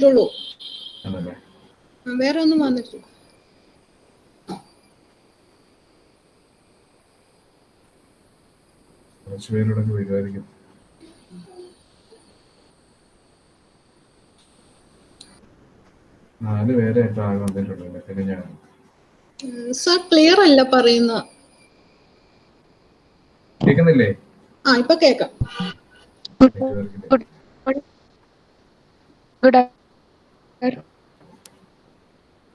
ഇതുള്ളൂ വേറെ ഒന്നും വന്നിട്ടില്ല. കുറച്ച് പേരോടൊക്കെ വരുമായിരിക്കും നാല് പേരെ ആകെ വന്നിട്ടുള്ളൂ പിന്നെ ഞാൻ. സാർ ക്ലിയർ അല്ല പറയുന്ന. കേൾക്കുന്നില്ലേ ആ ഇപ്പൊ കേക്കാം. Good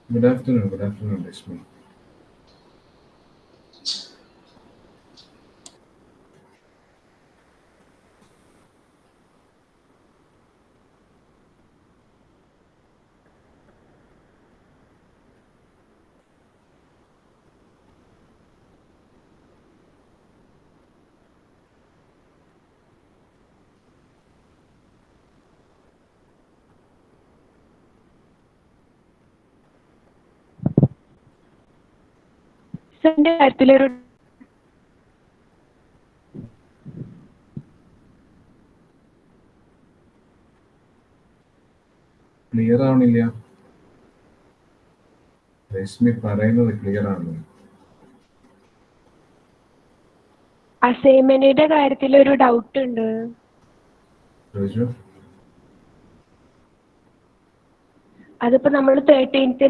good afternoon good afternoon Lakshmi സാറിന്റെ കാര്യത്തിലൊരു ക്ലിയർ ആവണില്ല. രശ്മി പറയുന്നത് ക്ലിയർ ആണ്. അസൈൻമെന്റിന്റെ കാര്യത്തിൽ ഒരു ഡൗട്ട് ഉണ്ട് അതിപ്പോ നമ്മൾ തേർട്ടീൻത്ത്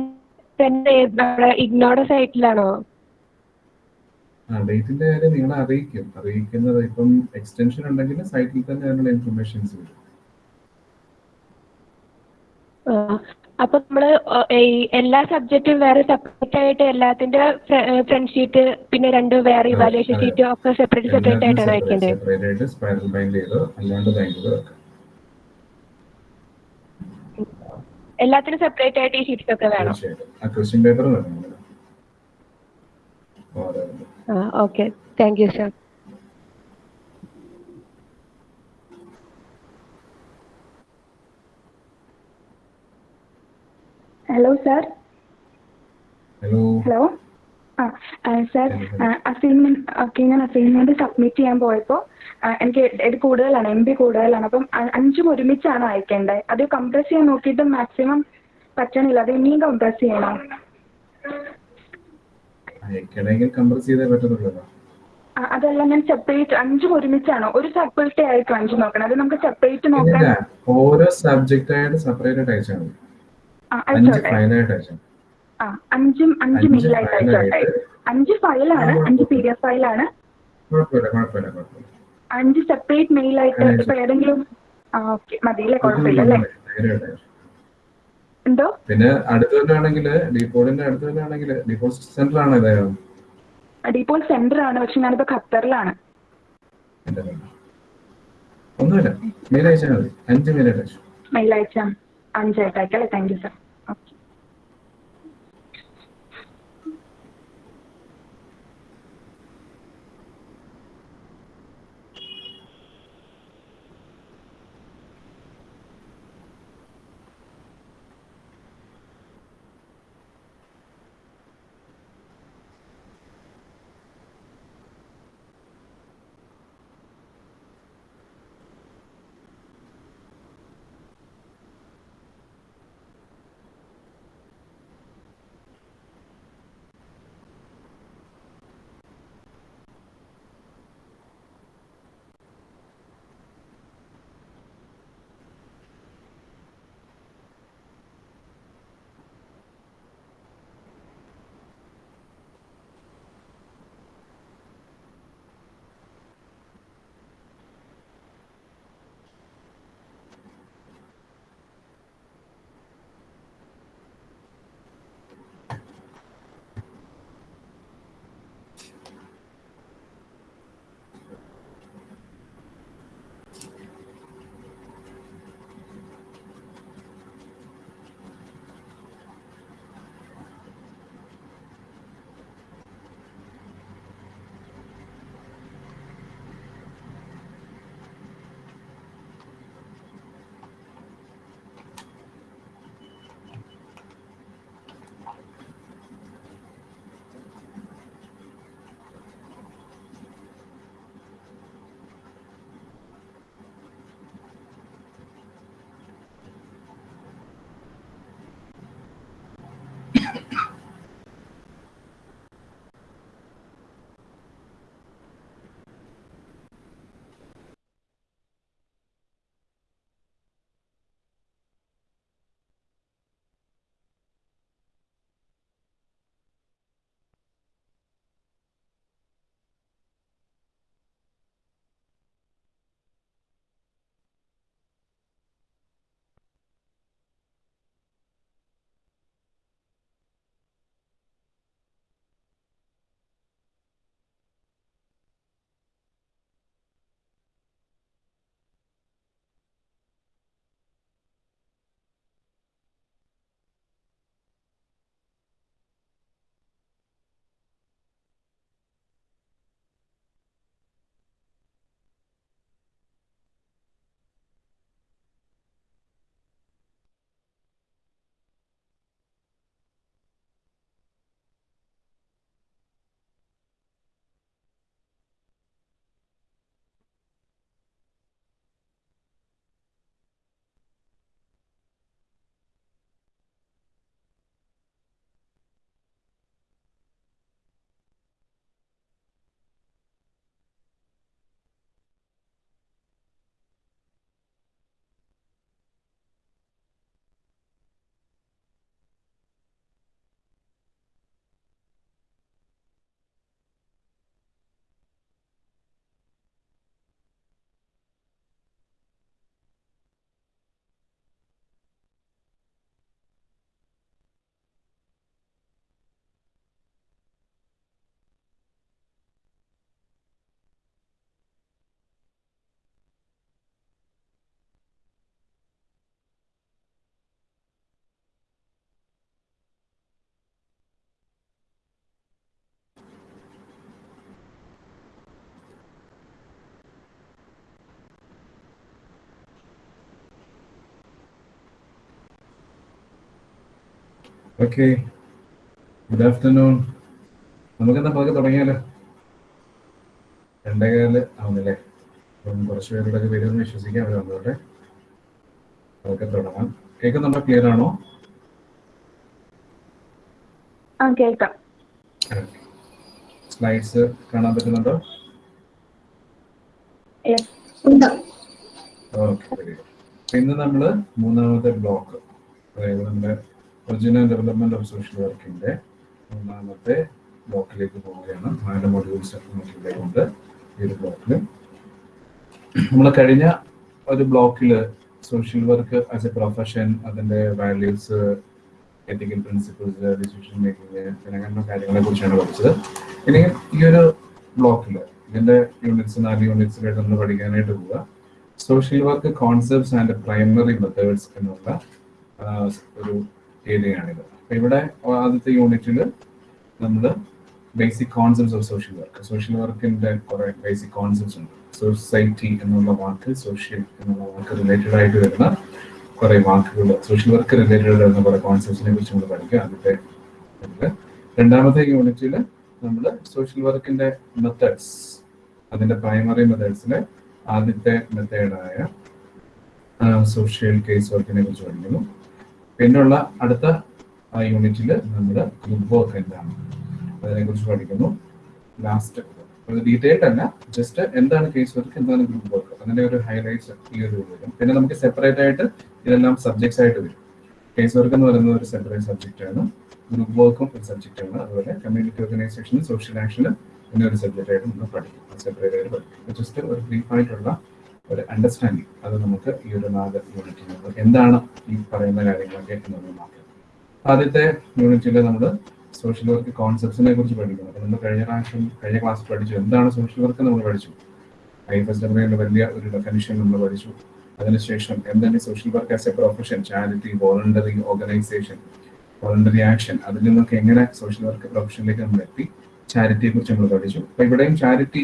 തന്നെ നമ്മുടെ ഇഗ്നോയുടെ സൈറ്റിലാണോ ആ ഡേറ്റിന്റെ കാര്യം നിങ്ങളെ അറിയിക്കും. അറിയിക്കുന്നത് ഇപ്പം എക്സ്റ്റൻഷൻ ഉണ്ടെങ്കിൽ സൈറ്റിൽ തന്നെ അതിനുള്ള ഇൻഫർമേഷൻസ് വരും. അപ്പൊ നമ്മൾ എല്ലാ സബ്ജക്റ്റും വേറെ സെപ്പറേറ്റ് ആയിട്ട് എല്ലാത്തിന്റെ ഫ്രണ്ട് ഷീറ്റ് പിന്നെ രണ്ട് വേറെ ഇവാലുവേഷൻ ഷീറ്റ് ഒക്കെ സെപ്പറേറ്റ് സെപ്പറേറ്റ് ആയിട്ടാണ് വെക്കേണ്ടത് സെപ്പറേറ്റ് ആയിട്ട് സ്പൈറൽ ബൈൻഡ് ചെയ്തോ അല്ലാണ്ട് ബൈൻഡ് ചെയ്തോ എല്ലാത്തിനും സെപ്പറേറ്റ് ആയിട്ട് ഈ ഷീറ്റ്സ് ഒക്കെ വേണം. ആ ക്വസ്റ്റ്യൻ പേപ്പർ വേണം. നിങ്ങൾ. Okay. Thank you sir hello sir hello hello ആ സാർ അസൈൻമെന്റ് ഓക്കെ ഞാൻ അസൈൻമെന്റ് സബ്മിറ്റ് ചെയ്യാൻ പോയപ്പോൾ എനിക്ക് ഇത് കൂടുതലാണ് എം ബി കൂടുതലാണ്. അപ്പം അഞ്ചും ഒരുമിച്ചാണ് അയക്കേണ്ടത്. അത് കംപ്രസ് ചെയ്യാൻ നോക്കിയിട്ട് മാക്സിമം പറ്റണില്ല. അത് ഇനിയും കംപ്രസ് ചെയ്യണം. അയക്കണമെങ്കിൽ കംപ്രസ് ചെയ്തേ പറ്റത്തുള്ളൂ അതല്ല ഞാൻ സെപ്പറേറ്റ് അഞ്ചും ഒരുമിച്ചാണ്. ഒരു സെപ്പറേറ്റ് ആയിട്ട് അഞ്ച് നോക്കണം. അത് നമുക്ക് സെപ്പറേറ്റ് നോക്കാൻ ഓരോ സബ്ജക്റ്റ് ആയിട്ട് സെപ്പറേറ്റ് ആയിട്ട് അയച്ചാൽ മതി. അഞ്ച് ഫയലായിട്ട് അയച്ചാൽ അഞ്ചും അഞ്ച് മെയിലായിട്ട് അയച്ചോട്ടെ. അഞ്ച് ഫയലാണ് അഞ്ച് പി ഡി എഫ് ഫയലാണ് അഞ്ച് സെപ്പറേറ്റ് മെയിലായിട്ട് ആയിട്ട് ഇപ്പൊ ഏതെങ്കിലും ഓക്കെ. മതി അല്ലേ കുഴപ്പമില്ല, അല്ലേ. എന്തോ പിന്നെ അടുത്ത് തന്നെ ആണെങ്കിൽ ഡീപോളിന്റെ അടുത്ത് തന്നെ ആണെങ്കിൽ ഡീപോസിറ്റ് സെന്റർ ആണ് ഇതായോ ഡീപോൾ സെന്റർ ആണ് പക്ഷെ ഞാനിപ്പോ ഖത്തറിലാണ്. ഒന്നുമില്ല. മെയിൽ അയച്ചാൽ മതി. അഞ്ച് മെയിൽ അയച്ചു മെയിൽ അയച്ചാൽ അഞ്ചായിട്ട് അയക്കല്ലേ thank you sir okay good afternoon നമുക്കെന്താ പതുക്കെ തുടങ്ങിയാലോ? രണ്ടേകാൽ ആവുന്നില്ലേ? അപ്പം കുറച്ച് പേരുടെയൊക്കെ വരുമെന്ന് വിശ്വസിക്കാം. അവർ വന്നോട്ടെ. അതൊക്കെ തുടങ്ങാം. കേൾക്കുന്നുണ്ടോ ക്ലിയർ ആണോ? കേൾക്കാം. സ്ലൈഡ്സ് കാണാൻ പറ്റുന്നുണ്ടോ? ഓക്കെ ഇന്ന് നമ്മൾ മൂന്നാമത്തെ ബ്ലോക്ക് അതായത് നമ്മുടെ ഒറിജിനൽ ഡെവലപ്മെന്റ് ഓഫ് സോഷ്യൽ വർക്കിന്റെ മൂന്നാമത്തെ ബ്ലോക്കിലേക്ക് പോവുകയാണ്. നാല് മൊഡ്യൂൾസ് നമുക്കിവിടെയുണ്ട് ഈ ഒരു ബ്ലോക്കിൽ നമ്മൾ കഴിഞ്ഞ ഒരു ബ്ലോക്കിൽ social work as a profession അതിന്റെ values ethical principles decision making അങ്ങനെ കാര്യങ്ങളെ കുറിച്ചാണ് പഠിച്ചത്. ഇനി ഈ ഒരു ബ്ലോക്കിൽ ഇതിന്റെ യൂണിറ്റ്സ് നാല് യൂണിറ്റ്സിലായിട്ട് നമ്മൾ പഠിക്കാനായിട്ട് പോവുക. Social work concepts and primary methods എന്നുള്ള ഒരു ഏരിയയാണിത്. അപ്പൊ ഇവിടെ ആദ്യത്തെ യൂണിറ്റിൽ നമ്മൾ basic concepts of social work social വർക്കിന്റെ കുറെ ബേസിക് കോൺസെപ്റ്റ്സ് ഉണ്ട്. സൊസൈറ്റി എന്നുള്ള വാക്ക് സോഷ്യൽ എന്നുള്ള വാക്ക് റിലേറ്റഡ് ആയിട്ട് വരുന്ന കുറെ വാക്കുകൾ സോഷ്യൽ വർക്ക് റിലേറ്റഡ് വരുന്ന കുറേ കോൺസെപ്റ്റ്സിനെ കുറിച്ച് നമ്മൾ പഠിക്കുക. ആദ്യത്തെ. രണ്ടാമത്തെ യൂണിറ്റിൽ നമ്മൾ സോഷ്യൽ വർക്കിന്റെ മെത്തേഡ്സ് അതിന്റെ പ്രൈമറി മെത്തേഡ്സിലെ ആദ്യത്തെ മെത്തേഡായ സോഷ്യൽ കേസ് വർക്കിനെ കുറിച്ച് പഠിക്കുന്നു. പിന്നുള്ള അടുത്ത യൂണിറ്റിൽ നമ്മൾ ഗ്രൂപ്പ് വർക്ക് എന്താണ്? അതിനെ കുറിച്ച് പഠിക്കുന്നു ലാസ്റ്റ് ഡീറ്റെയിൽഡ് അല്ല ജസ്റ്റ് എന്താണ് കേസ് വർക്ക് എന്താണ് ഗ്രൂപ്പ് വർക്ക് അതിന്റെ ഒരു ഹൈലൈറ്റ് ഈ ഒരു വരും പിന്നെ നമുക്ക് സെപ്പറേറ്റ് ആയിട്ട് ഇതെല്ലാം സബ്ജക്ട്സ് ആയിട്ട് വരും. കേസ് വർക്ക് എന്ന് പറയുന്നത് ഒരു സെപ്പറേറ്റ് സബ്ജക്റ്റ് ആണ്. ഗ്രൂപ്പ് വർക്കും ഒരു സബ്ജക്റ്റ് ആണ്. അതുപോലെ കമ്മ്യൂണിറ്റി ഓർഗനൈസേഷനും സോഷ്യൽ ആക്ഷനും പിന്നെ ഒരു സബ്ജക്റ്റ് ആയിട്ട് നമ്മൾ പഠിക്കും. സെപ്പറേറ്റ് ആയിട്ട് പഠിക്കും. ജസ്റ്റ് ഒരു ബ്രീഫ് ആയിട്ടുള്ള ഒരു അണ്ടർസ്റ്റാൻഡിങ് അത് നമുക്ക് ഈ ഒരു നാല് യൂണിറ്റിൽ എന്താണ് ഈ പറയുന്ന കാര്യങ്ങളൊക്കെ എന്നുള്ളത് നോക്കാം. ആദ്യത്തെ യൂണിറ്റിൽ നമ്മൾ സോഷ്യൽ വർക്ക് കോൺസെപ്റ്റ്സിനെ കുറിച്ച് പഠിക്കുന്നു. അപ്പോൾ നമ്മൾ കഴിഞ്ഞ പ്രാവശ്യം കഴിഞ്ഞ ക്ലാസ് പഠിച്ചു. എന്താണ് സോഷ്യൽ വർക്ക് നമ്മൾ പഠിച്ചു. ഐ എഫ് എസ് ഡബ്ല്യൂന്റെ വലിയ ഒരു ഡെഫിനിഷൻ നമ്മൾ പഠിച്ചു. അതിനുശേഷം എന്താണ് social work as a profession charity voluntary organisation voluntary action അതിൽ നിന്നൊക്കെ എങ്ങനെ സോഷ്യൽ വർക്ക് പ്രൊഫഷനിലേക്ക് നമ്മൾ എത്തി ചാരിറ്റിയെ കുറിച്ച് നമ്മൾ പഠിച്ചു. അപ്പൊ ഇവിടെയും ചാരിറ്റി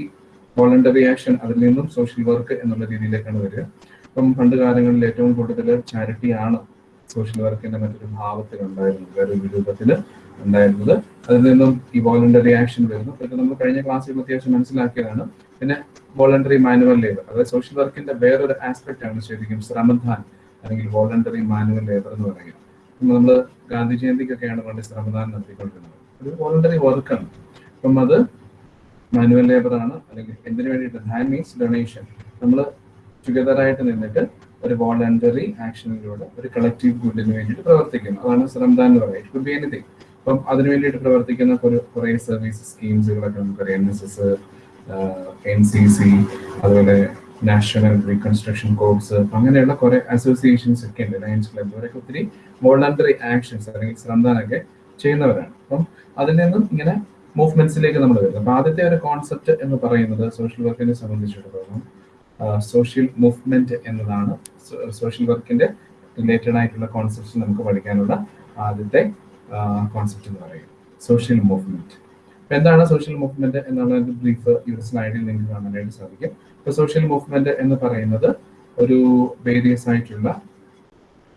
വോളണ്ടറി ആക്ഷൻ അതിൽ നിന്നും സോഷ്യൽ വർക്ക് എന്നുള്ള രീതിയിലേക്കാണ് വരിക. അപ്പം പണ്ട് കാലങ്ങളിൽ ഏറ്റവും കൂടുതൽ ചാരിറ്റിയാണ് സോഷ്യൽ വർക്കിന്റെ മറ്റൊരു ഭാവത്തിൽ ഉണ്ടായിരുന്നത്. വേറൊരു രൂപത്തിൽ ഉണ്ടായിരുന്നത്. അതിൽ നിന്നും ഈ വോളണ്ടറി ആക്ഷൻ വരുന്നു. അതൊക്കെ നമ്മൾ കഴിഞ്ഞ ക്ലാസ്സിൽ അത്യാവശ്യം മനസ്സിലാക്കിയതാണ്. പിന്നെ വോളണ്ടറി മാനുവൽ ലേബർ അതായത് സോഷ്യൽ വർക്കിന്റെ വേറൊരു ആസ്പെക്ട് ആണ് ശരിക്കും ശ്രമദാൻ അല്ലെങ്കിൽ വോളണ്ടറി മാനുവൽ ലേബർ എന്ന് പറയുക നമ്മൾ ഗാന്ധി ജയന്തിക്കൊക്കെയാണ് വേണ്ടി ശ്രമദാനം നടത്തിക്കൊണ്ടിരുന്നത്. ഒരു വോളണ്ടറി വർക്കാണ് അപ്പം അത് മാനുവൽ ലേബർ ആണ്. അല്ലെങ്കിൽ എന്തിനു വേണ്ടിയിട്ട്? ഹാൻഡ് മീൻസ് ഡൊണേഷൻ നമ്മൾ ടുഗദർ ആയിട്ട് നിന്നിട്ട് ഒരു വോളണ്ടറി ആക്ഷനിലൂടെ ഒരു കളക്റ്റീവ് ഗുഡിന് വേണ്ടിയിട്ട് പ്രവർത്തിക്കുന്നു. അതാണ് ശ്രമദാൻ എന്ന് പറയുന്നത്. കുഡ് ബി എനിത്തിങ് അപ്പം അതിനു വേണ്ടിയിട്ട് പ്രവർത്തിക്കുന്ന കുറെ സർവീസ് സ്കീംസുകളൊക്കെ നമുക്കറിയാം N S S N C C അതുപോലെ നാഷണൽ റീകൺസ്ട്രക്ഷൻ കോഴ്സ് അങ്ങനെയുള്ള കുറെ അസോസിയേഷൻസ് ഒക്കെ ഉണ്ട്. ലയൻസ് ക്ലബ് ഇവരൊക്കെ ഒത്തിരി വോളണ്ടറി ആക്ഷൻസ് അല്ലെങ്കിൽ ശ്രമദാനൊക്കെ ചെയ്യുന്നവരാണ്. അപ്പം അതിൽ നിന്നും ഇങ്ങനെ മൂവ്മെന്റ്സിലേക്ക് നമ്മൾ വരുന്നത്. അപ്പൊ ആദ്യത്തെ ഒരു കോൺസെപ്റ്റ് എന്ന് പറയുന്നത് സോഷ്യൽ വർക്കിനെ സംബന്ധിച്ചിടത്തോളം സോഷ്യൽ മൂവ്മെന്റ് എന്നതാണ് സോഷ്യൽ വർക്കിന്റെ റിലേറ്റഡ് ആയിട്ടുള്ള കോൺസെപ്റ്റ്സ് നമുക്ക് പഠിക്കാനുള്ള ആദ്യത്തെ കോൺസെപ്റ്റ് എന്ന് പറയുന്നത് സോഷ്യൽ മൂവ്മെന്റ് അപ്പൊ എന്താണ് സോഷ്യൽ മൂവ്മെന്റ് എന്നുള്ള ബ്രീഫ് ഈ ഒരു സ്ലൈഡിൽ നിങ്ങൾക്ക് കാണാനായിട്ട് സാധിക്കും. ഇപ്പൊ സോഷ്യൽ മൂവ്മെന്റ് എന്ന് പറയുന്നത് ഒരു വേരിയസ് ആയിട്ടുള്ള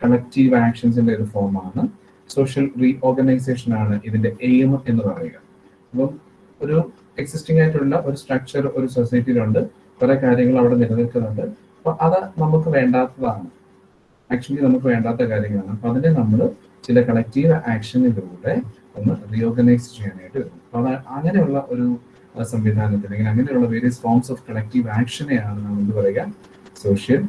കളക്റ്റീവ് ആക്ഷൻസിന്റെ ഒരു ഫോമാണ് സോഷ്യൽ റീ ഓർഗനൈസേഷൻ ആണ് ഇതിന്റെ എയിം എന്ന് പറയുക. അപ്പം ഒരു എക്സിസ്റ്റിംഗ് ആയിട്ടുള്ള ഒരു സ്ട്രക്ചർ ഒരു സൊസൈറ്റിയിലുണ്ട് കുറെ കാര്യങ്ങൾ അവിടെ നിലനിൽക്കുന്നുണ്ട്. അപ്പൊ അത് നമുക്ക് വേണ്ടാത്തതാണ്. ആക്ച്വലി നമുക്ക് വേണ്ടാത്ത കാര്യങ്ങളാണ്. അപ്പൊ അതിനെ നമ്മൾ ചില കളക്റ്റീവ് ആക്ഷനിലൂടെ ഒന്ന് റീഓർഗനൈസ് ചെയ്യാനായിട്ട് വരും. അപ്പൊ അത് അങ്ങനെയുള്ള ഒരു സംവിധാനത്തിൽ അല്ലെങ്കിൽ അങ്ങനെയുള്ള വേരിയസ് ഫോംസ് ഓഫ് കളക്റ്റീവ് ആക്ഷനെയാണ് നമ്മൾ എന്ത് പറയുക? സോഷ്യൽ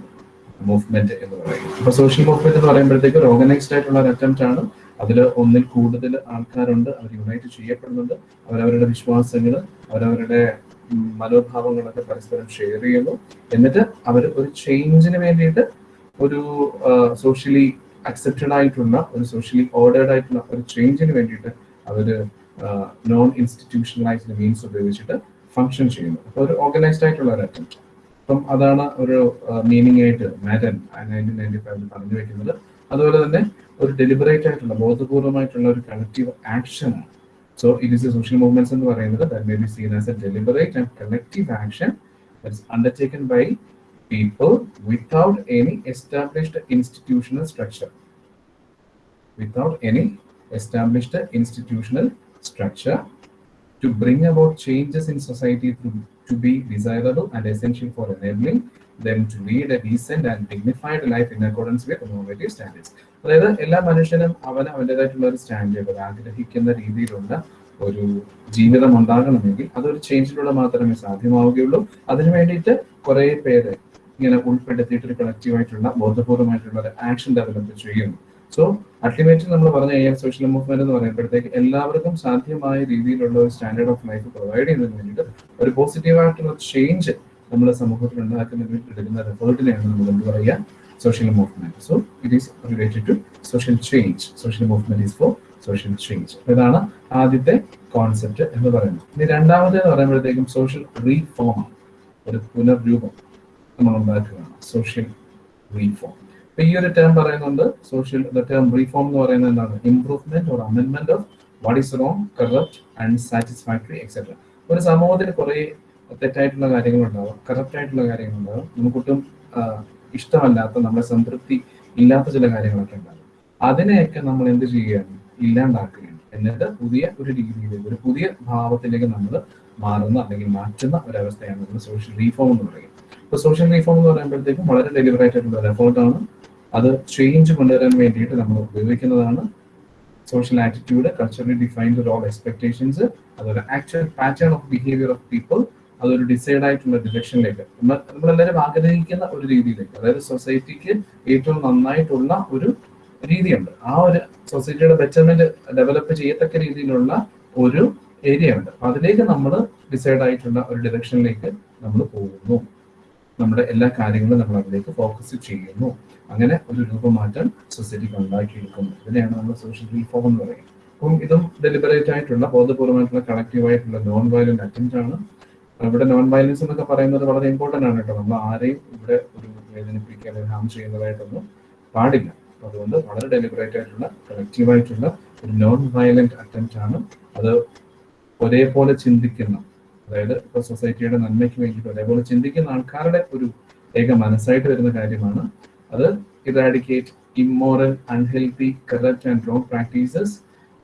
മൂവ്മെന്റ് എന്ന് പറയുന്നത് അപ്പൊ സോഷ്യൽ മൂവ്മെന്റ് എന്ന് പറയുമ്പോഴത്തേക്ക് ഒരു ഓർഗനൈസ്ഡ് ആയിട്ടുള്ള ഒരു അറ്റംപ്റ്റ് ആണ്. അതിൽ ഒന്നിൽ കൂടുതൽ ആൾക്കാരുണ്ട് അവർ യുണൈറ്റ് ചെയ്യപ്പെടുന്നുണ്ട്. അവരവരുടെ വിശ്വാസങ്ങൾ അവരവരുടെ മനോഭാവങ്ങളൊക്കെ പരസ്പരം ഷെയർ ചെയ്യുന്നു. എന്നിട്ട് അവർ ഒരു ചേഞ്ചിന് വേണ്ടിയിട്ട് ഒരു സോഷ്യലി അക്സെപ്റ്റഡ് ആയിട്ടുള്ള ഒരു സോഷ്യലി ഓർഡേർഡ് ആയിട്ടുള്ള ഒരു ചേഞ്ചിന് വേണ്ടിയിട്ട് അവർ നോൺ ഇൻസ്റ്റിറ്റ്യൂഷണലൈസ്ഡ് മീൻസ് ഉപയോഗിച്ചിട്ട് ഫങ്ഷൻ ചെയ്യുന്നു. അപ്പോൾ ഒരു ഓർഗനൈസ്ഡ് ആയിട്ടുള്ള ഒരു അറ്റംപ്റ്റ് അപ്പം അതാണ് ഒരു മീനിങ് ആയിട്ട് മാറ്റൻ നയന്റീൻ നയന്റി ഫൈവിൽ പറഞ്ഞു വെക്കുന്നത്. അതുപോലെ തന്നെ ഒരു ഡെലിബറേറ്റ് ആയിട്ടുള്ള ബോധപൂർവമായിട്ടുള്ള ഒരു കളക്റ്റീവ് ആക്ഷൻ ആണ് so it is a social movements എന്ന് പറയുന്നത് that may be seen as a deliberate and collective action that is undertaken by people without any established institutional structure. Without any established institutional structure to bring about changes in society to, to be desirable and essential for enabling them to lead a decent and dignified life in accordance with normative standards. അതായത് എല്ലാ മനുഷ്യനും അവന് അവന്റെതായിട്ടുള്ള ഒരു standard ആഗ്രഹിക്കുന്ന രീതിയിലുള്ള ഒരു ജീവിതം ഉണ്ടാകണമെങ്കിൽ അതൊരു ചേഞ്ചിലൂടെ മാത്രമേ സാധ്യമാവുകയുള്ളൂ. അതിനു വേണ്ടിയിട്ട് കുറെ പേര് ഇങ്ങനെ ഉൾപ്പെടുത്തിയിട്ട് ഒരു കളക്റ്റീവായിട്ടുള്ള ബോധപൂർവമായിട്ടുള്ള ഒരു ആക്ഷൻ ഡെവലപ്പ് ചെയ്യുന്നു സോ അൾട്ടിമേറ്റ്ലി നമ്മൾ പറഞ്ഞ കഴിഞ്ഞാൽ സോഷ്യൽ മൂവ്മെന്റ് എന്ന് പറയുമ്പോഴത്തേക്ക് എല്ലാവർക്കും സാധ്യമായ രീതിയിലുള്ള ഒരു സ്റ്റാൻഡേർഡ് ഓഫ് ലൈഫ് പ്രൊവൈഡ് ചെയ്യുന്നതിന് വേണ്ടിയിട്ട് ഒരു പോസിറ്റീവായിട്ടുള്ള ചേഞ്ച് നമ്മുടെ സമൂഹത്തിൽ ഉണ്ടാക്കുന്നതിന് വേണ്ടി എടുക്കുന്ന എഫേർട്ടിനെയാണ് നമ്മൾ എന്ത് പറയുക? Social movement so it is related to social change social movement is for social change ഇതാണ് ആദ്യത്തെ കോൺസെപ്റ്റ് എന്ന് പറയുന്നത്. ഇനി രണ്ടാമത് എന്ന് പറയുമ്പോഴത്തേക്കും സോഷ്യൽ റീഫോം ഒരു പുനർരൂപം നമ്മൾ ഉണ്ടാക്കുകയാണ്. സോഷ്യൽ റീഫോം അപ്പൊ ഈ ഒരു ടേം പറയുന്നുണ്ട്. സോഷ്യൽ ടേം റീഫോം എന്ന് പറയുന്നത് എന്താണ്? Improvement or amendment of what is wrong corrupt and satisfactory etcetera ഒരു സമൂഹത്തിൽ കുറെ തെറ്റായിട്ടുള്ള കാര്യങ്ങളുണ്ടാവും കറപ്റ്റ് ആയിട്ടുള്ള കാര്യങ്ങളുണ്ടാവും. നമുക്കൊട്ടും ഇഷ്ടമല്ലാത്ത നമ്മുടെ സംതൃപ്തി ഇല്ലാത്ത ചില കാര്യങ്ങളൊക്കെ ഉണ്ടാകും. അതിനെയൊക്കെ നമ്മൾ എന്ത് ചെയ്യുകയാണ്? ഇല്ലാണ്ടാക്കുകയാണ്. എന്നിട്ട് പുതിയ ഒരു രീതിയിലേക്ക് ഒരു പുതിയ ഭാവത്തിലേക്ക് നമ്മൾ മാറുന്ന അല്ലെങ്കിൽ മാറ്റുന്ന ഒരവസ്ഥയാണ് നമ്മൾ സോഷ്യൽ റീഫോം എന്ന് പറയുന്നത്. ഇപ്പൊ സോഷ്യൽ റീഫോം എന്ന് പറയുമ്പോഴത്തേക്കും വളരെ ഡെലിബറേറ്റ് ആയിട്ടുള്ള ഒരു എഫേർട്ടാണ് അത് ചേഞ്ച് കൊണ്ടുവരാൻ വേണ്ടിയിട്ട് നമ്മൾ ഉപയോഗിക്കുന്നതാണ്. Social attitude culturally defined role expectations അതുപോലെ actual pattern of behaviour of people അതൊരു ഡിസൈഡ് ആയിട്ടുള്ള ഡിറക്ഷനിലേക്ക് നമ്മൾ നമ്മളെല്ലാവരും ആഗ്രഹിക്കുന്ന ഒരു രീതിയിലേക്ക് അതായത് സൊസൈറ്റിക്ക് ഏറ്റവും നന്നായിട്ടുള്ള ഒരു രീതിയുണ്ട്. ആ ഒരു സൊസൈറ്റിയുടെ ബെറ്റർമെന്റ് ഡെവലപ്പ് ചെയ്യത്തക്ക രീതിയിലുള്ള ഒരു ഏരിയ ഉണ്ട്. അപ്പൊ അതിലേക്ക് നമ്മൾ ഡിസൈഡ് ആയിട്ടുള്ള ഒരു ഡിറക്ഷനിലേക്ക് നമ്മൾ പോകുന്നു. നമ്മുടെ എല്ലാ കാര്യങ്ങളും നമ്മൾ അതിലേക്ക് ഫോക്കസ് ചെയ്യുന്നു. അങ്ങനെ ഒരു രൂപമാറ്റം സൊസൈറ്റിക്ക് ഉണ്ടാക്കിയെടുക്കുന്നു ഇതിനെയാണ് നമ്മൾ സോഷ്യൽ റീഫോം എന്ന് പറയുന്നത്. അപ്പം ഇതും ഡെലിബറേറ്റ് ആയിട്ടുള്ള ബോധപൂർവമായിട്ടുള്ള കളക്റ്റീവ് ആയിട്ടുള്ള നോൺ വയലന്റ് അറ്റംപ്റ്റ് ആണ് ഇവിടെ നോൺ വയലൻസ് എന്നൊക്കെ പറയുന്നത് വളരെ ഇമ്പോർട്ടന്റ് ആണ് കേട്ടോ. നമ്മൾ ആരെയും ഇവിടെ ഒരു വേദനിപ്പിക്കുക അല്ലെങ്കിൽ ഹാം ചെയ്യുന്നതായിട്ടൊന്നും പാടില്ല. അപ്പോൾ അതുകൊണ്ട് വളരെ ഡെലിബറേറ്റ് ആയിട്ടുള്ള കളക്റ്റീവ് ആയിട്ടുള്ള ഒരു നോൺ വയലന്റ് അറ്റംപ്റ്റ് ആണ് അത് ഒരേപോലെ ചിന്തിക്കുന്ന അതായത് ഇപ്പോൾ സൊസൈറ്റിയുടെ നന്മയ്ക്ക് വേണ്ടിയിട്ട് ഒരേപോലെ ചിന്തിക്കുന്ന ആൾക്കാരുടെ ഒരു ഏക മനസ്സായിട്ട് വരുന്ന കാര്യമാണ് അത് eradicate immoral unhealthy corrupt and wrong practices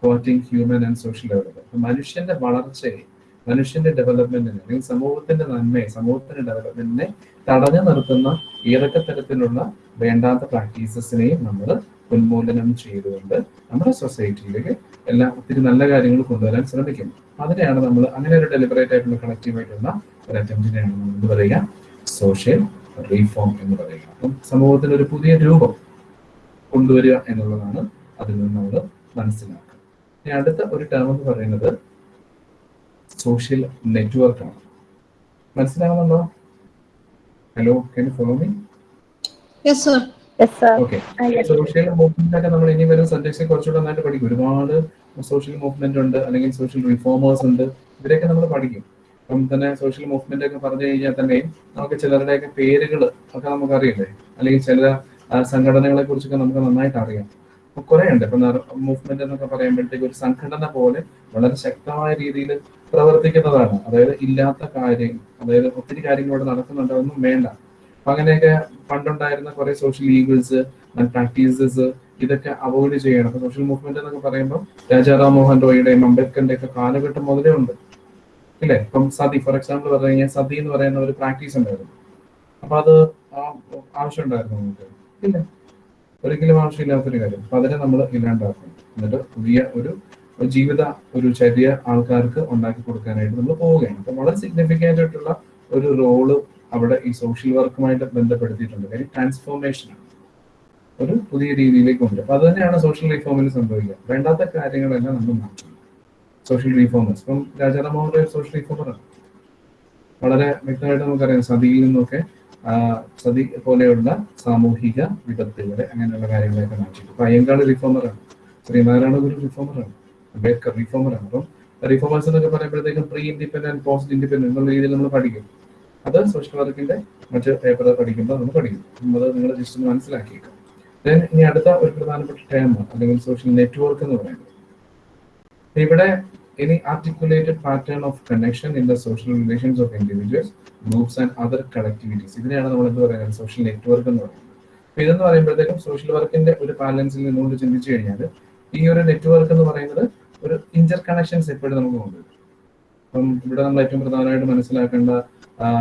hurting human and social development മനുഷ്യന്റെ വളർച്ചയെ മനുഷ്യന്റെ ഡെവലപ്മെന്റിനെ അല്ലെങ്കിൽ സമൂഹത്തിന്റെ നന്മയെ സമൂഹത്തിന്റെ ഡെവലപ്മെന്റിനെ തടഞ്ഞു നിർത്തുന്ന ഏതൊക്കെ തരത്തിലുള്ള വേണ്ടാത്ത പ്രാക്ടീസസിനെയും നമ്മൾ ഉന്മൂലനം ചെയ്തുകൊണ്ട് നമ്മുടെ സൊസൈറ്റിയിലേക്ക് എല്ലാ ഒത്തിരി നല്ല കാര്യങ്ങൾ കൊണ്ടുവരാൻ ശ്രമിക്കും അതിനെയാണ് നമ്മൾ അങ്ങനെ ഒരു ഡെലിബറേറ്റ് ആയിട്ടുള്ള കളക്റ്റീവ് ആയിട്ടുള്ള ഒരു അറ്റംപ്റ്റിനെയാണ് നമ്മൾ എന്ത് പറയുക? സോഷ്യൽ റീഫോം എന്ന് പറയുക. അപ്പം സമൂഹത്തിന് ഒരു പുതിയ രൂപം കൊണ്ടുവരിക എന്നുള്ളതാണ് അതിൽ നിന്ന് നമ്മൾ മനസ്സിലാക്കുക. ഇനി അടുത്ത ഒരു ടേം എന്ന് പറയുന്നത് സോഷ്യൽ നെറ്റ്വർക്ക് ആണ്. മനസ്സിലാവുന്നുണ്ടോ? Hello can follow me okay social movement ഒക്കെ നമ്മൾ ഇനി വരുന്ന സബ്ജക്ട്സ് കുറച്ചുകൂടെ നന്നായിട്ട് പഠിക്കും. ഒരുപാട് സോഷ്യൽ മൂവ്മെന്റ് ഉണ്ട് അല്ലെങ്കിൽ സോഷ്യൽ റിഫോമേഴ്സ് ഉണ്ട്. ഇവരെയൊക്കെ നമ്മൾ പഠിക്കും. അപ്പം തന്നെ സോഷ്യൽ മൂവ്മെന്റ് ഒക്കെ പറഞ്ഞു കഴിഞ്ഞാൽ തന്നെ നമുക്ക് ചിലരുടെയൊക്കെ പേരുകൾ ഒക്കെ നമുക്ക് അറിയില്ലേ? അല്ലെങ്കിൽ ചില സംഘടനകളെ കുറിച്ചൊക്കെ നമുക്ക് നന്നായിട്ട് അറിയാം. അപ്പൊ കുറെ ഉണ്ട് ഇപ്പൊ മൂവ്മെന്റ് എന്നൊക്കെ പറയുമ്പോഴത്തേക്ക് ഒരു സംഘടന പോലെ വളരെ ശക്തമായ രീതിയിൽ പ്രവർത്തിക്കുന്നതാണ്. അതായത് ഇല്ലാത്ത കാര്യം അതായത് ഒത്തിരി കാര്യങ്ങൾ ഇവിടെ നടക്കുന്നുണ്ട് അതൊന്നും വേണ്ട. അങ്ങനെയൊക്കെ പണ്ടുണ്ടായിരുന്ന കുറെ സോഷ്യൽ ഈഗിൾസ് പ്രാക്ടീസസ് ഇതൊക്കെ അവോയ്ഡ് ചെയ്യണം. അപ്പൊ സോഷ്യൽ മൂവ്മെന്റ് എന്നൊക്കെ പറയുമ്പോൾ രാജാറാം മോഹൻ റോയിയുടെയും അംബേദ്കറിന്റെ ഒക്കെ കാലഘട്ടം മുതലേ ഉണ്ട്. ഇല്ലേ? ഇപ്പം സതി ഫോർ എക്സാമ്പിൾ പറഞ്ഞു കഴിഞ്ഞാൽ സതി എന്ന് പറയുന്ന ഒരു പ്രാക്ടീസ് ഉണ്ടായിരുന്നു. അപ്പൊ അത് ആവശ്യം ഉണ്ടായിരുന്നു നമുക്ക്. ഇല്ല? ഒരിക്കലും ആവശ്യമില്ലാത്തൊരു കാര്യം. അപ്പൊ അതിനെ നമ്മൾ ഇല്ലാണ്ടാക്കണം. എന്നിട്ട് പുതിയ ഒരു ജീവിത ഒരു ചര്യ ആൾക്കാർക്ക് ഉണ്ടാക്കി കൊടുക്കാനായിട്ട് നമ്മൾ പോവുകയാണ്. അപ്പൊ വളരെ സിഗ്നിഫിക്കന്റ് ആയിട്ടുള്ള ഒരു റോൾ അവിടെ ഈ സോഷ്യൽ വർക്കുമായിട്ട് ബന്ധപ്പെടുത്തിയിട്ടുണ്ട്. കാര്യം ട്രാൻസ്ഫോർമേഷൻ ആണ്. ഒരു പുതിയ രീതിയിലേക്ക് ഉണ്ട് അപ്പൊ അത് തന്നെയാണ് സോഷ്യൽ റീഫോമിൽ സംഭവിക്കുക. വേണ്ടാത്ത കാര്യങ്ങളെല്ലാം നമ്മൾ മാറ്റണം സോഷ്യൽ റീഫോമേഴ്സ് ഇപ്പം രാജാറാം മോഹൻ റോയ് സോഷ്യൽ റീഫോമറാണ് വളരെ വ്യക്തമായിട്ട് നമുക്കറിയാം സതിയിൽ നിന്നൊക്കെ സതി പോലെയുള്ള സാമൂഹിക വിപത്തുകളെ അങ്ങനെയുള്ള കാര്യങ്ങളെയൊക്കെ മാറ്റി ഇപ്പൊ അയ്യങ്കാൾ റിഫോമറാണ് ശ്രീനാരായണ ഗുരു റിഫോമറാണ് അംബേദ്കർ റിഫോമർ ആണ്. അപ്പം റിഫോമേഴ്സ് എന്നൊക്കെ പറയുമ്പോഴത്തേക്കും പ്രീ ഇൻഡിപെൻഡന്റ് പോസ്റ്റ് ഇൻഡിപെൻഡന്റ് എന്നുള്ള രീതിയിൽ നമ്മൾ പഠിക്കും. അത് സോഷ്യൽ വർക്കിന്റെ മറ്റ് പേപ്പർ പഠിക്കുമ്പോൾ നമ്മൾ പഠിക്കും. അത് നിങ്ങൾ ജസ്റ്റ് മനസ്സിലാക്കിയേക്കാം. ദെൻ ഇനി അടുത്ത ഒരു പ്രധാനപ്പെട്ട ടേം അല്ലെങ്കിൽ സോഷ്യൽ നെറ്റ്വർക്ക് എന്ന് പറയുന്നത്. ഇവിടെ ഇനി articulated pattern of connection in the social relations of individuals groups and other collectivities. ഇതിനെയാണ് നമ്മൾ എന്ത് പറയുന്നത് സോഷ്യൽ നെറ്റ്വർക്ക് എന്ന് പറയുന്നത്. അപ്പൊ ഇതെന്ന് പറയുമ്പോഴത്തേക്കും സോഷ്യൽ വർക്കിന്റെ ഒരു ബാലൻസിൽ നിന്നുകൊണ്ട് ചിന്തിച്ചു കഴിഞ്ഞാൽ ഈ ഒരു നെറ്റ്വർക്ക് എന്ന് പറയുന്നത് ഒരു ഇന്റർ കണക്ഷൻസ് എപ്പോഴും നമുക്ക് കൊണ്ടുവരും. അപ്പം ഇവിടെ നമ്മൾ ഏറ്റവും പ്രധാനമായിട്ട് മനസ്സിലാക്കേണ്ട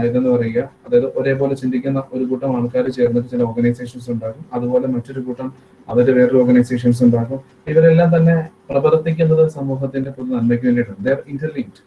ഇതെന്ന് പറയുക അതായത് ഒരേപോലെ ചിന്തിക്കുന്ന ഒരു കൂട്ടം ആൾക്കാർ ചേർന്നിട്ട് ചില ഓർഗനൈസേഷൻസ് ഉണ്ടാകും. അതുപോലെ മറ്റൊരു കൂട്ടം അവരുടെ വേറൊരു ഓർഗനൈസേഷൻസ് ഉണ്ടാകും. ഇവരെല്ലാം തന്നെ പ്രവർത്തിക്കുന്നത് സമൂഹത്തിന്റെ പൊതു നന്മയ്ക്ക് വേണ്ടിയിട്ടാണ്. ദർ ഇന്റർലിങ്ക്ഡ്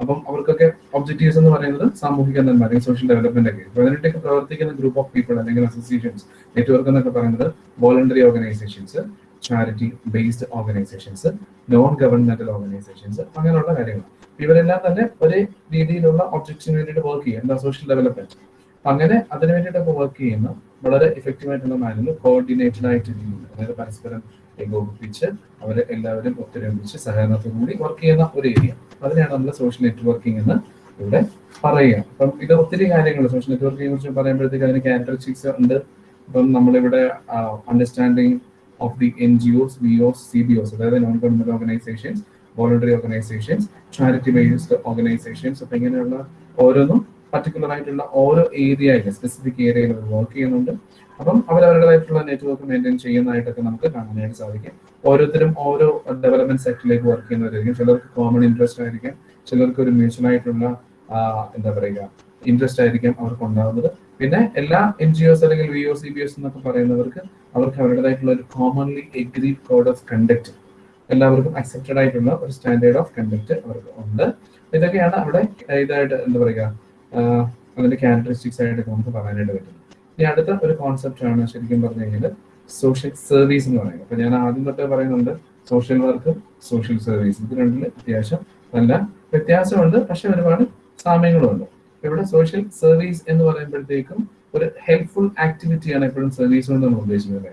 അപ്പം അവർക്കൊക്കെ ഒബ്ജക്റ്റീവ്സ് എന്ന് പറയുന്നത് സാമൂഹിക നന്മ അല്ലെങ്കിൽ സോഷ്യൽ ഡെവലപ്മെന്റ് ഒക്കെ. അപ്പൊ അതിനായിട്ടൊക്കെ പ്രവർത്തിക്കുന്ന ഗ്രൂപ്പ് ഓഫ് പീപ്പിൾ അല്ലെങ്കിൽ അസോസിയേഷൻസ് നെറ്റ്വർക്ക് എന്നൊക്കെ പറയുന്നത് voluntary organisations charity based organisations non governmental organisations അങ്ങനെയുള്ള കാര്യങ്ങൾ. ഇവരെല്ലാം തന്നെ ഒരേ രീതിയിലുള്ള ഒബ്ജക്ട്സിന് വേണ്ടിയിട്ട് വർക്ക് ചെയ്യും എന്താ സോഷ്യൽ ഡെവലപ്മെന്റ് അങ്ങനെ അതിന് വേണ്ടിയിട്ടൊക്കെ വർക്ക് ചെയ്യുന്ന. വളരെ എഫക്റ്റീവ് ആയിട്ടുള്ള മാനുകൾ കോർഡിനേറ്റഡ് ആയിട്ട് ചെയ്യുന്നു അതായത് പരസ്പരം ഏകോപിപ്പിച്ച് അവരെ എല്ലാവരും ഒത്തൊരുമിച്ച് സഹകരണത്തോടു കൂടി വർക്ക് ചെയ്യുന്ന ഒരു ഏരിയ അതിനെയാണ് നമ്മൾ സോഷ്യൽ നെറ്റ്വർക്കിംഗ് എന്ന് ഇവിടെ പറയുക. അപ്പം ഇത് ഒത്തിരി കാര്യങ്ങൾ സോഷ്യൽ നെറ്റ്വർക്കിനെ കുറിച്ച് പറയുമ്പോഴത്തേക്ക് അതിന് ക്യാരക്ടറിസ്റ്റിക്സ് ഉണ്ട്. ഇപ്പം നമ്മളിവിടെ understanding of the NGOs, VOs, CBOs, അതായത് non government organisations voluntary organisations charity based organisations അപ്പൊ ഇങ്ങനെയുള്ള ഓരോന്നും പർട്ടിക്കുലർ ആയിട്ടുള്ള ഓരോ ഏരിയയിൽ സ്പെസിഫിക് ഏരിയയിൽ വർക്ക് ചെയ്യുന്നുണ്ട്. അപ്പം അവരവരുടേതായിട്ടുള്ള നെറ്റ്വർക്ക് മെയിന്റെയിൻ ചെയ്യുന്നതായിട്ടൊക്കെ നമുക്ക് കാണാനായിട്ട് സാധിക്കും. ഓരോരുത്തരും ഓരോ ഡെവലപ്മെന്റ് സെക്ടറിലേക്ക് വർക്ക് ചെയ്യുന്നവരായിരിക്കും. ചിലർക്ക് കോമൺ ഇൻട്രസ്റ്റ് ആയിരിക്കും. ചിലർക്ക് ഒരു മ്യൂച്വൽ ആയിട്ടുള്ള എന്താ പറയുക ഇൻട്രസ്റ്റ് ആയിരിക്കും അവർക്ക് ഉണ്ടാകുന്നത് പിന്നെ എല്ലാ എൻ ജി ഒസ് അല്ലെങ്കിൽ V O C B S എന്നൊക്കെ പറയുന്നവർക്ക് അവർക്ക് അവരുടേതായിട്ടുള്ള ഒരു commonly agreed code of conduct എല്ലാവർക്കും അക്സെപ്റ്റഡ് ആയിട്ടുള്ള ഒരു സ്റ്റാൻഡേർഡ് ഓഫ് കണ്ടക്ട് അവർക്ക് ഉണ്ട്. ഇതൊക്കെയാണ് അവിടെ ഇതായിട്ട് എന്താ പറയുക അതിന്റെ ക്യാരക്ടറിസ്റ്റിക്സ് ആയിട്ട് നമുക്ക് പറയാനായിട്ട് പറ്റും ഇനി അടുത്ത ഒരു കോൺസെപ്റ്റ് ആണ് ശരിക്കും പറഞ്ഞു കഴിഞ്ഞാൽ സോഷ്യൽ സർവീസ് എന്ന് പറയുന്നത്. അപ്പൊ ഞാൻ ആദ്യം തൊട്ടേ പറയുന്നുണ്ട് സോഷ്യൽ വർക്ക് സോഷ്യൽ സർവീസ് ഇത് രണ്ടിൽ അത്യാവശ്യം നല്ല വ്യത്യാസമുണ്ട് പക്ഷെ ഒരുപാട് സാമ്യങ്ങളുണ്ട് ഇവിടെ സോഷ്യൽ സർവീസ് എന്ന് പറയുമ്പോഴത്തേക്കും ഒരു ഹെൽപ്ഫുൾ ആക്ടിവിറ്റിയാണ് എപ്പോഴും സർവീസ് കൊണ്ട് നമ്മൾ ഉദ്ദേശിക്കുന്നത്.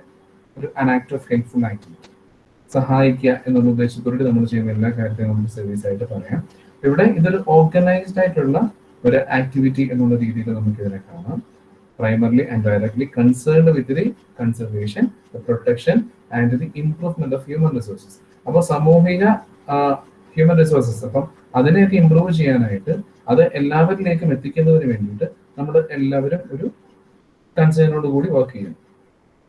ഒരു അൻ ആക്ട് ഓഫ് ഹെൽപ്ഫുൾ ആക്ടിവിറ്റി സഹായിക്കുക എന്നുള്ള ഉദ്ദേശത്തോടെ നമ്മൾ ചെയ്യുന്ന എല്ലാ കാര്യത്തെയും നമുക്ക് സർവീസ് ആയിട്ട് പറയാം. ഇവിടെ ഇതൊരു ഓർഗനൈസ്ഡ് ആയിട്ടുള്ള ഒരു ആക്ടിവിറ്റി എന്നുള്ള രീതിയിൽ നമുക്ക് ഇതിനെ കാണാം primarily and directly concerned with the conservation protection and the improvement of human resources അപ്പോൾ സാമൂഹിക ഹ്യൂമൻ റിസോഴ്സസ് അപ്പം അതിനെയൊക്കെ ഇംപ്രൂവ് ചെയ്യാനായിട്ട് അത് എല്ലാവരിലേക്കും എത്തിക്കുന്നതിന് വേണ്ടിയിട്ട് നമ്മൾ എല്ലാവരും ഒരു കൺസേണോട് കൂടി വർക്ക് ചെയ്യും.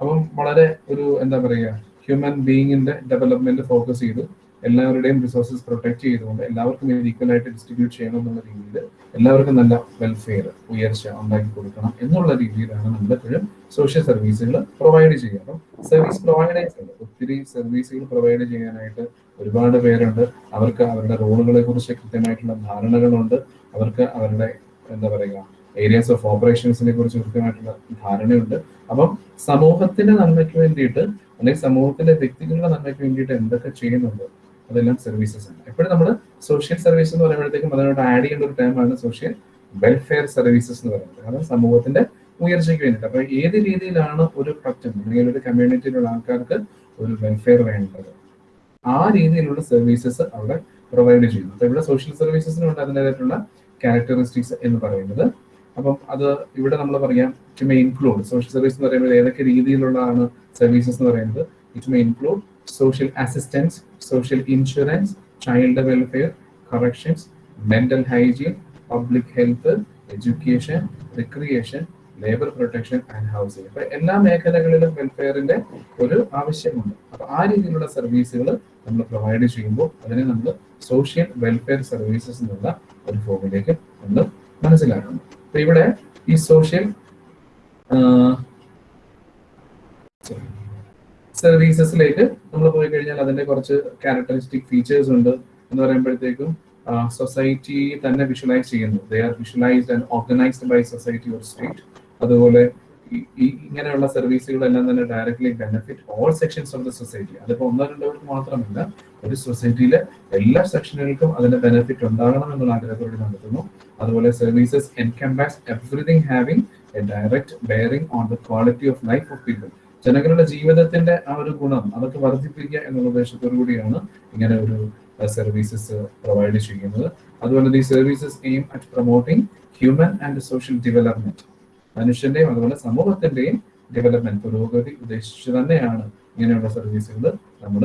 അപ്പം വളരെ ഒരു എന്താ പറയുക ഹ്യൂമൻ ബീയിങ്ങിന്റെ ഡെവലപ്മെന്റ് ഫോക്കസ് ചെയ്ത് എല്ലാവരുടെയും റിസോഴ്സസ് പ്രൊട്ടക്ട് ചെയ്തുകൊണ്ട് എല്ലാവർക്കും ഇത് ഈക്വൽ ആയിട്ട് ഡിസ്ട്രിബ്യൂട്ട് ചെയ്യണം എന്നുള്ള രീതിയിൽ എല്ലാവർക്കും നല്ല വെൽഫെയർ ഉയർച്ച ഉണ്ടാക്കി കൊടുക്കണം എന്നുള്ള രീതിയിലാണ് നമ്മൾ എപ്പോഴും സോഷ്യൽ സർവീസുകൾ പ്രൊവൈഡ് ചെയ്യുക. അപ്പം സർവീസ് പ്രൊവൈഡേഴ്സ് ഉണ്ട് ഒത്തിരി സർവീസുകൾ പ്രൊവൈഡ് ചെയ്യാനായിട്ട് ഒരുപാട് പേരുണ്ട്. അവർക്ക് അവരുടെ റോളുകളെ കുറിച്ച് കൃത്യമായിട്ടുള്ള ധാരണകളുണ്ട്. അവർക്ക് അവരുടെ എന്താ പറയുക ഏരിയാസ് ഓഫ് ഓപ്പറേഷൻസിനെ കുറിച്ച് കൃത്യമായിട്ടുള്ള ധാരണയുണ്ട്. അപ്പം സമൂഹത്തിന്റെ നന്മയ്ക്ക് വേണ്ടിയിട്ട് അല്ലെങ്കിൽ സമൂഹത്തിലെ വ്യക്തികളുടെ നന്മയ്ക്ക് വേണ്ടിയിട്ട് എന്തൊക്കെ ചെയ്യുന്നുണ്ട് അതെല്ലാം സർവീസസ് ആണ്. എപ്പോഴും നമ്മൾ സോഷ്യൽ സർവീസ് എന്ന് പറയുമ്പോഴത്തേക്കും അതിനോട് ആഡ് ചെയ്യേണ്ട ഒരു ടൈമാണ് സോഷ്യൽ വെൽഫെയർ സർവീസസ് എന്ന് പറയുന്നത്. കാരണം സമൂഹത്തിന്റെ ഉയർച്ചയ്ക്ക് വേണ്ടിയിട്ട്. അപ്പൊ ഏത് രീതിയിലാണ് ഒരു പറ്റം അല്ലെങ്കിൽ ഒരു കമ്മ്യൂണിറ്റിയിലുള്ള ആൾക്കാർക്ക് ഒരു വെൽഫെയർ വേണ്ടത്? ആ രീതിയിലുള്ള സർവീസസ് അവിടെ പ്രൊവൈഡ് ചെയ്യുന്നു. അപ്പൊ ഇവിടെ സോഷ്യൽ സർവീസസിനുണ്ട് അതിന്റെതായിട്ടുള്ള ക്യാരക്ടറിസ്റ്റിക്സ് എന്ന് പറയുന്നത്. അപ്പം അത് ഇവിടെ നമ്മൾ പറയാം it may include social service എന്ന് പറയുമ്പോൾ ഏതൊക്കെ രീതിയിലുള്ളതാണ് സർവീസസ് എന്ന് പറയുന്നത്? It may include social assistance social insurance child welfare corrections mental hygiene public health education recreation labour protection and housing അപ്പൊ എല്ലാ മേഖലകളിലും വെൽഫെയറിന്റെ ഒരു ആവശ്യമുണ്ട്. അപ്പൊ ആ രീതിയിലുള്ള സർവീസുകൾ നമ്മൾ പ്രൊവൈഡ് ചെയ്യുമ്പോൾ അതിനെ നമ്മൾ സോഷ്യൽ വെൽഫെയർ സർവീസസ് എന്നുള്ള ഒരു ഫോമിലേക്ക് നമ്മൾ മനസ്സിലാക്കുന്നു അപ്പൊ ഇവിടെ ഈ സോഷ്യൽ സർവീസസിലേക്ക് നമ്മൾ പോയി കഴിഞ്ഞാൽ അതിന്റെ കുറച്ച് ക്യാരക്ടറിസ്റ്റിക് ഫീച്ചേഴ്സ് ഉണ്ട് എന്ന് പറയുമ്പോഴത്തേക്കും സൊസൈറ്റി തന്നെ വിഷ്വലൈസ് ചെയ്യുന്നു. They are visualised and organised by society or state അതുപോലെ ഈ- ഇങ്ങനെയുള്ള സർവീസുകളെല്ലാം തന്നെ directly benefit all sections of the society അതിപ്പോ ഒന്നോ രണ്ടോ പേർക്ക് മാത്രമല്ല ഒരു സൊസൈറ്റിയിലെ എല്ലാ സെക്ഷനുകൾക്കും അതിന്റെ ബെനിഫിറ്റ് ഉണ്ടാകണം എന്നുള്ള ആഗ്രഹത്തോടെ നടത്തുന്നു. അതുപോലെ services encompass everything having a direct bearing on the quality of life of people ജനങ്ങളുടെ ജീവിതത്തിന്റെ ആ ഒരു ഗുണം അതൊക്കെ വർദ്ധിപ്പിക്കുക എന്നുള്ള ഉദ്ദേശത്തോടു കൂടിയാണ് ഇങ്ങനെ ഒരു സർവീസസ് പ്രൊവൈഡ് ചെയ്യുന്നത്. അതുപോലെ ഈ services aim at promoting human and social development മനുഷ്യന്റെയും അതുപോലെ സമൂഹത്തിന്റെയും ഡെവലപ്മെന്റ് പുരോഗതി ഉദ്ദേശിച്ച് തന്നെയാണ് ഇങ്ങനെയുള്ള സർവീസുകൾ നമ്മൾ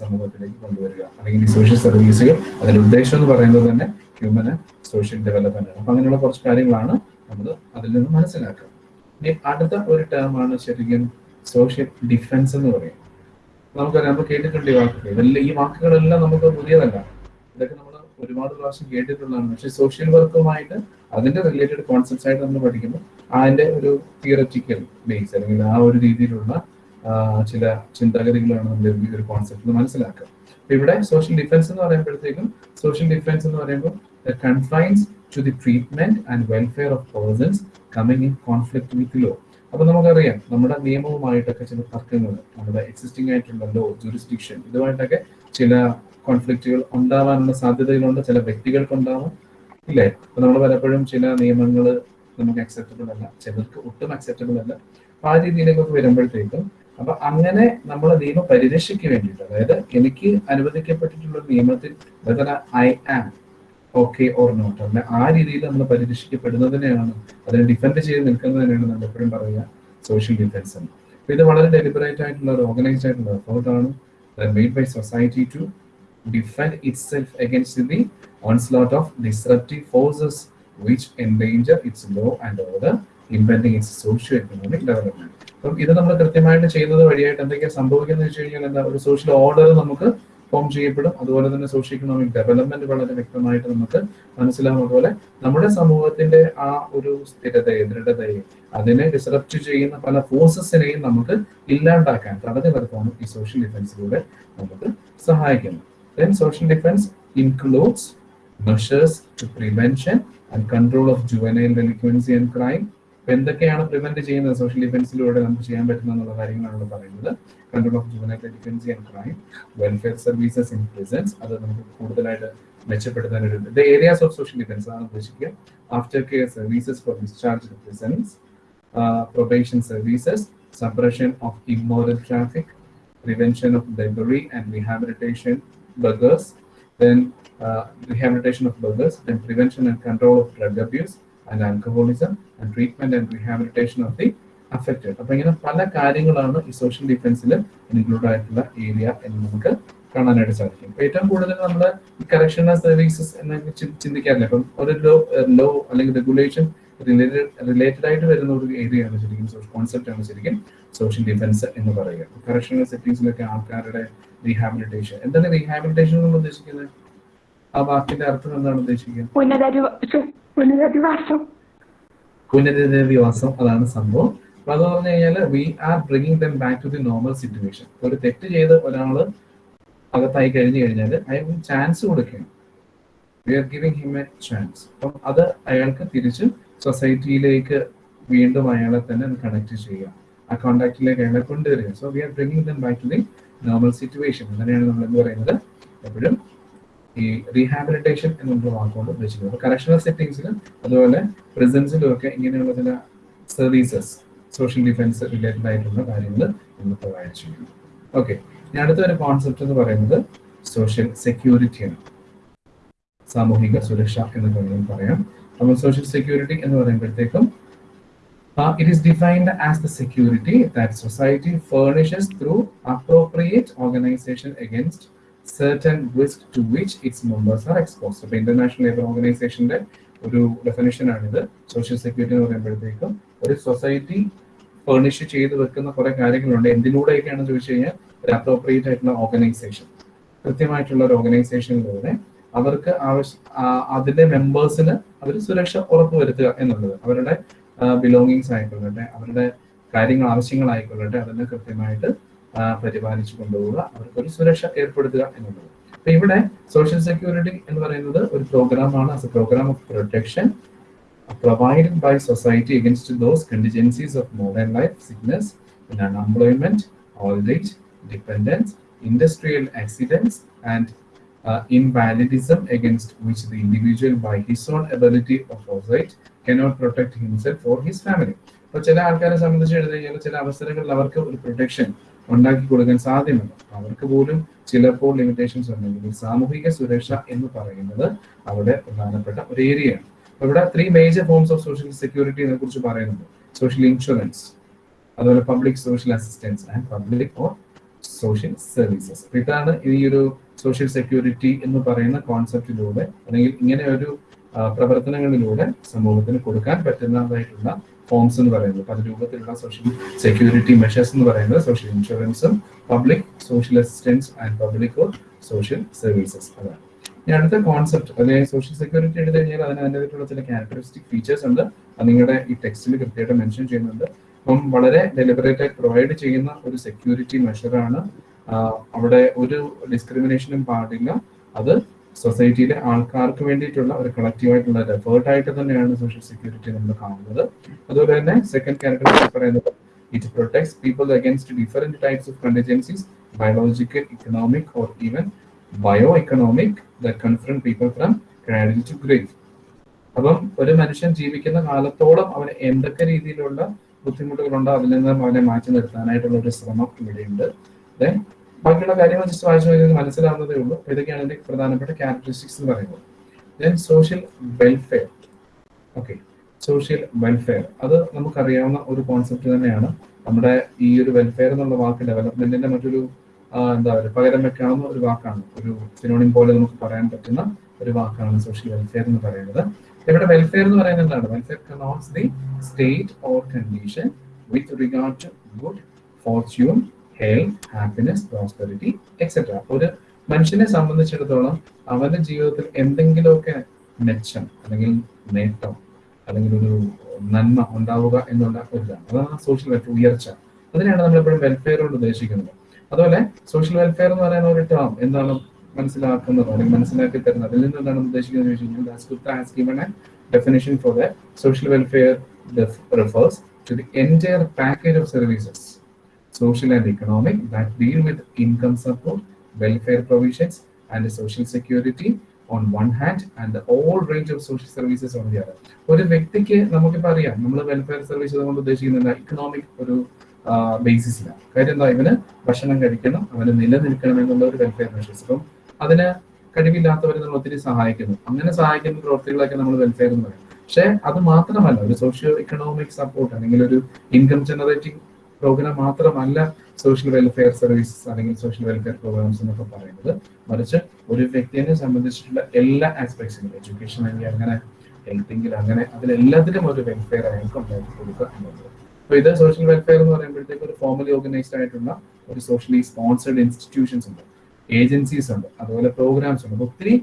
സമൂഹത്തിലേക്ക് കൊണ്ടുവരിക. അല്ലെങ്കിൽ ഈ സോഷ്യൽ സർവീസുകൾ അതിന്റെ ഉദ്ദേശം എന്ന് പറയുന്നത് തന്നെ ഹ്യൂമൻ സോഷ്യൽ ഡെവലപ്മെന്റ് അപ്പൊ അങ്ങനെയുള്ള കുറച്ച് കാര്യങ്ങളാണ് നമ്മൾ അതിൽ നിന്ന് മനസ്സിലാക്കുക. ഇനി അടുത്ത ഒരു ടേമാണ് ശരിക്കും സോഷ്യൽ ഡിഫൻസ് എന്ന് പറയും നമുക്കറിയാം നമ്മൾ കേട്ടിട്ടുണ്ട് ഈ വാക്കുകൾ. ഇതെല്ലാം ഈ വാക്കുകളെല്ലാം നമുക്ക് പുതിയതല്ല. ഇതൊക്കെ നമ്മൾ ഒരുപാട് പ്രാവശ്യം കേട്ടിട്ടുള്ളതാണ്. പക്ഷെ സോഷ്യൽ വർക്കുമായിട്ട് അതിന്റെ റിലേറ്റഡ് കോൺസെപ്റ്റ്സ് ആയിട്ട് നമ്മൾ പഠിക്കുമ്പോൾ അതിന്റെ ഒരു തിയററ്റിക്കൽ ബേസ് അല്ലെങ്കിൽ ആ ഒരു രീതിയിലുള്ള ചില ചിന്താഗതികളാണ് നമ്മൾ ഒരു കോൺസെപ്റ്റ് മനസ്സിലാക്കുക. ഇവിടെ സോഷ്യൽ ഡിഫൻസ് എന്ന് പറയുമ്പോഴത്തേക്കും സോഷ്യൽ ഡിഫൻസ് എന്ന് പറയുമ്പോൾ confines to the treatment and welfare of persons coming in conflict with law അപ്പൊ നമുക്കറിയാം നമ്മുടെ നിയമവുമായിട്ടൊക്കെ ചില തർക്കങ്ങൾ നമ്മുടെ എക്സിസ്റ്റിംഗ് ആയിട്ടുള്ള ലോ ജൂറിസ്ഡിക്ഷൻ ഇതുമായിട്ടൊക്കെ ചില കോൺഫ്ലിക്റ്റുകൾ ഉണ്ടാവാനുള്ള സാധ്യതകളുണ്ട് ചില വ്യക്തികൾക്ക് ഉണ്ടാവും ഇല്ലേ? അപ്പൊ നമ്മൾ പലപ്പോഴും ചില നിയമങ്ങൾ നമുക്ക് അക്സെപ്റ്റബിൾ അല്ല. ചിലർക്ക് ഒട്ടും അക്സെപ്റ്റബിൾ അല്ല. ആ രീതിയിലേക്കൊക്കെ വരുമ്പോഴത്തേക്കും അപ്പൊ അങ്ങനെ നമ്മൾ നിയമ പരിരക്ഷയ്ക്ക് വേണ്ടിയിട്ട് അതായത് എനിക്ക് അനുവദിക്കപ്പെട്ടിട്ടുള്ള നിയമത്തിൽ whether I am okay or not അങ്ങനെ ആ രീതിയിൽ നമ്മൾ പരിരക്ഷിക്കപ്പെടുന്നതിനെയാണ് അതിനെ ഡിഫെൻഡ് ചെയ്ത് നിൽക്കുന്നതിനെയാണ് നമ്മൾ എപ്പോഴും പറയുക സോഷ്യൽ ഡിഫൻസ് എന്ന്. അപ്പൊ ഇത് വളരെ ഡെലിബറേറ്റ് ആയിട്ടുള്ള ഒരു ഓർഗനൈസ്ഡ് ആയിട്ടുള്ള എഫേർട്ടാണ് made by society to defend itself against the onslaught of disruptive forces which endanger its law and order, impending its socio-economic development. അപ്പം ഇത് നമ്മൾ കൃത്യമായിട്ട് ചെയ്യുന്നത് വഴിയായിട്ട് എന്തൊക്കെയാണ് സംഭവിക്കുന്നത് വെച്ച് കഴിഞ്ഞാൽ എന്താ ഒരു സോഷ്യൽ ഓർഡർ നമുക്ക് ഫോം ചെയ്യപ്പെടും. അതുപോലെ തന്നെ സോഷ്യോ ഇക്കണോമിക് ഡെവലപ്മെന്റ് വളരെ വ്യക്തമായിട്ട് നമുക്ക് മനസ്സിലാവും. അതുപോലെ നമ്മുടെ സമൂഹത്തിന്റെ ആ ഒരു സ്ഥിരതയെ ദൃഢതയെ അതിനെ ഡിസ്റപ്റ്റ് ചെയ്യുന്ന പല ഫോഴ്സസിനെയും നമുക്ക് ഇല്ലാണ്ടാക്കാൻ തടഞ്ഞു നിർത്താനും ഈ സോഷ്യൽ ഡിഫൻസിലൂടെ നമുക്ക് സഹായിക്കുന്നു then social defence includes measures to prevention and control of juvenile delinquency and crime. അപ്പൊ എന്തൊക്കെയാണ് പ്രിവെന്റ് ചെയ്യുന്നത്? സോഷ്യൽ ഡിഫൻസിലൂടെ നമുക്ക് ചെയ്യാൻ പറ്റുന്ന എന്നുള്ള കാര്യങ്ങളാണ് പറയുന്നത്. Control of juvenile delinquency and crime welfare services in prisons അത് നമുക്ക് കൂടുതലായിട്ട് മെച്ചപ്പെടുത്താൻ ഒരു the areas of social defence ആണ് ഉദ്ദേശിക്കുക. After care services for discharge prisons probation services suppression of immoral traffic prevention of debris and rehabilitation beggars then rehabilitation of burglars, then prevention and control of drug abuse and alcoholism, and treatment and rehabilitation of the affected. അപ്പൊ ഇങ്ങനെ പല കാര്യങ്ങളാണ് ഈ social ഡിഫൻസിൽ include ആയിട്ടുള്ള area എന്ന് നമുക്ക് കാണാനായിട്ട് സാധിക്കും. അപ്പൊ ഏറ്റവും കൂടുതൽ നമ്മൾ ഈ കറക്ഷണൽ സർവീസസ് എന്ന് ചിന്തിക്കാറില്ല. ഇപ്പം ഒരു ലോ ലോ അല്ലെങ്കിൽ റെഗുലേഷൻ റിലേറ്റഡ് റിലേറ്റഡ് ആയിട്ട് വരുന്ന ഒരു ഏരിയ ആണ് ശരിക്കും കോൺസെപ്റ്റ് ആണ് ശരിക്കും സോഷ്യൽ ഡിഫൻസ് എന്ന് പറയുക. കറക്ഷണൽ സെറ്റിംഗ്സിലൊക്കെ ആൾക്കാരുടെ റീഹാബിലിറ്റേഷൻ എന്താണ് റീഹാബിലിറ്റേഷൻ നമ്മൾ ഉദ്ദേശിക്കുന്നത്? ആ വാക്കിന്റെ അർത്ഥം എന്താണ് ഉദ്ദേശിക്കുന്നത്? പുനരധിവാസം. അതാണ് സംഭവം. അപ്പൊ അത് പറഞ്ഞു കഴിഞ്ഞാൽ we are bringing them back to the normal situation ഒരു തെറ്റ് ചെയ്ത് ഒരാൾ അകത്തായി കഴിഞ്ഞു കഴിഞ്ഞാൽ അയാൾക്ക് ചാൻസ് കൊടുക്കണം we are giving him a chance അപ്പം അത് അയാൾക്ക് തിരിച്ച് സൊസൈറ്റിയിലേക്ക് വീണ്ടും അയാളെ തന്നെ കണക്ട് ചെയ്യുക. ആ കോണ്ടാക്റ്റിലേക്ക് അയാളെ കൊണ്ടുവരിക. So we are bringing them back to the normal situation അങ്ങനെയാണ് നമ്മൾ എന്ത് പറയുന്നത്. എപ്പോഴും ഈ റീഹാബിലിറ്റേഷൻ എന്നുള്ള വാക്കുകൊണ്ട് ഉദ്ദേശിക്കുന്നത്. കറക്ഷണൽ സെറ്റിംഗ്സിലും അതുപോലെ പ്രിസൻസിലും ഒക്കെ ഇങ്ങനെയുള്ള ചില സർവീസസ് സോഷ്യൽ ഡിഫൻസ് റിലേറ്റഡ് ആയിട്ടുള്ള കാര്യങ്ങൾ നമ്മൾ പ്രൊവൈഡ് ചെയ്യുന്നു. ഓക്കെ ഇനി അടുത്ത ഒരു കോൺസെപ്റ്റ് എന്ന് പറയുന്നത് സോഷ്യൽ സെക്യൂരിറ്റിയാണ് സാമൂഹിക സുരക്ഷ എന്ന് വേണമെങ്കിൽ പറയാം. അപ്പോൾ സോഷ്യൽ സെക്യൂരിറ്റി എന്ന് പറയുമ്പോഴത്തേക്കും it is defined as the security that society furnishes through appropriate organisation against certain risk to which its members are exposed. അപ്പോൾ ഇന്റർനാഷണൽ ലേബർ ഓർഗനൈസേഷന്റെ ഒരു ഡെഫിനേഷൻ ആണിത്. സോഷ്യൽ സെക്യൂരിറ്റി എന്ന് പറയുമ്പോഴത്തേക്കും ഒരു സൊസൈറ്റി ഫേർണിഷ് ചെയ്ത് വെക്കുന്ന കുറെ കാര്യങ്ങളുണ്ട്. എന്തിലൂടെയൊക്കെയാണെന്ന് ചോദിച്ചു കഴിഞ്ഞാൽ ഒരു അപ്രോപ്രിയേറ്റ് ആയിട്ടുള്ള ഓർഗനൈസേഷൻ കൃത്യമായിട്ടുള്ള ഒരു ഓർഗനൈസേഷനിലൂടെ അവർക്ക് ആവശ്യ അതിന്റെ മെമ്പേഴ്സിന് അവർ സുരക്ഷ ഉറപ്പുവരുത്തുക എന്നുള്ളത്. അവരുടെ ബിലോങ്ങിങ്സ് ആയിക്കൊള്ളട്ടെ അവരുടെ കാര്യങ്ങൾ ആവശ്യങ്ങളായിക്കൊള്ളട്ടെ അതിനെ കൃത്യമായിട്ട് പരിപാലിച്ചു കൊണ്ടുപോവുക അവർക്കൊരു സുരക്ഷ ഏർപ്പെടുത്തുക എന്നുള്ളത് അപ്പൊ ഇവിടെ സോഷ്യൽ സെക്യൂരിറ്റി എന്ന് പറയുന്നത് ഒരു പ്രോഗ്രാമാണ് as a programme of protection by society against those contingencies of modern life, sickness, and unemployment, old age, dependence, industrial accidents, and uh, invalidism which the individual, by his own ability of foresight, cannot protect himself or his family. അപ്പോൾ ചില ആൾക്കാരെ സംബന്ധിച്ച് എടുത്തു കഴിഞ്ഞാൽ ചില അവസരങ്ങളിൽ അവർക്ക് ഒരു പ്രൊട്ടക്ഷൻ ഉണ്ടാക്കി കൊടുക്കാൻ സാധ്യമല്ല. അവർക്ക് പോലും ചിലപ്പോൾ ലിമിറ്റേഷൻസ് ഉണ്ടെങ്കിൽ സാമൂഹിക സുരക്ഷ എന്ന് പറയുന്നത് അവിടെ പ്രധാനപ്പെട്ട ഒരു ഏരിയയാണ് ഇവിടെ three major forms of social സെക്യൂരിറ്റിയെ കുറിച്ച് പറയുന്നുണ്ട്. സോഷ്യൽ ഇൻഷുറൻസ് അതുപോലെ public social assistance and public or social services ഇതാണ് ഈ ഒരു സോഷ്യൽ സെക്യൂരിറ്റി എന്ന് പറയുന്ന കോൺസെപ്റ്റിലൂടെ അല്ലെങ്കിൽ ഇങ്ങനെ ഒരു പ്രവർത്തനങ്ങളിലൂടെ സമൂഹത്തിന് കൊടുക്കാൻ പറ്റുന്നതായിട്ടുള്ള ഫോംസ് എന്ന് പറയുന്നത്. പല രൂപത്തിലുള്ള സോഷ്യൽ സെക്യൂരിറ്റി മെഷേഴ്സ് എന്ന് പറയുന്നത് സോഷ്യൽ ഇൻഷുറൻസും public social assistance and public social services അതാണ്. ഇനി അടുത്ത കോൺസെപ്റ്റ് അല്ലെങ്കിൽ സോഷ്യൽ സെക്യൂരിറ്റി എടുത്തു കഴിഞ്ഞാൽ അതിന് അതിന്റെതായിട്ടുള്ള ചില ക്യാരക്ടറിസ്റ്റിക് ഫീച്ചേഴ്സ് ഉണ്ട്. അത് നിങ്ങളുടെ ഈ ടെക്സ്റ്റിൽ കൃത്യമായിട്ട് മെൻഷൻ ചെയ്യുന്നുണ്ട്. അപ്പം വളരെ ഡെലിബറേറ്റ് ആയി പ്രൊവൈഡ് ചെയ്യുന്ന ഒരു സെക്യൂരിറ്റി മെഷറാണ് അവിടെ ഒരു ഡിസ്ക്രിമിനേഷനും പാടില്ല. അത് സൊസൈറ്റിയിലെ ആൾക്കാർക്ക് വേണ്ടിയിട്ടുള്ള ഒരു കളക്റ്റീവായിട്ടുള്ള ഒരു എഫേർട്ട് ആയിട്ട് തന്നെയാണ് സോഷ്യൽ സെക്യൂരിറ്റി നമ്മൾ കാണുന്നത്. അതുപോലെ തന്നെ സെക്കൻഡ് ക്യാരക്ടർ പറയുന്നത് it protects people against different types of contingencies biological economic or even bio economic the confront people from cradle to grave അപ്പം ഒരു മനുഷ്യൻ ജീവിക്കുന്ന കാലത്തോളം അവന് എന്തൊക്കെ രീതിയിലുള്ള ബുദ്ധിമുട്ടുകളുണ്ടോ അതിൽ നിന്ന് അവനെ മാറ്റി നിർത്താനായിട്ടുള്ള ഒരു ശ്രമം ഇവിടെയുണ്ട്. ദെൻ ബാക്കിയുള്ള കാര്യങ്ങൾ ജസ്റ്റ് വായിച്ചു കഴിഞ്ഞാൽ മനസ്സിലാവുന്നതേ ഉള്ളൂ. ഇതൊക്കെയാണ് ഇതിന്റെ പ്രധാനപ്പെട്ട ക്യാരക്ടറിസ്റ്റിക്സ് എന്ന് പറയുന്നത്. Then social welfare okay social welfare അത് നമുക്കറിയാവുന്ന ഒരു കോൺസെപ്റ്റ് തന്നെയാണ്. നമ്മുടെ ഈ ഒരു വെൽഫെയർ എന്നുള്ള വാക്ക് ഡെവലപ്മെന്റിന്റെ മറ്റൊരു എന്താ പറയുക പകരം വെക്കാവുന്ന ഒരു വാക്കാണ്. ഒരു സിനോണിം പോലെ നമുക്ക് പറയാൻ പറ്റുന്ന ഒരു വാക്കാണ് സോഷ്യൽ വെൽഫെയർ എന്ന് പറയുന്നത്. ഇവിടെ വെൽഫെയർ എന്ന് പറയുന്നത് എന്താണ്? Welfare connotes the state or condition with regard to good fortune health happiness prosperity etcetera ഒരു മനുഷ്യനെ സംബന്ധിച്ചിടത്തോളം അവന്റെ ജീവിതത്തിൽ എന്തെങ്കിലുമൊക്കെ മെച്ചം അല്ലെങ്കിൽ നേട്ടം അല്ലെങ്കിൽ ഒരു നന്മ ഉണ്ടാവുക എന്നുള്ള ഒരു ഇതാണ് അതാണ് സോഷ്യൽ വെൽഫെയർ ഉയർച്ച. അതിനെയാണ് നമ്മൾ എപ്പോഴും വെൽഫെയർ കൊണ്ട് ഉദ്ദേശിക്കുന്നത്. അതുപോലെ സോഷ്യൽ വെൽഫെയർ എന്ന് പറയുന്ന ഒരു ടേം എന്താണ് മനസ്സിലാക്കുന്നത്? അല്ലെങ്കിൽ മനസ്സിലാക്കി തരുന്നത്? അതിൽ നിന്ന് എന്താണ് ഉദ്ദേശിക്കുന്നത് ചോദിച്ചു കഴിഞ്ഞാൽ definition for the social welfare refers to the entire package of services. Social and economic that deal with income support welfare provisions and social security on one hand and the whole range of social services on the other. ഒരു വ്യക്തിക്ക് നമുക്കിപ്പോൾ അറിയാം നമ്മൾ welfare service കൊണ്ട് ഉദ്ദേശിക്കുന്നത് economic ഒരു ബേസിസിലാണ് കാര്യം എന്താ? ഇവന് ഭക്ഷണം കഴിക്കണം അവന് നിലനിൽക്കണം എന്നുള്ള ഒരു വെൽഫെയർ മെഷേഴ്സ് അപ്പം അതിന് കഴിവില്ലാത്തവരെ നമ്മൾ ഒത്തിരി സഹായിക്കുന്നു. അങ്ങനെ സഹായിക്കുന്ന പ്രവൃത്തികളൊക്കെ നമ്മൾ വെൽഫെയർ എന്ന് പറയും. പക്ഷേ അത് മാത്രമല്ല ഒരു സോഷ്യോ ഇക്കണോമിക് സപ്പോർട്ട് അല്ലെങ്കിൽ ഒരു ഇൻകം ജനറേറ്റിംഗ് പ്രോഗ്രാം മാത്രമല്ല സോഷ്യൽ വെൽഫെയർ സർവീസസ് അല്ലെങ്കിൽ സോഷ്യൽ വെൽഫെയർ പ്രോഗ്രാംസ് എന്നൊക്കെ പറയുന്നത്. മറിച്ച് ഒരു വ്യക്തിയെ സംബന്ധിച്ചിട്ടുള്ള എല്ലാ ആസ്പെക്ട്സിലും എഡ്യൂക്കേഷൻ ആണെങ്കിൽ അങ്ങനെ ഹെൽത്തിങ്കിൽ അങ്ങനെ അതിലെല്ലാത്തിലും ഒരു വെൽഫെയർ അയാൾക്ക് ഉണ്ടാക്കി കൊടുക്കുക എന്നുള്ളത്. അപ്പൊ ഇത് സോഷ്യൽ വെൽഫെയർ എന്ന് പറയുമ്പോഴത്തേക്ക് ഒരു ഫോർമലി ഓർഗനൈസ്ഡ് ആയിട്ടുള്ള ഒരു സോഷ്യലി സ്പോൺസർഡ് ഇൻസ്റ്റിറ്റ്യൂഷൻസ് ഉണ്ട്. ഏജൻസീസ് ഉണ്ട്. അതുപോലെ പ്രോഗ്രാംസ് ഉണ്ട്. ഒത്തിരി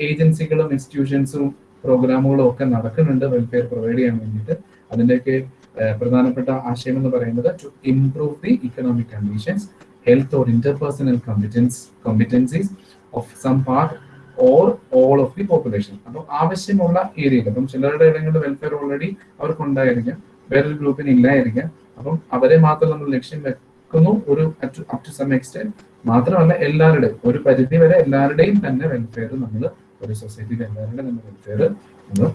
ഏജൻസികളും ഇൻസ്റ്റിറ്റ്യൂഷൻസും പ്രോഗ്രാമുകളും ഒക്കെ നടക്കുന്നുണ്ട്. വെൽഫെയർ പ്രൊവൈഡ് ചെയ്യാൻ വേണ്ടിയിട്ട്. അതിന്റെയൊക്കെ ഏഹ്, പ്രധാനപ്പെട്ട ആശയം എന്ന് പറയുന്നത് to improve the economic conditions health or interpersonal competence competencies of some part or all of the population അപ്പം ആവശ്യമുള്ള ഏരിയയിൽ അപ്പം ചിലരുടെ ഇടങ്ങളിൽ വെൽഫെയർ ഓൾറെഡി അവർക്ക് ഉണ്ടായിരിക്കാം വേറൊരു ഗ്രൂപ്പിന് ഇല്ലായിരിക്കാം. അപ്പം അവരെ മാത്രം നമ്മൾ ലക്ഷ്യം വെക്കുന്നു ഒരു അപ് ടു സം എക്സ്റ്റെൻഡ് മാത്രമല്ല എല്ലാവരുടെയും ഒരു പരിധി വരെ എല്ലാവരുടെയും തന്നെ വെൽഫെയർ നമ്മൾ ഒരു സൊസൈറ്റിയിൽ എല്ലാവരുടെയും തന്നെ വെൽഫെയർ നമ്മൾ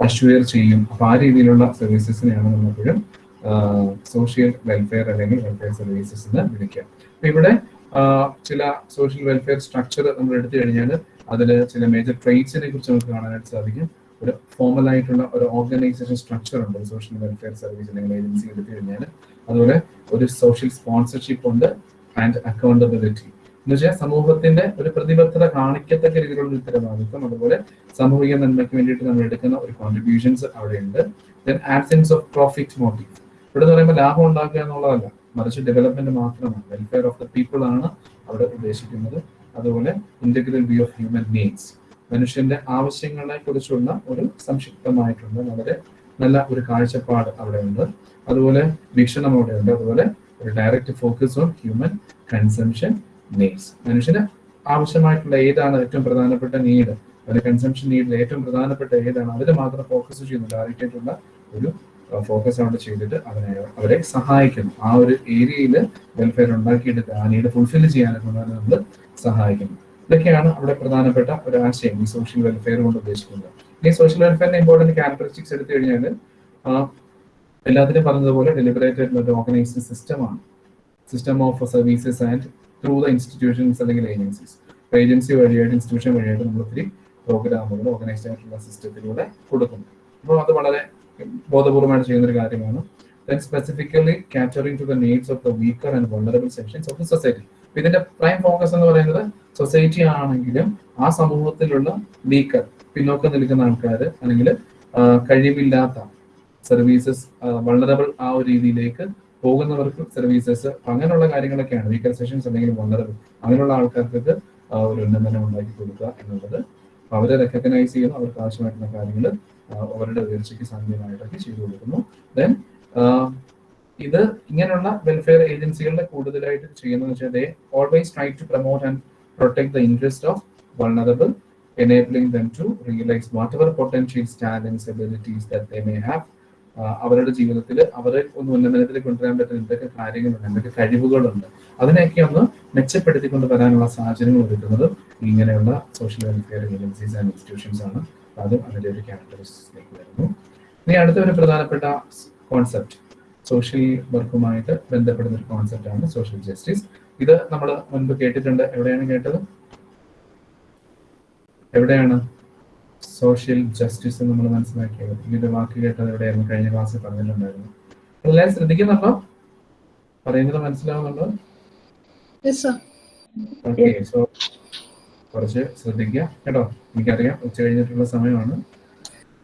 അഷ്വയർ ചെയ്യും. അപ്പൊ ആ രീതിയിലുള്ള സർവീസസിനെയാണ് നമ്മളെപ്പോഴും സോഷ്യൽ വെൽഫെയർ അല്ലെങ്കിൽ വെൽഫെയർ സർവീസസ് എന്ന് വിളിക്കുക. അപ്പൊ ഇവിടെ ചില സോഷ്യൽ വെൽഫെയർ സ്ട്രക്ചർ നമ്മൾ എടുത്തു കഴിഞ്ഞാൽ അതിൽ ചില മേജർ ട്രേറ്റ്സിനെ കുറിച്ച് നമുക്ക് കാണാനായിട്ട് സാധിക്കും. ഒരു ഫോമൽ ആയിട്ടുള്ള ഒരു ഓർഗനൈസേഷൻ സ്ട്രക്ചർ ഉണ്ട് സോഷ്യൽ വെൽഫെയർ സർവീസ് അല്ലെങ്കിൽ ഏജൻസി എടുത്തു കഴിഞ്ഞാൽ. അതുപോലെ ഒരു സോഷ്യൽ സ്പോൺസർഷിപ്പ് ഉണ്ട് ആൻഡ് അക്കൗണ്ടബിലിറ്റി എന്ന് വെച്ചാൽ സമൂഹത്തിന്റെ ഒരു പ്രതിബദ്ധത കാണിക്കത്തക്ക രീതിയിലുള്ള ഉത്തരവാദിത്വം അതുപോലെ സാമൂഹിക നന്മയ്ക്ക് വേണ്ടിയിട്ട് നമ്മൾ എടുക്കുന്ന ഒരു കോൺട്രിബ്യൂഷൻസ് അവിടെ ഉണ്ട് then absence of profit motive ഇവിടെ എന്ന് പറയുമ്പോൾ ലാഭം ഉണ്ടാക്കുക എന്നുള്ളതല്ല മറിച്ച് ഡെവലപ്മെന്റ് മാത്രമാണ്. വെൽഫെയർ ഓഫ് ദ പീപ്പിൾ ആണ് അവിടെ ഉദ്ദേശിക്കുന്നത്. അതുപോലെ integral view of human needs മനുഷ്യന്റെ ആവശ്യങ്ങളെ കുറിച്ചുള്ള ഒരു സംക്ഷിപ്തമായിട്ടുള്ള വളരെ നല്ല ഒരു കാഴ്ചപ്പാട് അവിടെ ഉണ്ട് അതുപോലെ വീക്ഷണം അവിടെ ഉണ്ട് അതുപോലെ ഒരു direct focus on human consumption needs മനുഷ്യന് ആവശ്യമായിട്ടുള്ള ഏതാണ് ഏറ്റവും പ്രധാനപ്പെട്ട നീഡ് അവരുടെ കൺസംഷൻ നീഡിൽ ഏറ്റവും പ്രധാനപ്പെട്ട ഏതാണ്? അതിൽ മാത്രം ഫോക്കസ് ചെയ്യുന്നു ഡയറക്റ്റ് ആയിട്ടുള്ള ഒരു ഫോക്കസ് അവിടെ ചെയ്തിട്ട് അവനെ അവരെ സഹായിക്കുന്നു. ആ ഒരു ഏരിയയിൽ വെൽഫെയർ ഉണ്ടാക്കിയിട്ട് ആ നീഡ് ഫുൾഫിൽ ചെയ്യാനൊക്കെ നമ്മൾ സഹായിക്കുന്നു ഇതൊക്കെയാണ് അവിടെ പ്രധാനപ്പെട്ട ഒരു ആശയം ഈ സോഷ്യൽ വെൽഫെയർ കൊണ്ട് ഉദ്ദേശിക്കുന്നത്. ഈ സോഷ്യൽ വെൽഫെയറിന്റെ ഇമ്പോർട്ടന്റ് ക്യാരക്ടറിസ്റ്റിക്സ് എടുത്തു കഴിഞ്ഞാൽ എല്ലാത്തിനും പറഞ്ഞതുപോലെ ഡെലിബറേറ്റ് ആയിട്ടുള്ള ഒരു ഓർഗനൈസ്ഡ് സിസ്റ്റമാണ് system of services and through the institutions അല്ലെങ്കിൽ ഏജൻസീസ് ഏജൻസി വഴിയായിട്ട് ഇൻസ്റ്റിറ്റ്യൂഷൻ വഴിയായിട്ട് നമ്മൾ ഒത്തിരി പ്രോഗ്രാമുകൾ ഓർഗനൈസ്ഡ് ആയിട്ടുള്ള സിസ്റ്റത്തിലൂടെ കൊടുക്കുന്നു. അപ്പോൾ അത് വളരെ ബോധപൂർവമായിട്ട് ചെയ്യുന്ന ഒരു കാര്യമാണ് then specifically catering to the needs of the weaker and vulnerable sections of the society ഇതിന്റെ പ്രൈം ഫോക്കസ് എന്ന് പറയുന്നത് സൊസൈറ്റി ആണെങ്കിലും ആ സമൂഹത്തിലുള്ള വീക്കർ പിന്നോക്കം നിൽക്കുന്ന ആൾക്കാർ അല്ലെങ്കിൽ കഴിവില്ലാത്ത സർവീസസ് വൾണറബിൾ ആ ഒരു രീതിയിലേക്ക് പോകുന്നവർക്ക് സർവീസസ് അങ്ങനെയുള്ള കാര്യങ്ങളൊക്കെയാണ്. വീക്കർ സെഷൻസ് അല്ലെങ്കിൽ വന്നറബിൾ അങ്ങനെയുള്ള ആൾക്കാർക്ക് ഒരു ഉന്നമനം ഉണ്ടാക്കി കൊടുക്കുക എന്നുള്ളത് അവരെ റെക്കഗ്നൈസ് ചെയ്യുന്നു. അവർക്ക് ആവശ്യമായിട്ടുള്ള കാര്യങ്ങൾ അവരുടെ ഉയർച്ചയ്ക്ക് സാധ്യമായിട്ടൊക്കെ ചെയ്തു കൊടുക്കുന്നു. ദെൻ ഇത് ഇങ്ങനെയുള്ള വെൽഫെയർ ഏജൻസികളുടെ കൂടുതലായിട്ട് ചെയ്യുന്നത് വെച്ചാൽ they always try to promote and protect the interest of vulnerable enabling them to realize whatever potentials talents abilities they may have. ആഹ് അവരുടെ ജീവിതത്തിൽ അവരെ ഒന്ന് ഉന്നമനത്തിൽ കൊണ്ടുവരാൻ പറ്റുന്ന എന്തൊക്കെ കാര്യങ്ങളുണ്ട് എന്തൊക്കെ കഴിവുകളുണ്ട് അതിനെയൊക്കെ ഒന്ന് മെച്ചപ്പെടുത്തിക്കൊണ്ട് വരാനുള്ള സാഹചര്യങ്ങൾ ഒരുക്കുന്നത് ഇങ്ങനെയുള്ള social welfare agencies and institutions ആണ്. അതും അതിന്റെ ഒരു ക്യാരക്ടറിസ്റ്റിക്സിലേക്ക് വരുന്നു. ഇനി അടുത്ത ഒരു പ്രധാനപ്പെട്ട കോൺസെപ്റ്റ് സോഷ്യൽ വർക്കുമായിട്ട് ബന്ധപ്പെടുന്ന ഒരു കോൺസെപ്റ്റ് ആണ് സോഷ്യൽ ജസ്റ്റിസ് ഇത് നമ്മൾ മുൻപ് കേട്ടിട്ടുണ്ട്. എവിടെയാണ് കേട്ടത്? എവിടെയാണ്? സോഷ്യൽ ജസ്റ്റിസ് നമ്മൾ മനസ്സിലാക്കിയത്. ഇതിന്റെ വാക്ക് കേട്ടത് എവിടെയായിരുന്നു? കഴിഞ്ഞ ക്ലാസ്സിൽ പറഞ്ഞിട്ടുണ്ടായിരുന്നു. എല്ലാവരും ശ്രദ്ധിക്കുന്നുണ്ടോ പറയുന്നത് മനസ്സിലാവുന്നുണ്ടോ? ഓക്കെ സോ കുറച്ച് ശ്രദ്ധിക്കുക. കേട്ടോ എനിക്കറിയാം ഉച്ച കഴിഞ്ഞിട്ടുള്ള സമയമാണ്.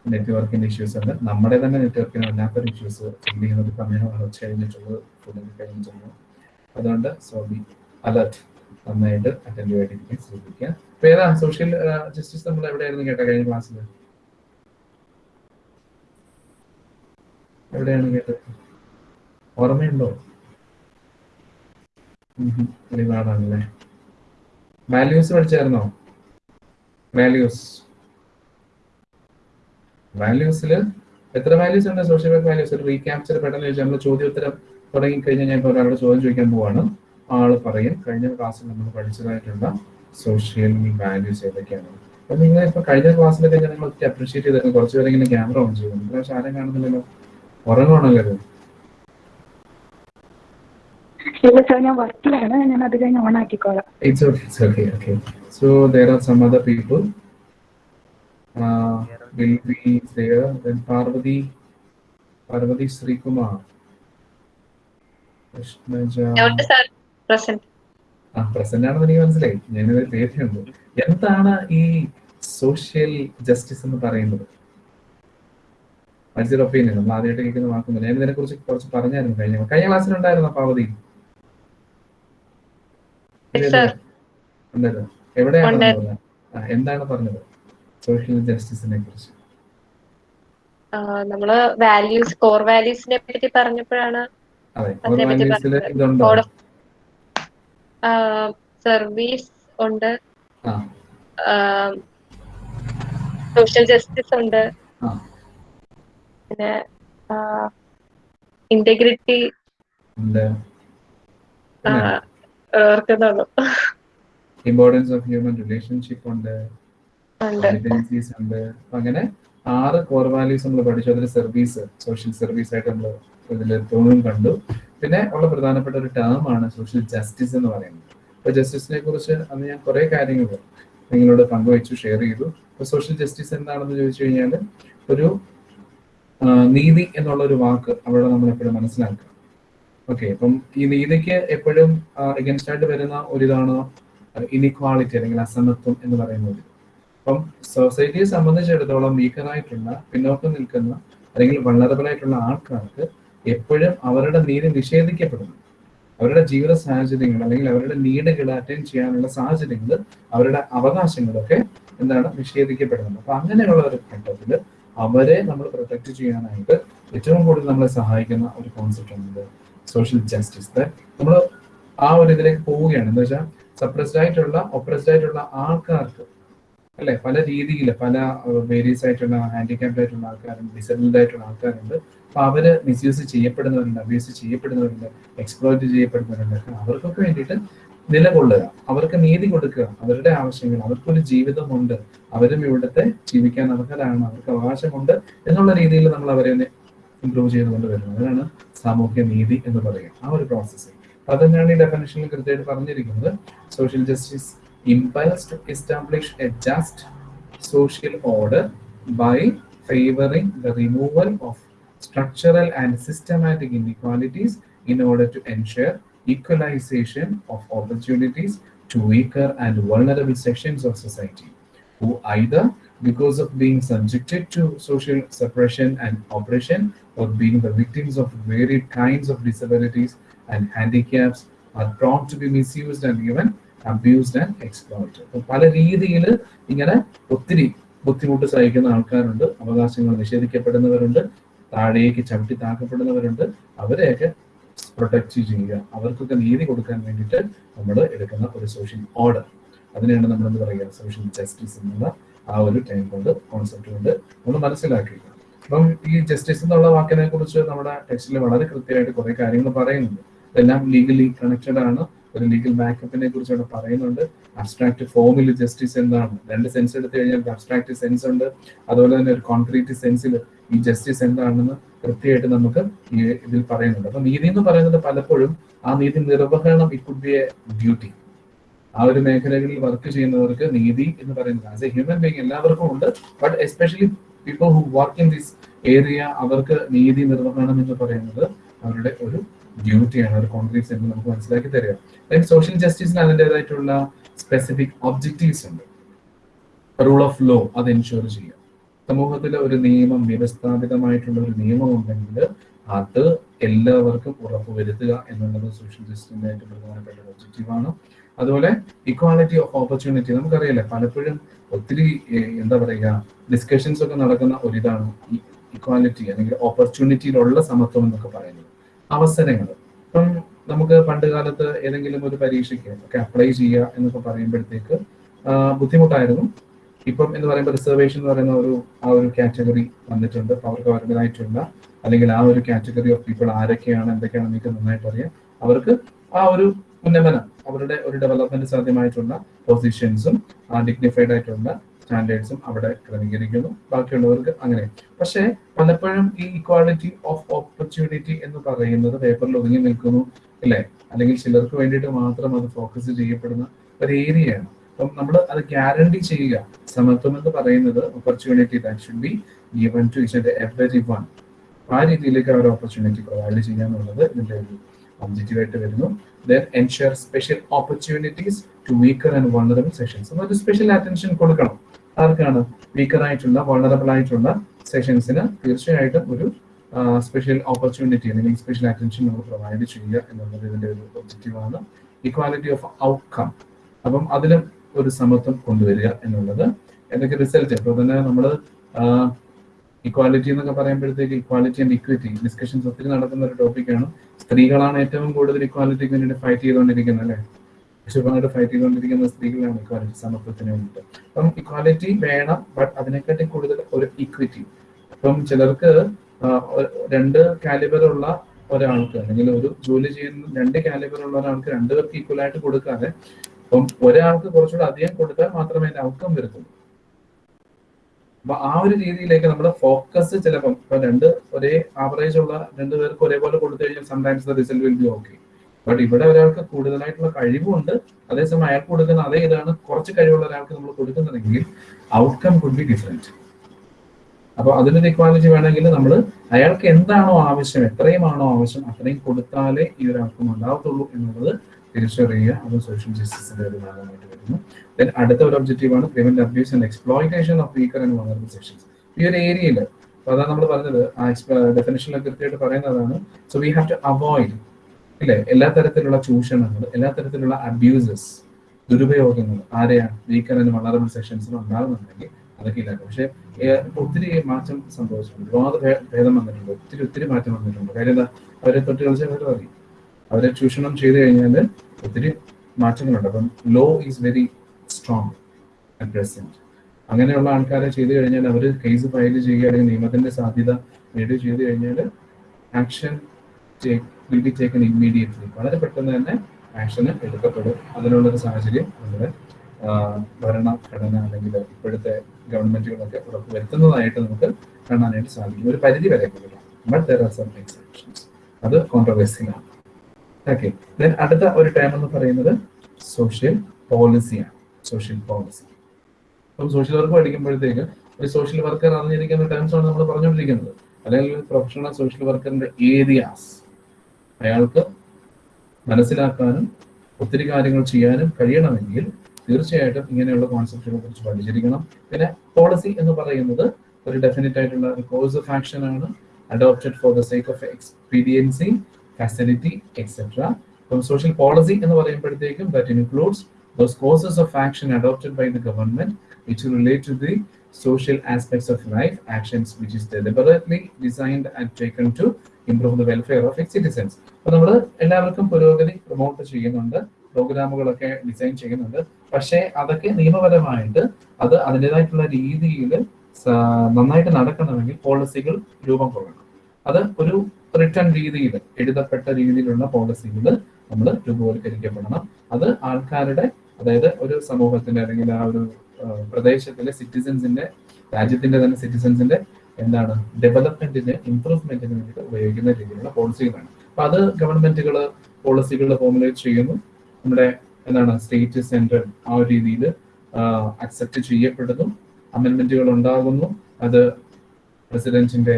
നെറ്റ്വർക്കിന്റെ ഇഷ്യൂസ് ഉണ്ട്. നമ്മുടെ തന്നെ നെറ്റ്വർക്കിന് വല്ലാത്തൊരു ഇഷ്യൂസ് ചിന്തിക്കുന്ന ഒരു സമയമാണ് ഉച്ച കഴിഞ്ഞിട്ടുള്ളത്. കഴിഞ്ഞിട്ടുള്ളത് അതുകൊണ്ട് സോ ബി അലർട്ട് നന്നായിട്ട് അറ്റൻഡ് ആയിട്ടിരിക്കാൻ ശ്രദ്ധിക്കുക. അപ്പൊ ഏതാ? സോഷ്യൽ ജസ്റ്റിസ് നമ്മൾ എവിടെയായിരുന്നു കേട്ടോ കഴിഞ്ഞ ക്ലാസ്സിൽ എവിടെയാണ് കേട്ടത്? ഓർമ്മയുണ്ടോ? നാടാണല്ലേ വാല്യൂസ് പഠിച്ചായിരുന്നോ? വാല്യൂസ് വാല്യൂസിൽ എത്ര വാല്യൂസ് ഉണ്ട്? സോഷ്യൽ വർക്ക് വാല്യൂസ് ഒരു റീക്യാപ്ചർ പെട്ടെന്ന് ചോദിച്ചാൽ നമ്മൾ ചോദ്യോത്തരം തുടങ്ങി കഴിഞ്ഞാൽ ഞാൻ ഇപ്പോൾ ഒരാളുടെ ചോദ്യം ചോദിക്കാൻ പോവാണ്. ആൾ പറയും കഴിഞ്ഞ ക്ലാസ്സിൽ നമ്മൾ പഠിച്ചതായിട്ടുള്ള സോഷ്യൽ വാല്യൂസ് ഏതൊക്കെയാണ് അപ്പൊ നിങ്ങൾ ഇപ്പൊ കഴിഞ്ഞ ക്ലാസ്സിലൊക്കെ ഞങ്ങൾ നിങ്ങൾ ഒത്തിരി അപ്രീഷിയേറ്റ് കുറച്ചു കുറച്ച് ഇങ്ങനെ ക്യാമറ ഓൺ ചെയ്യുന്നു പക്ഷെ ആരും കാണുന്നില്ലല്ലോ ഉറങ്ങുവാണല്ലോ Srikumar It's okay, it's okay, okay. So there are some other people. Uh, will be there. Then Parvati, Parvati Sri Kumar. Krishnaja. Present ആ പ്രസന്റ് ആണെന്ന് എനിക്ക് മനസ്സിലായി. ഞാനൊരു പേരുണ്ട് എന്താണ് ഈ സോഷ്യൽ ജസ്റ്റിസ് എന്ന് പറയുന്നത്? മത്സര ഒപ്പീനിയൻ നമ്മൾ ആദ്യമായിട്ട് കേൾക്കുന്ന വാക്കുന്നില്ല ഞാൻ ഇതിനെ കുറിച്ച് കുറച്ച് പറഞ്ഞായിരുന്നു കഴിഞ്ഞ കഴിഞ്ഞ ക്ലാസ്സിലുണ്ടായിരുന്നോ sir. ഉണ്ടായിരുന്നു എവിടെയാണ്. എന്താണ് പറഞ്ഞത്? സോഷ്യൽ ജസ്റ്റിസിനെ കുറിച്ച്. നമ്മൾ വാല്യൂസ് കോർ വാല്യൂസിനെ പറ്റി പറഞ്ഞപ്പോഴാണ്. ഇതുണ്ടോ? സർവീസ് ഉണ്ട്. സോഷ്യൽ ജസ്റ്റിസ് ഉണ്ട്. പിന്നെ ഇന്റഗ്രിറ്റി ഓർക്കുന്നുള്ളൂ ഇമ്പോർട്ടൻസ് ഓഫ് ഹ്യൂമൻ റിലേഷൻഷിപ്പ് ഉണ്ട്. competencies ഉണ്ട്. അങ്ങനെ ആറ് കോർ വാല്യൂസ് നമ്മൾ പഠിച്ചു. അതിൽ സർവീസ് സോഷ്യൽ സർവീസ് ആയിട്ട് നമ്മൾ ഇതിൽ തോന്നും കണ്ടു. പിന്നെ ഉള്ള പ്രധാനപ്പെട്ട ഒരു ടേം ആണ് സോഷ്യൽ ജസ്റ്റിസ് എന്ന് പറയുന്നത്. അപ്പൊ ജസ്റ്റിസിനെ കുറിച്ച് അന്ന് ഞാൻ കുറെ കാര്യങ്ങൾ നിങ്ങളോട് പങ്കുവച്ചു ഷെയർ ചെയ്തു. അപ്പൊ സോഷ്യൽ ജസ്റ്റിസ് എന്താണെന്ന് ചോദിച്ചു കഴിഞ്ഞാൽ ഒരു നീതി എന്നുള്ള ഒരു വാക്ക് അവിടെ നമ്മൾ എപ്പോഴും മനസ്സിലാക്കുക. ഓക്കെ അപ്പം ഈ നീതിക്ക് എപ്പോഴും എഗൻസ്റ്റ് ആയിട്ട് വരുന്ന ഒരിതാണ്? ഇനിക്വാളിറ്റി അല്ലെങ്കിൽ അസമത്വം എന്ന് പറയുന്നത് അപ്പം സൊസൈറ്റിയെ സംബന്ധിച്ചിടത്തോളം വീക്കറായിട്ടുള്ള പിന്നോക്കം നിൽക്കുന്ന അല്ലെങ്കിൽ ആയിട്ടുള്ള ആൾക്കാർക്ക് എപ്പോഴും അവരുടെ നീതി നിഷേധിക്കപ്പെടുന്നു. അവരുടെ ജീവിത സാഹചര്യങ്ങൾ അല്ലെങ്കിൽ അവരുടെ നീഡുകൾ അറ്റൻഡ് ചെയ്യാനുള്ള സാഹചര്യങ്ങൾ അവരുടെ അവകാശങ്ങളൊക്കെ എന്താണ് നിഷേധിക്കപ്പെടുന്നത്. അപ്പൊ അങ്ങനെയുള്ള ഒരു ഘട്ടത്തിൽ അവരെ നമ്മൾ പ്രൊട്ടക്ട് ചെയ്യാനായിട്ട് ഏറ്റവും കൂടുതൽ നമ്മളെ സഹായിക്കുന്ന ഒരു കോൺസെപ്റ്റ് ആണ് സോഷ്യൽ ജസ്റ്റിസ് നമ്മൾ ആ ഒരു ഇതിലേക്ക് പോവുകയാണ്. എന്താ വെച്ചാൽ സപ്രസ്ഡ് ആയിട്ടുള്ള ഒപ്രസ്ഡ് ആയിട്ടുള്ള ആൾക്കാർക്ക് അല്ലെ? പല രീതിയിൽ പല വേരിയസ് ആയിട്ടുള്ള ഹാൻഡിക്യാപ്ഡ് ആയിട്ടുള്ള ആൾക്കാരുണ്ട് ഡിസബിൾഡ് ആയിട്ടുള്ള ആൾക്കാരുണ്ട്. അപ്പൊ അവർ മിസ്യൂസ് ചെയ്യപ്പെടുന്നവരുണ്ട് അബ്യൂസ് ചെയ്യപ്പെടുന്നവരുണ്ട് എക്സ്പ്ലോയിറ്റ് ചെയ്യപ്പെടുന്നവരുണ്ട്. അവർക്കൊക്കെ വേണ്ടിയിട്ട് നിലകൊള്ളുക. അവർക്ക് നീതി കൊടുക്കുക. അവരുടെ ആവശ്യങ്ങൾ അവർക്കൊരു ജീവിതമുണ്ട്. അവരും ഇവിടുത്തെ ജീവിക്കാൻ അർഹരാണ്. അവർക്ക് അവകാശമുണ്ട് എന്നുള്ള രീതിയിൽ നമ്മൾ അവരെ ഇംപ്രൂവ് ചെയ്തുകൊണ്ട് വരുന്നത്. അതാണ് സാമൂഹ്യ നീതി എന്ന് പറയുക. ആ ഒരു പ്രോസസ്സ് അത് തന്നെയാണ് ഈ ഡെഫിനേഷനിൽ കൃത്യമായിട്ട് പറഞ്ഞിരിക്കുന്നത്? Social justice impels to establish a just social order by favoring the removal of structural and systematic inequalities in order to ensure equalization of opportunities to weaker and vulnerable sections of society. who either because of being subjected to social suppression and oppression or being the victims of varied kinds of disabilities and handicaps are prone to be misused and even abused and exploited. അപ്പൊ പല രീതിയിൽ ഇങ്ങനെ ഒത്തിരി ബുദ്ധിമുട്ട് സഹിക്കുന്ന ആൾക്കാരുണ്ട് അവകാശങ്ങൾ നിഷേധിക്കപ്പെടുന്നവരുണ്ട് താഴേക്ക് ചവിട്ടി താക്കപ്പെടുന്നവരുണ്ട്. അവരെയൊക്കെ പ്രൊട്ടക്ട് ചെയ്യുക. അവർക്കൊക്കെ നീതി കൊടുക്കാൻ വേണ്ടിയിട്ട് നമ്മൾ എടുക്കുന്ന ഒരു സോഷ്യൽ ഓർഡർ അതിനെയാണ് നമ്മൾ എന്ത് പറയുക? സോഷ്യൽ ജസ്റ്റിസ് എന്നുള്ള ആ ഒരു ടൈം കൊണ്ട് കോൺസെപ്റ്റ് കൊണ്ട് നമ്മൾ മനസ്സിലാക്കുക അപ്പം ഈ ജസ്റ്റിസ് എന്നുള്ള വാക്കിനെ കുറിച്ച് നമ്മുടെ ടെക്സ്റ്റിൽ വളരെ കൃത്യമായിട്ട് കുറെ കാര്യങ്ങൾ പറയുന്നുണ്ട്. ഇതെല്ലാം ലീഗലി കണക്റ്റഡ് ആണ്. ഒരു ലീഗൽ ബാക്കപ്പിനെ കുറിച്ച് അവിടെ പറയുന്നുണ്ട്. അബ്സ്ട്രാക്ട് ഫോമിൽ ജസ്റ്റിസ് എന്താണ്? രണ്ട് സെൻസ് എടുത്തു കഴിഞ്ഞാൽ അബ്സ്ട്രാക്ട് സെൻസ് ഉണ്ട്. അതുപോലെ തന്നെ ഒരു കോൺക്രീറ്റ് സെൻസിൽ ഈ ജസ്റ്റിസ് എന്താണെന്ന് കൃത്യമായിട്ട് നമുക്ക് ഇതിൽ പറയുന്നുണ്ട്. അപ്പൊ നീതി എന്ന് പറയുന്നത് പലപ്പോഴും ആ നീതി നിർവഹണം ഇറ്റ് ബി എ ഡ്യൂട്ടി ആ ഒരു മേഖലകളിൽ വർക്ക് ചെയ്യുന്നവർക്ക് നീതി എന്ന് പറയുന്നത് ആസ് എ ഹ്യൂമൻ ബീങ് എല്ലാവർക്കും ഉണ്ട്. But especially people who work in this area അവർക്ക് നീതി നിർവഹണം എന്ന് പറയുന്നത് അവരുടെ ഒരു ഡ്യൂട്ടിയാണ് ഒരു കോൺക്രീറ്റ് എന്ന് നമുക്ക് മനസ്സിലാക്കി തരിക. സോഷ്യൽ ജസ്റ്റിസിന് അതിന്റെതായിട്ടുള്ള സ്പെസിഫിക് ഒബ്ജക്റ്റീവ്സ് ഉണ്ട്. റൂൾ ഓഫ് ലോ അത് എൻഷുർ ചെയ്യുക. സമൂഹത്തിലെ ഒരു നിയമം വ്യവസ്ഥാപിതമായിട്ടുള്ള ഒരു നിയമം ഉണ്ടെങ്കിൽ അത് എല്ലാവർക്കും ഉറപ്പുവരുത്തുക എന്നുള്ളത് സോഷ്യൽ ജസ്റ്റിസിന്റെ ഏറ്റവും പ്രധാനപ്പെട്ട ഒബ്ജക്റ്റീവ് ഒബ്ജക്റ്റീവാണ് അതുപോലെ ഇക്വാളിറ്റി ഓഫ് ഓപ്പർച്യൂണിറ്റി നമുക്കറിയില്ല പലപ്പോഴും ഒത്തിരി എന്താ പറയുക ഡിസ്കഷൻസ് ഒക്കെ നടക്കുന്ന ഒരിതാണ് ഇക്വാലിറ്റി അല്ലെങ്കിൽ ഓപ്പർച്യൂണിറ്റിയിലുള്ള സമത്വം എന്നൊക്കെ പറയുന്നത്. അവസരങ്ങൾ. ഇപ്പം നമുക്ക് പണ്ട് കാലത്ത് ഏതെങ്കിലും ഒരു പരീക്ഷയ്ക്ക് ഒക്കെ അപ്ലൈ ചെയ്യുക എന്നൊക്കെ പറയുമ്പോഴത്തേക്ക് ബുദ്ധിമുട്ടായിരുന്നു. ഇപ്പം എന്ന് പറയുമ്പോൾ റിസർവേഷൻ എന്ന് പറയുന്ന ഒരു ആ ഒരു കാറ്റഗറി വന്നിട്ടുണ്ട്. അവർക്ക് അവരുടേതായിട്ടുള്ള അല്ലെങ്കിൽ ആ ഒരു കാറ്റഗറി ഓഫ് പീപ്പിൾ ആരൊക്കെയാണ് എന്തൊക്കെയാണ് നിങ്ങൾക്ക് നന്നായിട്ട് അറിയാം അവർക്ക് ആ ഒരു ഉന്നമനം അവരുടെ ഒരു ഡെവലപ്മെന്റ് സാധ്യമായിട്ടുള്ള പൊസിഷൻസും ആ ഡിഗ്നിഫൈഡ് ആയിട്ടുള്ള സ്റ്റാൻഡേർഡ്സും അവിടെ ക്രമീകരിക്കുന്നു. ബാക്കിയുള്ളവർക്ക് അങ്ങനെ. പക്ഷേ പലപ്പോഴും ഈ ഇക്വാളിറ്റി ഓഫ് ഓപ്പർച്യൂണിറ്റി എന്ന് പറയുന്നത് പേപ്പറിൽ ഒതുങ്ങി നിൽക്കുന്നു അല്ലേ? അല്ലെങ്കിൽ ചിലർക്ക് വേണ്ടിയിട്ട് മാത്രം അത് ഫോക്കസ് ചെയ്യപ്പെടുന്ന ഒരു ഏരിയയാണ് അപ്പം നമ്മൾ അത് ഗ്യാരണ്ടി ചെയ്യുക. സമത്വം എന്ന് പറയുന്നത് opportunity that should be given to everyone ആ രീതിയിലേക്ക് അവർ ഓപ്പർച്യൂണിറ്റി പ്രൊവൈഡ് ചെയ്യുക എന്നുള്ളത് ഒരു ഒബ്ജക്റ്റീവ് ആയിട്ട് വരുന്നു. Then ensure special opportunities to weaker and vulnerable sections ഒരു സ്പെഷ്യൽ അറ്റൻഷൻ കൊടുക്കണം. ആർക്കാണ് വീക്കർ ആയിട്ടുള്ള വൾണറബിൾ ആയിട്ടുള്ള സെഷൻസിന് തീർച്ചയായിട്ടും ഒരു സ്പെഷ്യൽ ഓപ്പർച്യൂണിറ്റി അല്ലെങ്കിൽ സ്പെഷ്യൽ അറ്റൻഷൻ നമ്മൾ പ്രൊവൈഡ് ചെയ്യുക എന്നുള്ളത് ഇതിന്റെ ഒരു ഒബ്ജക്റ്റീവാണ് ഇക്വാലിറ്റി ഓഫ് ഔട്ട്കം അപ്പം അതിലും ഒരു സമത്വം കൊണ്ടുവരിക എന്നുള്ളത് എന്തൊക്കെ റിസൾട്ട് ഇപ്പോൾ തന്നെ നമ്മൾ ഇക്വാലിറ്റി എന്നൊക്കെ പറയുമ്പോഴത്തേക്ക് ഇക്വാലിറ്റി ആൻഡ് ഇക്വിറ്റി ഡിസ്കഷൻസ് ഒത്തിരി നടക്കുന്ന ഒരു ടോപ്പിക്കാണ് സ്ത്രീകളാണ് ഏറ്റവും കൂടുതൽ ഇക്വാലിറ്റിക്ക് വേണ്ടിയിട്ട് ഫൈറ്റ് ചെയ്തുകൊണ്ടിരിക്കുന്നത് അല്ലേ? ശുഭമായിട്ട് ഫൈറ്റ് ചെയ്തുകൊണ്ടിരിക്കുന്ന സ്ത്രീകളാണ് ഇക്വാലിറ്റി സമത്വത്തിന് വേണ്ടിയിട്ട്. അപ്പം ഇക്വാലിറ്റി വേണം ബട്ട് അതിനെക്കാട്ടി കൂടുതൽ ഒരു ഇക്വിറ്റി അപ്പം ചിലർക്ക് രണ്ട് കാലിബറുള്ള ഒരാൾക്ക് അല്ലെങ്കിൽ ഒരു ജോലി ചെയ്യുന്ന രണ്ട് കാലിബറുള്ള ഒരാൾക്ക് രണ്ടുപേർക്ക് ഈക്വൽ ആയിട്ട് കൊടുക്കാതെ അപ്പം ഒരാൾക്ക് കുറച്ചുകൂടെ അധികം കൊടുത്താൽ മാത്രമേ അതിന്റെ ഔട്ട്കം വരുത്തൂ അപ്പൊ ആ ഒരു രീതിയിലേക്ക് നമ്മുടെ ഫോക്കസ് ചിലപ്പം ഇപ്പൊ രണ്ട് ഒരേ ആവറേജ് ഉള്ള രണ്ടുപേർക്ക് ഒരേപോലെ കൊടുത്തു കഴിഞ്ഞാൽ sometimes the result will be okay but ഇവിടെ ഒരാൾക്ക് കൂടുതലായിട്ടുള്ള കഴിവുണ്ട്. അതേസമയം അയാൾക്ക് കൊടുക്കുന്ന അതേ ഇതാണ്. കുറച്ച് കഴിവുള്ള ഒരാൾക്ക് നമ്മൾ കൊടുക്കുന്നുണ്ടെങ്കിൽ ഔട്ട്കം കുഡ് ബി ഡിഫറെന്റ് അപ്പൊ അതിനൊരു ഇക്വാലിറ്റി വേണമെങ്കിൽ നമ്മൾ അയാൾക്ക് എന്താണോ ആവശ്യം എത്രയുമാണോ ആവശ്യം അത്രയും കൊടുത്താലേ ഈ ഒരു ഔട്ട്കം ഉണ്ടാവത്തുള്ളൂ എന്നുള്ളത് തിരിച്ചറിയുക. അത് സോഷ്യൽ ജസ്റ്റിസിന്റെ ഒരു ഭാഗമായിട്ട് വരുന്നു. ദെൻ അടുത്ത ഒരു ഒബ്ജക്റ്റീവ് ആണ് prevent abuse and exploitation of weaker and vulnerable sections ഈ ഒരു ഏരിയയിൽ അപ്പൊ അതാണ് നമ്മൾ പറഞ്ഞത് ആ ഡെഫിനേഷനിൽ കൃത്യമായിട്ട് പറയുന്നതാണ്. So we have to avoid ഇല്ലേ? എല്ലാ തരത്തിലുള്ള ചൂഷണങ്ങൾ എല്ലാ തരത്തിലുള്ള അബ്യൂസസ് ദുരുപയോഗങ്ങൾ ആരെയാണ്? വീക്കർ വളരെ സെഷൻസിന് ഉണ്ടാകുന്നുണ്ടെങ്കിൽ അതൊക്കെ ഇല്ലാക്കും പക്ഷെ ഒത്തിരി മാറ്റം സംഭവിച്ചിട്ടുണ്ട്. ഒരുപാട് ഭേദം വന്നിട്ടുണ്ട്. ഒത്തിരി ഒത്തിരി മാറ്റം വന്നിട്ടുണ്ട്. കാര്യം എന്താ? അവരെ തൊട്ട് കളിച്ചാൽ അവർ അറിയും അവരെ ചൂഷണം ചെയ്തു കഴിഞ്ഞാൽ ഒത്തിരി മാറ്റങ്ങളുണ്ട്. അപ്പം law is very strong at present അങ്ങനെയുള്ള ആൾക്കാരെ ചെയ്തു കഴിഞ്ഞാൽ അവർ കേസ് ഫയൽ ചെയ്യുക അല്ലെങ്കിൽ നിയമത്തിന്റെ സാധ്യത നേടുക ചെയ്തു കഴിഞ്ഞാൽ action will be taken immediately വളരെ പെട്ടെന്ന് തന്നെ ആക്ഷന് എടുക്കപ്പെടും. അതിനുള്ളൊരു സാഹചര്യം നമ്മുടെ ഭരണഘടന അല്ലെങ്കിൽ ഇപ്പോഴത്തെ ഗവൺമെന്റുകളൊക്കെ ഉറപ്പുവരുത്തുന്നതായിട്ട് നമുക്ക് കാണാനായിട്ട് സാധിക്കും. ഒരു പരിധി വരെ അത് കോൺട്രവേഴ്സിയാണ് ഓക്കെ ദെൻ അടുത്ത ഒരു ടൈം എന്ന് പറയുന്നത് സോഷ്യൽ പോളിസിയാണ് സോഷ്യൽ പോളിസി അപ്പം സോഷ്യൽ വർക്ക് പഠിക്കുമ്പോഴത്തേക്ക് ഒരു സോഷ്യൽ വർക്കർ അറിഞ്ഞിരിക്കുന്ന ടേംസ് ആണ് നമ്മൾ പറഞ്ഞുകൊണ്ടിരിക്കുന്നത്. അല്ലെങ്കിൽ പ്രൊഫഷണൽ സോഷ്യൽ വർക്കറിന്റെ ഏരിയാസ് അയാൾക്ക് മനസ്സിലാക്കാനും ഒത്തിരി കാര്യങ്ങൾ ചെയ്യാനും കഴിയണമെങ്കിൽ തീർച്ചയായിട്ടും ഇങ്ങനെയുള്ള കോൺസെപ്റ്റുകളെ കുറിച്ച് പഠിച്ചിരിക്കണം. പിന്നെ പോളിസി എന്ന് പറയുന്നത് ഒരു ഡെഫിനറ്റ് ആയിട്ടുള്ള ഒരു കോഴ്സ് ഓഫ് ആക്ഷൻ ആണ്. Adopted for the sake of expediency facility etcetera അപ്പം സോഷ്യൽ പോളിസി എന്ന് പറയുമ്പോഴത്തേക്കും that includes those courses of action adopted by the government which relate to the social aspects of life, actions which is deliberately designed and taken to improve the welfare of it citizens. അപ്പൊ നമ്മൾ എല്ലാവർക്കും പുരോഗതി promote ചെയ്യുന്നുണ്ട് പ്രോഗ്രാമുകളൊക്കെ design ചെയ്യുന്നുണ്ട്. പക്ഷേ അതൊക്കെ നിയമപരമായിട്ട് അത് അതിന്റെതായിട്ടുള്ള രീതിയിൽ നന്നായിട്ട് നടക്കണമെങ്കിൽ പോളിസികൾ രൂപം കൊള്ളണം. അത് ഒരു റിട്ടേൺ രീതിയിൽ എഴുതപ്പെട്ട രീതിയിലുള്ള പോളിസികൾ നമ്മൾ രൂപവൽക്കരിക്കപ്പെടണം അത് ആൾക്കാരുടെ അതായത് ഒരു സമൂഹത്തിന്റെ അല്ലെങ്കിൽ ആ ഒരു പ്രദേശത്തിലെ സിറ്റിസൻസിന്റെ രാജ്യത്തിന്റെ തന്നെ സിറ്റിസൻസിന്റെ എന്താണ്? ഡെവലപ്മെന്റിന് ഇംപ്രൂവ്മെന്റിന് വേണ്ടിയിട്ട് ഉപയോഗിക്കുന്ന രീതിയിലുള്ള പോളിസികളാണ് അപ്പൊ അത് ഗവൺമെന്റുകൾ പോളിസികൾ ഫോർമുലേറ്റ് ചെയ്യുന്നു. നമ്മുടെ എന്താണ് സ്റ്റേറ്റ് സെൻട്രൽ ആ ഒരു രീതിയിൽ അക്സെപ്റ്റ് ചെയ്യപ്പെടുന്നു. അമെൻമെന്റുകൾ ഉണ്ടാകുന്നു. അത് പ്രസിഡന്റിന്റെ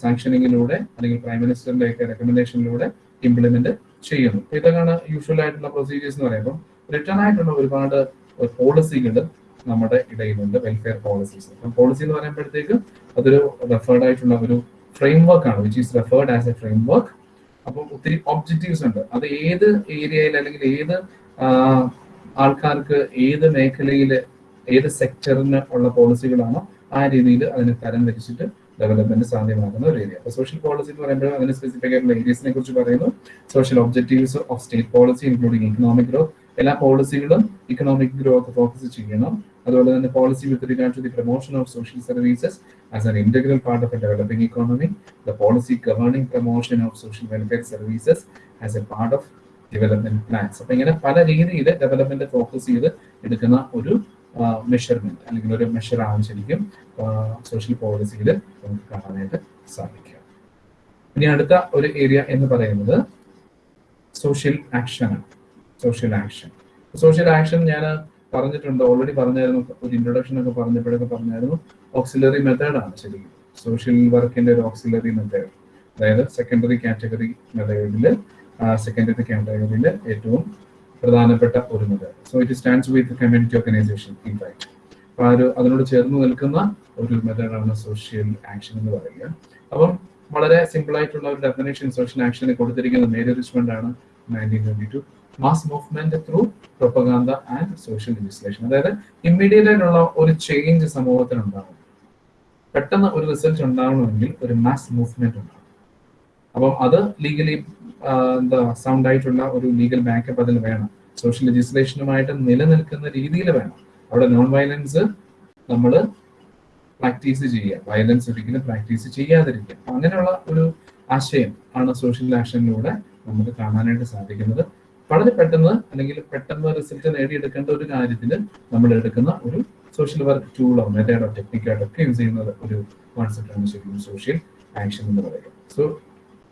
സാങ്ഷനിങ്ങിലൂടെ അല്ലെങ്കിൽ പ്രൈം മിനിസ്റ്ററിന്റെ ഒക്കെ റെക്കമെൻഡേഷനിലൂടെ ഇംപ്ലിമെന്റ് ചെയ്യുന്നു. ഇതൊക്കെയാണ് യൂഷ്വൽ ആയിട്ടുള്ള പ്രൊസീജിയേഴ്സ് എന്ന് പറയുമ്പോൾ റിട്ടേൺ ആയിട്ടുള്ള ഒരുപാട് പോളിസികൾ നമ്മുടെ ഇടയിലുണ്ട് വെൽഫെയർ പോളിസീസ് അപ്പം പോളിസി എന്ന് പറയുമ്പോഴത്തേക്ക് അതൊരു റെഫേർഡ് ആയിട്ടുള്ള ഒരു ഫ്രെയിം വർക്ക് ആണ് which is referred as a framework അപ്പം ഒത്തിരി ഒബ്ജക്റ്റീവ്സ് ഉണ്ട്. അത് ഏത് ഏരിയയിൽ അല്ലെങ്കിൽ ഏത് ആൾക്കാർക്ക് ഏത് മേഖലയിൽ ഏത് സെക്ടറിന് ഉള്ള പോളിസികളാണോ ആ രീതിയിൽ അതിനെ തരം തിരിച്ചിട്ട് ഡെവലപ്മെന്റ് സാധ്യമാകുന്ന ഒരു ഏരിയ അപ്പോൾ സോഷ്യൽ പോളിസി എന്ന് പറയുമ്പോൾ അതിന് സ്പെസിഫിക് ആയിട്ടുള്ള ഏരിയസിനെ കുറിച്ച് പറയുന്നു. Social objectives of state policy including economic growth എല്ലാ പോളിസികളും ഇക്കണോമിക് ഗ്രോത്ത് ഫോക്കസ് ചെയ്യണം. അതുപോലെ തന്നെ policy with regard to the promotion of social services as an integral part of a developing economy the policy governing promotion of social welfare services as a part of development plans അപ്പൊ ഇങ്ങനെ പല രീതിയിൽ development focus ചെയ്ത് എടുക്കുന്ന ഒരു measurement അല്ലെങ്കിൽ ഒരു measure ആണ് ശരിക്കും സോഷ്യൽ പോളിസിയിൽ നമുക്ക് കാണാനായിട്ട് സാധിക്കുക. ഇനി അടുത്ത ഒരു ഏരിയ എന്ന് പറയുന്നത് സോഷ്യൽ ആക്ഷൻ ആണ് സോഷ്യൽ ആക്ഷൻ സോഷ്യൽ ആക്ഷൻ ഞാൻ പറഞ്ഞിട്ടുണ്ട് ഓൾറെഡി പറഞ്ഞായിരുന്നു ഒരു ഇൻട്രൊഡക്ഷൻ ഒക്കെ പറഞ്ഞപ്പോഴൊക്കെ പറഞ്ഞായിരുന്നു ഓക്സിലറി മെത്തേഡ് ആണ് ശരിക്കും. സോഷ്യൽ വർക്കിന്റെ ഒരു ഓക്സിലറി മെത്തേഡ് അതായത് സെക്കൻഡറി കാറ്റഗറി മെത്തേഡിൽ സെക്കൻഡറി കാറ്റഗറിയിൽ ഏറ്റവും പ്രധാനപ്പെട്ട ഒരു method so it stands with community organisation in right അപ്പൊ ആ ഒരു അതിനോട് ചേർന്ന് നിൽക്കുന്ന ഒരു മെത്തേഡാണ് സോഷ്യൽ ആക്ഷൻ എന്ന് പറയുക. അപ്പം വളരെ സിമ്പിൾ ആയിട്ടുള്ള ഒരു ഡെഫിനേഷൻ സോഷ്യൽ ആക്ഷന് കൊടുത്തിരിക്കുന്ന മേരി റിച്ച്മെന്റ് ആണ് nineteen twenty two mass movement through propaganda and social legislation അതായത് ഇമ്മീഡിയറ്റ് ആയിട്ടുള്ള ഒരു ചേഞ്ച് സമൂഹത്തിൽ ഉണ്ടാകും പെട്ടെന്ന് ഒരു റിസൾട്ട് ഉണ്ടാകണമെങ്കിൽ ഒരു മാസ് മൂവ്മെന്റ് ഉണ്ടാകും അപ്പം അത് ലീഗലി എന്താ സൗണ്ട് ആയിട്ടുള്ള ഒരു ലീഗൽ ബാക്കപ്പ് അതിൽ വേണം. സോഷ്യൽ ലെജിസ്ലേഷനുമായിട്ട് നിലനിൽക്കുന്ന രീതിയിൽ വേണം. അവിടെ നോൺ വയലൻസ് നമ്മൾ പ്രാക്ടീസ് ചെയ്യുക. വയലൻസ് ഒരിക്കലും പ്രാക്ടീസ് ചെയ്യാതിരിക്കുക. അങ്ങനെയുള്ള ഒരു ആശയം ആണ് സോഷ്യൽ ആക്ഷനിലൂടെ നമുക്ക് കാണാനായിട്ട് സാധിക്കുന്നത്. വളരെ പെട്ടെന്ന് അല്ലെങ്കിൽ പെട്ടെന്ന് റിസൾട്ട് നേടിയെടുക്കേണ്ട ഒരു കാര്യത്തിന് നമ്മൾ എടുക്കുന്ന ഒരു സോഷ്യൽ വർക്ക് ടൂളോ മെത്തേഡോ ടെക്നിക്കായിട്ടോ ഒക്കെ യൂസ് ചെയ്യുന്ന ഒരു കോൺസെപ്റ്റാണ് ശരിക്കും സോഷ്യൽ ആക്ഷൻ എന്ന് പറയുന്നത് so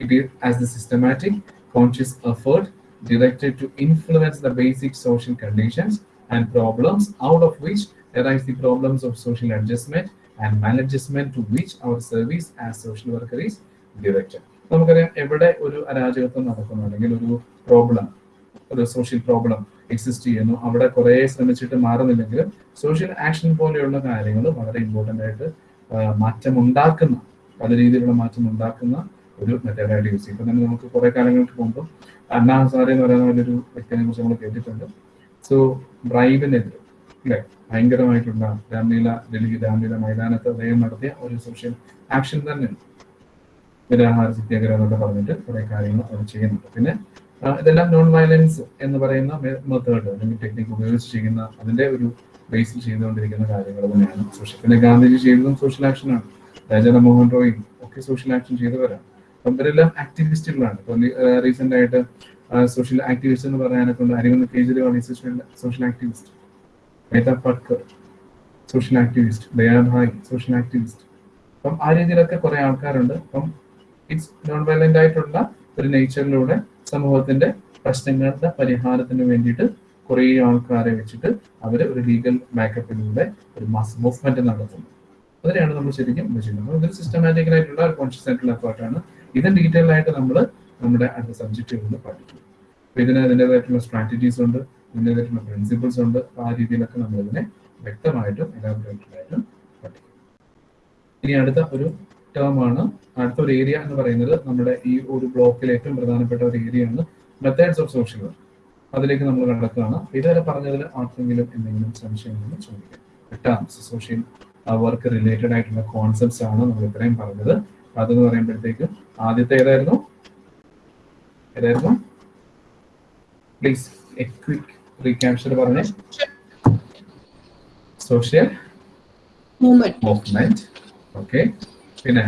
it is as the systematic conscious effort directed to influence the basic social conditions and problems out of which arise the problems of social adjustment and maladjustment to which our service as social worker is directed. നമുക്കറിയാം എവിടെ ഒരു അരാജകത്വം നടക്കുന്നു അല്ലെങ്കിൽ ഒരു problem ഒരു social problem exist ചെയ്യുന്നു. അവിടെ കുറെ ശ്രമിച്ചിട്ട് മാറുന്നില്ലെങ്കിലും സോഷ്യൽ ആക്ഷൻ പോലെയുള്ള കാര്യങ്ങൾ വളരെ ഇമ്പോർട്ടന്റ് ആയിട്ട് മാറ്റമുണ്ടാക്കുന്ന പല രീതിയിലുള്ള മാറ്റം ഉണ്ടാക്കുന്ന ഒരു മെത്തേഡായിട്ട് യൂസ് ചെയ്യും. ഇപ്പൊ തന്നെ നമുക്ക് കുറെ കാലങ്ങൾക്ക് മുമ്പ് അണ്ണാ ഹസാരെ എന്ന് പറയുന്ന ഒരു വ്യക്തിനെ കുറിച്ച് നമ്മൾ കേട്ടിട്ടുണ്ട്. സോ ബ്രൈബിനെതിരെ അല്ലെ? ഭയങ്കരമായിട്ടുള്ള രാംലീല ഡൽഹി രാംലീല മൈതാനത്ത് അദ്ദേഹം നടത്തിയ ഒരു സോഷ്യൽ ആക്ഷൻ തന്നെയാണ്. നിരാഹാര സത്യാഗ്രഹം എന്നൊക്കെ പറഞ്ഞിട്ട് കുറെ കാര്യങ്ങൾ അവർ ചെയ്യുന്നുണ്ട്. പിന്നെ ഇതെല്ലാം നോൺ വയലൻസ് എന്ന് പറയുന്ന മെത്തേഡ് അല്ലെങ്കിൽ ടെക്നിക്ക് ഉപയോഗിച്ച് ചെയ്യുന്ന അതിന്റെ ഒരു ബേസിൽ ചെയ്തുകൊണ്ടിരിക്കുന്ന കാര്യങ്ങൾ തന്നെയാണ്. സോഷ്യൽ പിന്നെ ഗാന്ധിജി ചെയ്തതും സോഷ്യൽ ആക്ഷനാണ് രാജന മോഹൻ റോയും ഒക്കെ സോഷ്യൽ ആക്ഷൻ ചെയ്തവരാണ്. അപ്പം ഇവരെല്ലാം ആക്ടിവിസ്റ്റുകളാണ് ഇപ്പൊ റീസെന്റ് ആയിട്ട് സോഷ്യൽ ആക്ടിവിസ്റ്റ് എന്ന് പറയാനെ കൊണ്ട് Arvind Kejriwal social activist Medha Patkar social activist Dayabai social activist അപ്പം ആ രീതിയിലൊക്കെ കുറെ ആൾക്കാരുണ്ട്. അപ്പം ഇറ്റ്സ് നോൺ വയലന്റ് ആയിട്ടുള്ള ഒരു നേച്ചറിലൂടെ സമൂഹത്തിന്റെ പ്രശ്നങ്ങളുടെ പരിഹാരത്തിന് വേണ്ടിയിട്ട് കുറെ ആൾക്കാരെ വെച്ചിട്ട് അവർ ഒരു ലീഗൽ ബാക്കപ്പിലൂടെ ഒരു മാസ് മൂവ്മെന്റ് നടത്തുന്നു. അതിനെയാണ് നമ്മൾ ശരിക്കും ചെയ്യുന്നത്. ഇതൊരു സിസ്റ്റമാറ്റിക്കൽ ആയിട്ടുള്ള കോൺഷ്യസ് ആയിട്ടുള്ള എഫേർട്ടാണ് ഇത് ഡീറ്റെയിൽ ആയിട്ട് നമ്മൾ നമ്മുടെ അടുത്ത സബ്ജക്റ്റുകളിൽ പഠിക്കും. അപ്പൊ ഇതിന് അതിന്റെതായിട്ടുള്ള സ്ട്രാറ്റജീസ് ഉണ്ട്. ഇതിന്റെതായിട്ടുള്ള പ്രിൻസിപ്പിൾസ് ഉണ്ട്. ആ രീതിയിലൊക്കെ നമ്മൾ ഇതിനെ വ്യക്തമായിട്ടും എലാബറേറ്റഡ് ആയിട്ടും പഠിക്കും. ഇനി അടുത്ത ഒരു ടേം ആണ്. അടുത്ത ഒരു ഏരിയ എന്ന് പറയുന്നത് നമ്മുടെ ഈ ഒരു ബ്ലോക്കിലെ ഏറ്റവും പ്രധാനപ്പെട്ട ഒരു ഏരിയ ആണ് മെത്തേഡ്സ് ഓഫ് സോഷ്യൽ വർക്ക് അതിലേക്ക് നമ്മൾ കടക്കുകയാണ്. ഇതുവരെ പറഞ്ഞതിൽ ആർക്കെങ്കിലും എന്തെങ്കിലും സംശയങ്ങൾ ചോദിക്കാം. ടേംസ് സോഷ്യൽ വർക്ക് റിലേറ്റഡ് ആയിട്ടുള്ള കോൺസെപ്റ്റ്സ് ആണ് നമ്മൾ ഇത്രയും പറഞ്ഞത്. അതെന്ന് പറയുമ്പോഴത്തേക്ക് ആദ്യത്തെ ഏതായിരുന്നു? ഏതായിരുന്നു? പ്ലീസ് ക്വിക്ക് റീക്യാപ്ചർ പറഞ്ഞേ. Social. Movement okay പിന്നെ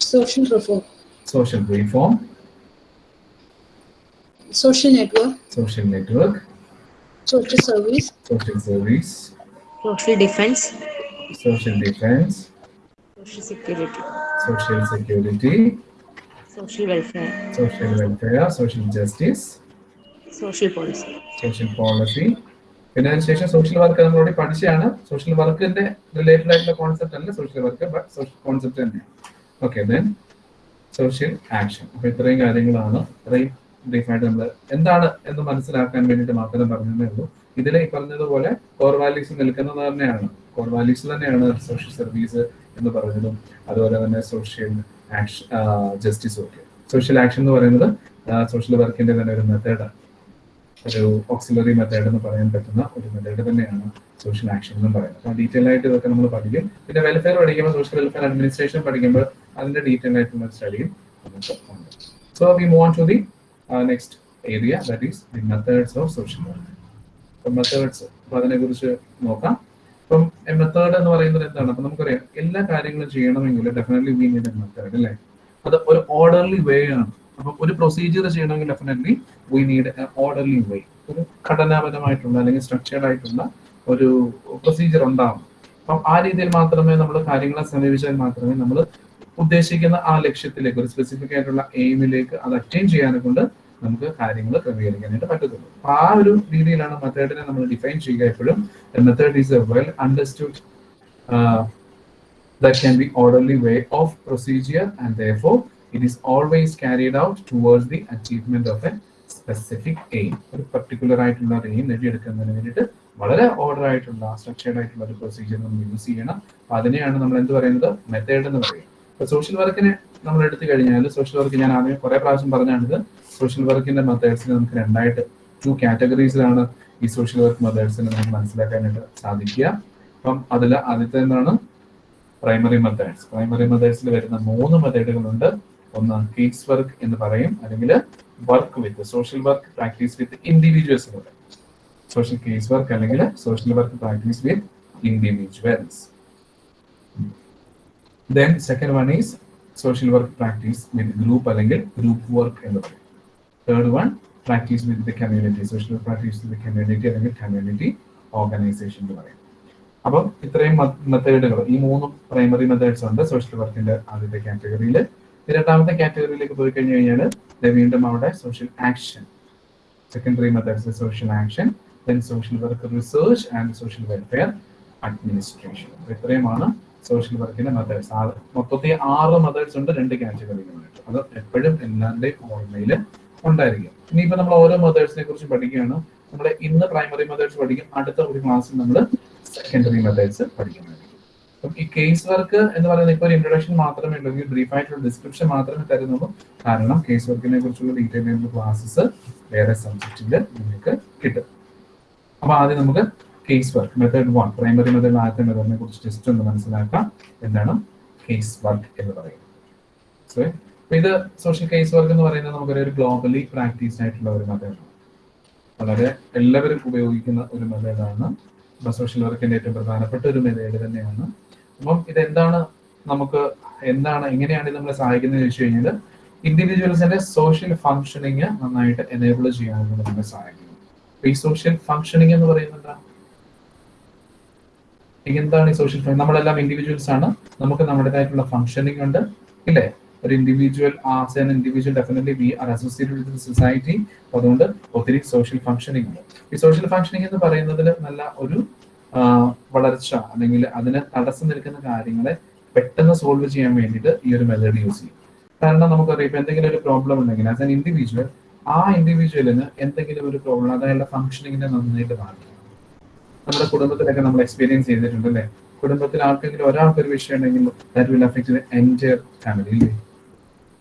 Social reform. Social reform Social network. Social network Social service. Social service social defense, social defence social security, social security social welfare, social welfare social justice social policy. Social policy പിന്നെ അതിനുശേഷം social work നമ്മളോട് പഠിച്ചാണ് social വർക്കിന്റെ related ആയിട്ടുള്ള concept അല്ല social work but social concept തന്നെയാണ്. Okay then social action അപ്പൊ ഇത്രയും കാര്യങ്ങളാണ്. ഇത്രയും ബ്രീഫായിട്ട് നമ്മൾ എന്താണ് എന്ന് മനസ്സിലാക്കാൻ വേണ്ടിയിട്ട് മാത്രം പറഞ്ഞതേ ഉള്ളൂ. ഇതിൽ ഈ പറഞ്ഞതുപോലെ കോർ വാല്യൂസ് നിൽക്കുന്നത് തന്നെയാണ്. കോർ വാല്യൂസ് തന്നെയാണ് സോഷ്യൽ സർവീസ് എന്ന് പറയുന്നതും അതുപോലെ തന്നെ സോഷ്യൽ ആക്ഷൻ ജസ്റ്റിസ് ഒക്കെ. സോഷ്യൽ ആക്ഷൻ എന്ന് പറയുന്നത് സോഷ്യൽ വർക്കിന്റെ തന്നെ ഒരു മെത്തേഡാണ് ഒരു ഓക്സിലറി മെത്തേഡ് എന്ന് പറയാൻ പറ്റുന്ന ഒരു മെത്തേഡ് തന്നെയാണ് സോഷ്യൽ ആക്ഷൻ എന്ന് പറയുന്നത്. അപ്പോൾ ഡീറ്റെയിൽ ആയിട്ട് ഇതൊക്കെ നമ്മൾ പഠിക്കും. പിന്നെ വെൽഫെയർ പഠിക്കുമ്പോൾ സോഷ്യൽ വെൽഫെയർ അഡ്മിനിസ്ട്രേഷൻ പഠിക്കുമ്പോൾ അതിന്റെ ഡീറ്റെയിൽ ആയിട്ടുള്ള സ്റ്റഡിയും നമുക്ക് ഉണ്ട്. So we move on to the next area that is the methods of social അപ്പം മെത്തേഡ്സ് അപ്പൊ അതിനെ കുറിച്ച് നോക്കാം. അപ്പം മെത്തേഡ് എന്ന് പറയുന്നത് എന്താണ്? അപ്പൊ നമുക്കറിയാം എല്ലാ കാര്യങ്ങളും ചെയ്യണമെങ്കിൽ ഡെഫിനറ്റ്ലി വി നീഡ് മെത്തേഡ് അല്ലേ? അത് ഒരു ഓർഡർലി വേ ആണ്. അപ്പൊ ഒരു പ്രൊസീജിയർ ചെയ്യണമെങ്കിൽ definitely we need orderly way ഒരു ഘടനാപരമായിട്ടുള്ള അല്ലെങ്കിൽ സ്ട്രക്ചേർഡ് ആയിട്ടുള്ള ഒരു പ്രൊസീജിയർ ഉണ്ടാവും അപ്പം ആ രീതിയിൽ മാത്രമേ നമ്മൾ കാര്യങ്ങളെ സമീപിച്ചാൽ മാത്രമേ നമ്മൾ ഉദ്ദേശിക്കുന്ന ആ ലക്ഷ്യത്തിലേക്ക് ഒരു സ്പെസിഫിക് ആയിട്ടുള്ള എയിമിലേക്ക് അത് അറ്റൈൻ ചെയ്യാനെ കൊണ്ട് നമുക്ക് കാര്യങ്ങൾ ക്രമീകരിക്കാനായിട്ട് പറ്റത്തുള്ളൂ. അപ്പൊ ആ ഒരു രീതിയിലാണ് മെത്തേഡിനെ നമ്മൾ ഡിഫൈൻ ചെയ്യുക എപ്പോഴും. Method is a well understood that can be orderly way of procedure and therefore it is always carried out towards the achievement of a specific aim. ഒരു പർട്ടിക്കുലർ ആയിട്ടുള്ള ഒരു എയിം നേടിയെടുക്കുന്നതിന് വേണ്ടിയിട്ട് വളരെ ഓർഡർ ആയിട്ടുള്ള സ്ട്രക്ചേർഡ് ആയിട്ടുള്ള ഒരു പ്രൊസീജിയർ നമ്മൾ യൂസ് ചെയ്യണം. അപ്പൊ അതിനെയാണ് നമ്മൾ എന്ത് പറയുന്നത്? മെത്തേഡ് എന്ന് പറയുന്നത് ഇപ്പൊ സോഷ്യൽ വർക്കിനെ നമ്മൾ എടുത്തു കഴിഞ്ഞാൽ സോഷ്യൽ വർക്ക് ഞാൻ ആദ്യം കുറെ പ്രാവശ്യം പറഞ്ഞാണിത്. സോഷ്യൽ വർക്കിന്റെ മെത്തേഡ്സിന് നമുക്ക് രണ്ടായിട്ട് ടു കാറ്റഗറീസിലാണ് ഈ സോഷ്യൽ വർക്ക് മെത്തേഡ്സിനെ നമുക്ക് മനസ്സിലാക്കാനായിട്ട് സാധിക്കുക. അപ്പം അതിൽ ആദ്യത്തെ എന്താണ്? പ്രൈമറി മെത്തേഡ്സ് പ്രൈമറി മെത്തേഡ്സിൽ വരുന്ന മൂന്ന് മെത്തേഡുകളുണ്ട് ഒന്ന് കേസ് വർക്ക് എന്ന് പറയും അല്ലെങ്കിൽ work with social work practice with individuals എന്ന് പറയും. സോഷ്യൽ കേസ് വർക്ക് അല്ലെങ്കിൽ social work practice with individuals then second one is social work practice with group അല്ലെങ്കിൽ ഗ്രൂപ്പ് വർക്ക് എന്ന് പറയും. Third one practice with the community social practice with community അല്ലെങ്കിൽ community organisation എന്ന് പറയും. അപ്പം ഇത്രയും മെത്തേഡുകൾ ഈ മൂന്ന് പ്രൈമറി മെത്തേഡ്സ് ഉണ്ട് സോഷ്യൽ വർക്കിന്റെ ആദ്യത്തെ കാറ്റഗറിയിൽ രണ്ടാമത്തെ കാറ്റഗറിയിലേക്ക് പോയി കഴിഞ്ഞു കഴിഞ്ഞാൽ വീണ്ടും അവിടെ social action secondary methods social action then social work research and social welfare administration ഇത്രയുമാണ് സോഷ്യൽ വർക്കിന്റെ മെത്തേഡ്സ് മൊത്തത്തിൽ ആറ് മെത്തേഡ്സ് ഉണ്ട് രണ്ട് കാറ്റഗറികളായിട്ട് അത് എപ്പോഴും എല്ലാവരുടെയും ഓർമ്മയിൽ ഉണ്ടായിരിക്കും. ഇനിയിപ്പോ നമ്മൾ ഓരോ മെത്തേഡ്സിനെ കുറിച്ച് പഠിക്കുകയാണ്. നമ്മൾ ഇന്ന് പ്രൈമറി മെത്തേഡ്സ് പഠിക്കും അടുത്ത ഒരു ക്ലാസ്സിൽ നമ്മൾ സെക്കൻഡറി മെത്തേഡ്സ് പഠിക്കുന്നതായിരിക്കും അപ്പം ഈ കേസ് വർക്ക് എന്ന് പറയുന്നത് ഇപ്പോൾ ഒരു ഇൻട്രൊഡക്ഷൻ മാത്രമേ ഉള്ളൂ. ഈ ബ്രീഫ് ആയിട്ടുള്ള ഡിസ്ക്രിപ്ഷൻ മാത്രമേ തരുന്നുള്ളൂ. കാരണം കേസ് വർക്കിനെ കുറിച്ചുള്ള ഡീറ്റെയിൽ ആയിട്ടുള്ള ക്ലാസ്സസ് വേറെ സബ്ജക്റ്റിൽ നിങ്ങൾക്ക് കിട്ടും. അപ്പൊ ആദ്യം നമുക്ക് case work method one primary method ആദ്യത്തെ മെത്തേഡിനെ കുറിച്ച് ജസ്റ്റ് ഒന്ന് മനസ്സിലാക്കാം. എന്താണ് കേസ് വർക്ക് എന്ന് പറയുന്നത്. സോ ഇത് സോഷ്യൽ കേസ് വർക്ക് എന്ന് പറയുന്നത് നമുക്കൊരു ഗ്ലോബലി പ്രാക്ടീസ് ആയിട്ടുള്ള ഒരു മെത്തേഡാണ് വളരെ എല്ലാവരും ഉപയോഗിക്കുന്ന ഒരു മെത്തേഡാണ് സോഷ്യൽ വർക്കിന്റെ ഏറ്റവും പ്രധാനപ്പെട്ട ഒരു മെത്തേഡ് തന്നെയാണ് അപ്പം ഇതെന്താണ് നമുക്ക് എന്താണ് എങ്ങനെയാണ് ഇത് നമ്മളെ സഹായിക്കുന്നത് ചോദിച്ചു കഴിഞ്ഞാൽ ഇൻഡിവിജ്വൽസിന്റെ സോഷ്യൽ ഫങ്ഷനിങ് നന്നായിട്ട് എനേബിൾ ചെയ്യാനായിട്ട് നമ്മളെ സഹായിക്കുന്നു ഈ സോഷ്യൽ ഫങ്ഷനിങ് എന്ന് പറയുന്നത് എന്താ? എന്താണ് ഈ സോഷ്യൽ നമ്മളെല്ലാം ഇൻഡിവിജ്വൽസ് ആണ്. നമുക്ക് നമ്മുടേതായിട്ടുള്ള ഫങ്ഷനിങ് ഉണ്ട്. ഇല്ലേ? ഒരു individual as an individual definitely we are associated with society അതുകൊണ്ട് ഒത്തിരി സോഷ്യൽ ഫങ്ഷനിങ് ഉണ്ട്. ഈ സോഷ്യൽ ഫങ്ഷനിങ് എന്ന് പറയുന്നതിൽ നല്ല ഒരു വളർച്ച അല്ലെങ്കിൽ അതിന് തടസ്സം നിൽക്കുന്ന കാര്യങ്ങളെ പെട്ടെന്ന് സോൾവ് ചെയ്യാൻ വേണ്ടിയിട്ട് ഈ ഒരു മെത്തേഡ് യൂസ് ചെയ്യും. കാരണം നമുക്കറിയാം ഇപ്പൊ എന്തെങ്കിലും ഒരു പ്രോബ്ലം ഉണ്ടെങ്കിൽ ആസ് ആൻ ഇൻഡിവിജ്വൽ ആ ഇൻഡിവിജ്വലിന് എന്തെങ്കിലും ഒരു പ്രോബ്ലം അതായത് ഫംഗ്ഷനിങ്ങിനെ നന്നായിട്ട് ബാധിക്കും. നമ്മുടെ കുടുംബത്തിലൊക്കെ നമ്മൾ എക്സ്പീരിയൻസ് ചെയ്തിട്ടുണ്ട് അല്ലേ? കുടുംബത്തിൽ ആർക്കെങ്കിലും ഒരാൾക്ക് ഒരു വിഷയം ഉണ്ടെങ്കിൽ ദാറ്റ് വിൽ ഫാമിലി ഇല്ലേ?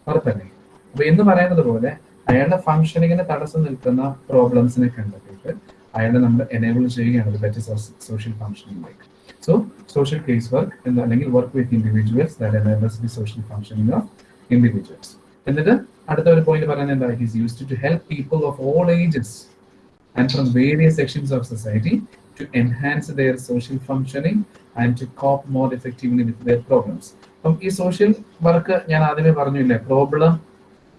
ഉറപ്പല്ലേ? അപ്പൊ എന്ന് പറയുന്നത് പോലെ അയാളുടെ ഫംഗ്ഷനിങ്ങിന് തടസ്സം നിൽക്കുന്ന പ്രോബ്ലംസിനെ കണ്ടെത്തിയിട്ട് അയാളെ നമ്മൾ എനേബിൾ ചെയ്യുകയാണ് ബെറ്റർ സോഷ്യൽ ഫംഗ്ഷനിങ്ങിലേക്ക് സോ സോഷ്യൽ കേസ് വർക്ക് എന്ന് അല്ലെങ്കിൽ work with individuals that enables the social functioning of individuals എന്നിട്ട് അടുത്ത ഒരു പോയിന്റ് പറയുന്നത് എന്താ? It is used to help people of all ages and from various sections of society to enhance their social functioning and to cope more effectively with their problems അപ്പം ഈ social work ഞാൻ ആദ്യമേ പറഞ്ഞില്ലേ? Problem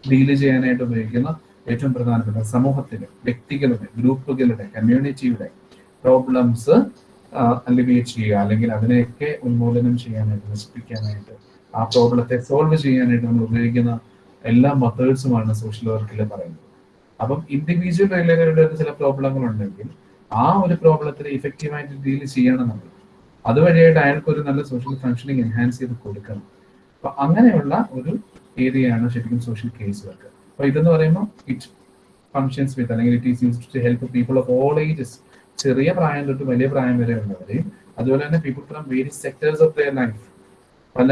deal ചെയ്യാനായിട്ട് ഉപയോഗിക്കുന്ന. ഏറ്റവും പ്രധാനപ്പെട്ട സമൂഹത്തിലെ വ്യക്തികളുടെ ഗ്രൂപ്പുകളുടെ കമ്മ്യൂണിറ്റിയുടെ പ്രോബ്ലംസ് അലിവിയേറ്റ് ചെയ്യുക. അല്ലെങ്കിൽ അതിനെയൊക്കെ ഉന്മൂലനം ചെയ്യാനായിട്ട് നശിപ്പിക്കാനായിട്ട് ആ പ്രോബ്ലത്തെ സോൾവ് ചെയ്യാനായിട്ട് നമ്മൾ ഉപയോഗിക്കുന്ന എല്ലാ മെത്തേഡ്സുമാണ് സോഷ്യൽ വർക്കിൽ പറയുന്നത്. അപ്പം ഇൻഡിവിജ്വൽ റിലേറ്റഡ് ചില പ്രോബ്ലങ്ങൾ ഉണ്ടെങ്കിൽ ആ ഒരു പ്രോബ്ലത്തിന് ഇഫക്റ്റീവായിട്ട് ഡീൽ ചെയ്യണം നമ്മൾ അതുവഴിയായിട്ട് അയാൾക്ക് ഒരു നല്ല സോഷ്യൽ ഫംഗ്ഷനിങ് എൻഹാൻസ് ചെയ്ത് കൊടുക്കണം. അപ്പൊ അങ്ങനെയുള്ള ഒരു ഏരിയയാണ് ശരിക്കും സോഷ്യൽ കേസ് വർക്ക് അപ്പൊ ഇതെന്ന് പറയുമ്പോൾ ഇറ്റ് ഫങ്ഷൻസ് വിത്ത് അല്ലെങ്കിൽ it is used to help people of all ages ചെറിയ പ്രായം തൊട്ട് വലിയ പ്രായം വരെ ഉള്ളവരെയും അതുപോലെ തന്നെ people from various sectors of their life പല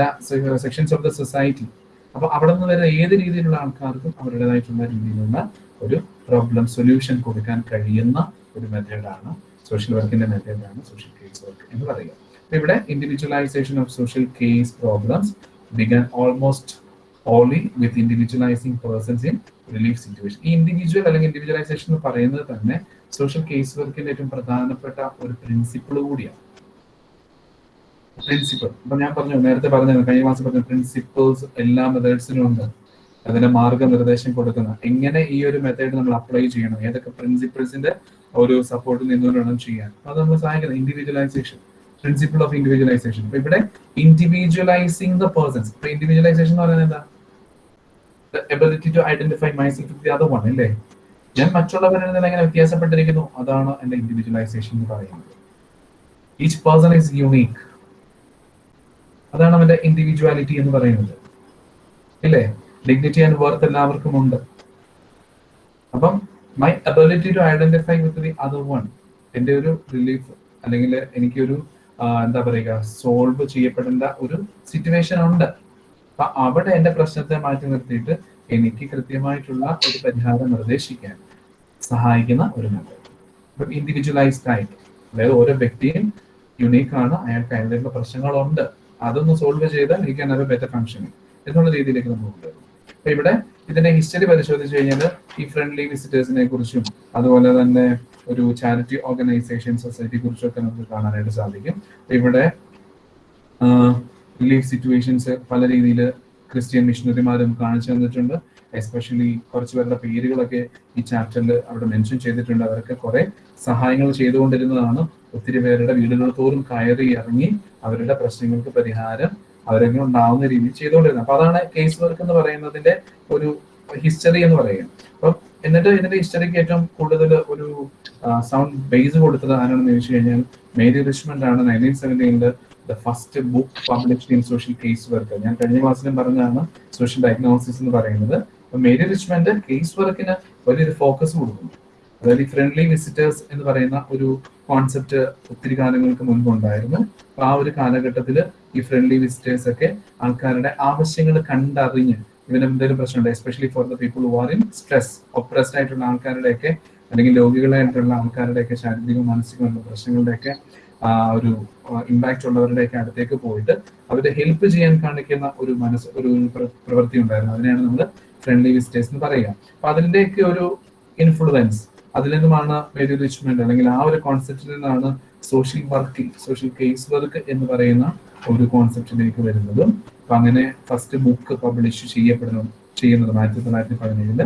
സെക്ഷൻസ് ഓഫ് ദ സൊസൈറ്റി അപ്പൊ അവിടെ നിന്ന് വരുന്ന ഏത് രീതിയിലുള്ള ആൾക്കാർക്കും അവരുടേതായിട്ടുള്ള രീതിയിലുള്ള ഒരു പ്രോബ്ലം സൊല്യൂഷൻ കൊടുക്കാൻ കഴിയുന്ന ഒരു മെത്തേഡാണ് സോഷ്യൽ വർക്കിന്റെ മെത്തേഡാണ് സോഷ്യൽ കേസ് വർക്ക് എന്ന് പറയുക. ഇവിടെ individualization of social case problems began almost only with individualizing persons in relief situation ഈ ഇൻഡിവിജ്വൽ അല്ലെങ്കിൽ ഇൻഡിവിജ്വലൈസേഷൻ എന്ന് പറയുന്നത് തന്നെ സോഷ്യൽ കേസ് വർക്കിന്റെ ഏറ്റവും പ്രധാനപ്പെട്ട ഒരു പ്രിൻസിപ്പിൾ കൂടിയാണ്. പ്രിൻസിപ്പിൾ ഇപ്പൊ ഞാൻ പറഞ്ഞു നേരത്തെ പറഞ്ഞു കഴിഞ്ഞ മാസം പറഞ്ഞ പ്രിൻസിപ്പിൾസ് എല്ലാ മെത്തേഡ്സിനും ഉണ്ട്. അതിന്റെ മാർഗനിർദ്ദേശം കൊടുക്കുന്ന. എങ്ങനെ ഈ ഒരു മെത്തേഡ് നമ്മൾ അപ്ലൈ ചെയ്യണം? ഏതൊക്കെ പ്രിൻസിപ്പിൾസിന്റെ ഒരു സപ്പോർട്ട് നിന്നുകൊണ്ട് വേണം ചെയ്യാൻ അത് നമ്മൾ സഹായിക്കുന്നത്. ഇൻഡിവിജ്വലൈസേഷൻ പ്രിൻസിപ്പിൾ ഓഫ് ഇൻഡിവിജ്വലൈസേഷൻ ഇപ്പൊ ഇവിടെ ഇൻഡിവിജ്വലൈസിംഗ് ദ പേഴ്സൺസ് ഇപ്പൊ ഇൻഡിവിജ്വലൈസേഷൻ എന്ന് പറയുന്നത് എന്താ? Ability to identify myself the other one അല്ലേ? ഞാൻ മറ്റുള്ളവരിൽ നിന്ന് എങ്ങനെ വ്യത്യാസപ്പെട്ടിരിക്കുന്നു? അതാണ് എന്റെ ഇൻഡിവിജ്വലൈസേഷൻ എന്ന് പറയുന്നത്. ഈച്ച് പേഴ്സൺ ഈസ് യുണീക്ക് അതാണ് അവന്റെ ഇൻഡിവിജ്വാലിറ്റി എന്ന് പറയുന്നത്. ഇല്ലേ? ഡിഗ്നിറ്റി ആൻഡ് വർത്ത് എല്ലാവർക്കും ഉണ്ട്. അപ്പം my ability to identify with the other one എന്റെ ഒരു റിലീഫ് അല്ലെങ്കിൽ എനിക്കൊരു എന്താ പറയുക സോൾവ് ചെയ്യപ്പെടേണ്ട ഒരു സിറ്റുവേഷൻ ഉണ്ട്. അപ്പൊ അവിടെ എന്റെ പ്രശ്നത്തെ മാറ്റി നിർത്തിയിട്ട് എനിക്ക് കൃത്യമായിട്ടുള്ള ഒരു പരിഹാരം നിർദ്ദേശിക്കാൻ സഹായിക്കുന്ന ഒരു മെത്തേഡ് ഇൻഡിവിജ്വലൈസ്ഡ് ആയിട്ട്. അതായത് ഓരോ വ്യക്തിയും യുണീക്ക് ആണ്. അയാൾക്ക് അതിന്റെ പ്രശ്നങ്ങളുണ്ട്. അതൊന്ന് സോൾവ് ചെയ്താൽ എനിക്ക് ക്യാൻ ബെറ്റർ ഫംഗ്ഷനിങ് എന്നുള്ള രീതിയിലേക്ക് നമ്മൾ കൊണ്ടുവരും അപ്പൊ ഇവിടെ ഇതിന്റെ ഹിസ്റ്ററി പരിശോധിച്ചു കഴിഞ്ഞാൽ ഈ ഫ്രണ്ട്ലി വിസിറ്റേഴ്സിനെ കുറിച്ചും അതുപോലെ തന്നെ ഒരു ചാരിറ്റി ഓർഗനൈസേഷൻ സൊസൈറ്റി കുറിച്ചൊക്കെ നമുക്ക് കാണാനായിട്ട് സാധിക്കും. ഇവിടെ റിലീഫ് സിറ്റുവേഷൻസ് പല രീതിയിൽ ക്രിസ്ത്യൻ മിഷണറിമാരും കാണിച്ചു തന്നിട്ടുണ്ട്. എസ്പെഷ്യലി കുറച്ച് പേരുടെ പേരുകളൊക്കെ ഈ ചാപ്റ്ററിൽ അവിടെ മെൻഷൻ ചെയ്തിട്ടുണ്ട്. അവരൊക്കെ കുറെ സഹായങ്ങൾ ചെയ്തുകൊണ്ടിരുന്നതാണ്. ഒത്തിരി പേരുടെ വീടുകൾ തോറും കയറി ഇറങ്ങി അവരുടെ പ്രശ്നങ്ങൾക്ക് പരിഹാരം അവരൊക്കെ ഉണ്ടാവുന്ന രീതിയിൽ ചെയ്തുകൊണ്ടിരുന്നത്. അപ്പൊ അതാണ് കേസ് വർക്ക് എന്ന് പറയുന്നതിന്റെ ഒരു ഹിസ്റ്ററി എന്ന് പറയുക അപ്പം എന്നിട്ട് ഇതിന്റെ ഹിസ്റ്ററിക്ക് ഏറ്റവും കൂടുതൽ ഒരു സൗണ്ട് ബേസ് കൊടുത്തത് ആരാണെന്ന് ചോദിച്ചു കഴിഞ്ഞാൽ മേരി റിച്ച്മണ്ട് ആണ്. Nineteen സെവന്റീനിൽ the first book published in social case work ഞാൻ കഴിഞ്ഞ ക്ലാസ്സിലും പറഞ്ഞതാണ് സോഷ്യൽ ഡയഗ്നോസിസ് എന്ന് പറയുന്നത്. മേരി റിച്ച്മണ്ട് കേസ് വർക്കിന് വലിയൊരു ഫോക്കസ് കൊടുക്കുന്നു. അതായത് ഫ്രണ്ട്ലി വിസിറ്റേഴ്സ് എന്ന് പറയുന്ന ഒരു കോൺസെപ്റ്റ് ഒത്തിരി കാലങ്ങൾക്ക് മുൻപ് ഉണ്ടായിരുന്നു. അപ്പൊ ആ ഒരു കാലഘട്ടത്തിൽ ഈ ഫ്രണ്ട്ലി വിസിറ്റേഴ്സ് ഒക്കെ ആൾക്കാരുടെ ആവശ്യങ്ങൾ കണ്ടറിഞ്ഞ് ഇവന് എന്തെങ്കിലും പ്രശ്നമുണ്ട് especially for the people who are in stress oppressed ആയിട്ടുള്ള ആൾക്കാരുടെയൊക്കെ അല്ലെങ്കിൽ രോഗികളായിട്ടുള്ള ആൾക്കാരുടെയൊക്കെ ശാരീരിക മാനസികമായിട്ടുള്ള പ്രശ്നങ്ങളുടെയൊക്കെ ഒരു ഇമ്പാക്റ്റ് ഉള്ളവരുടെയൊക്കെ അടുത്തേക്ക് പോയിട്ട് അവരെ ഹെൽപ്പ് ചെയ്യാൻ കാണിക്കുന്ന ഒരു മനസ്സ് ഒരു പ്രവൃത്തി ഉണ്ടായിരുന്നു. അതിനെയാണ് നമ്മൾ ഫ്രണ്ട്ലി വിസിറ്റേഴ്സ് എന്ന് പറയുക. അപ്പൊ അതിന്റെയൊക്കെ ഒരു ഇൻഫ്ലുവൻസ് അതിൽ നിന്നുമാണ് മേരി റിച്ച്മെന്റ് അല്ലെങ്കിൽ ആ ഒരു കോൺസെപ്റ്റിൽ നിന്നാണ് social working social case work എന്ന് പറയുന്ന ഒരു കോൺസെപ്റ്റിലേക്ക് വരുന്നതും അപ്പൊ അങ്ങനെ ഫസ്റ്റ് ബുക്ക് പബ്ലിഷ് ചെയ്യപ്പെടുന്നു ചെയ്യുന്നതും ആയിരത്തി തൊള്ളായിരത്തി പതിനേഴിൽ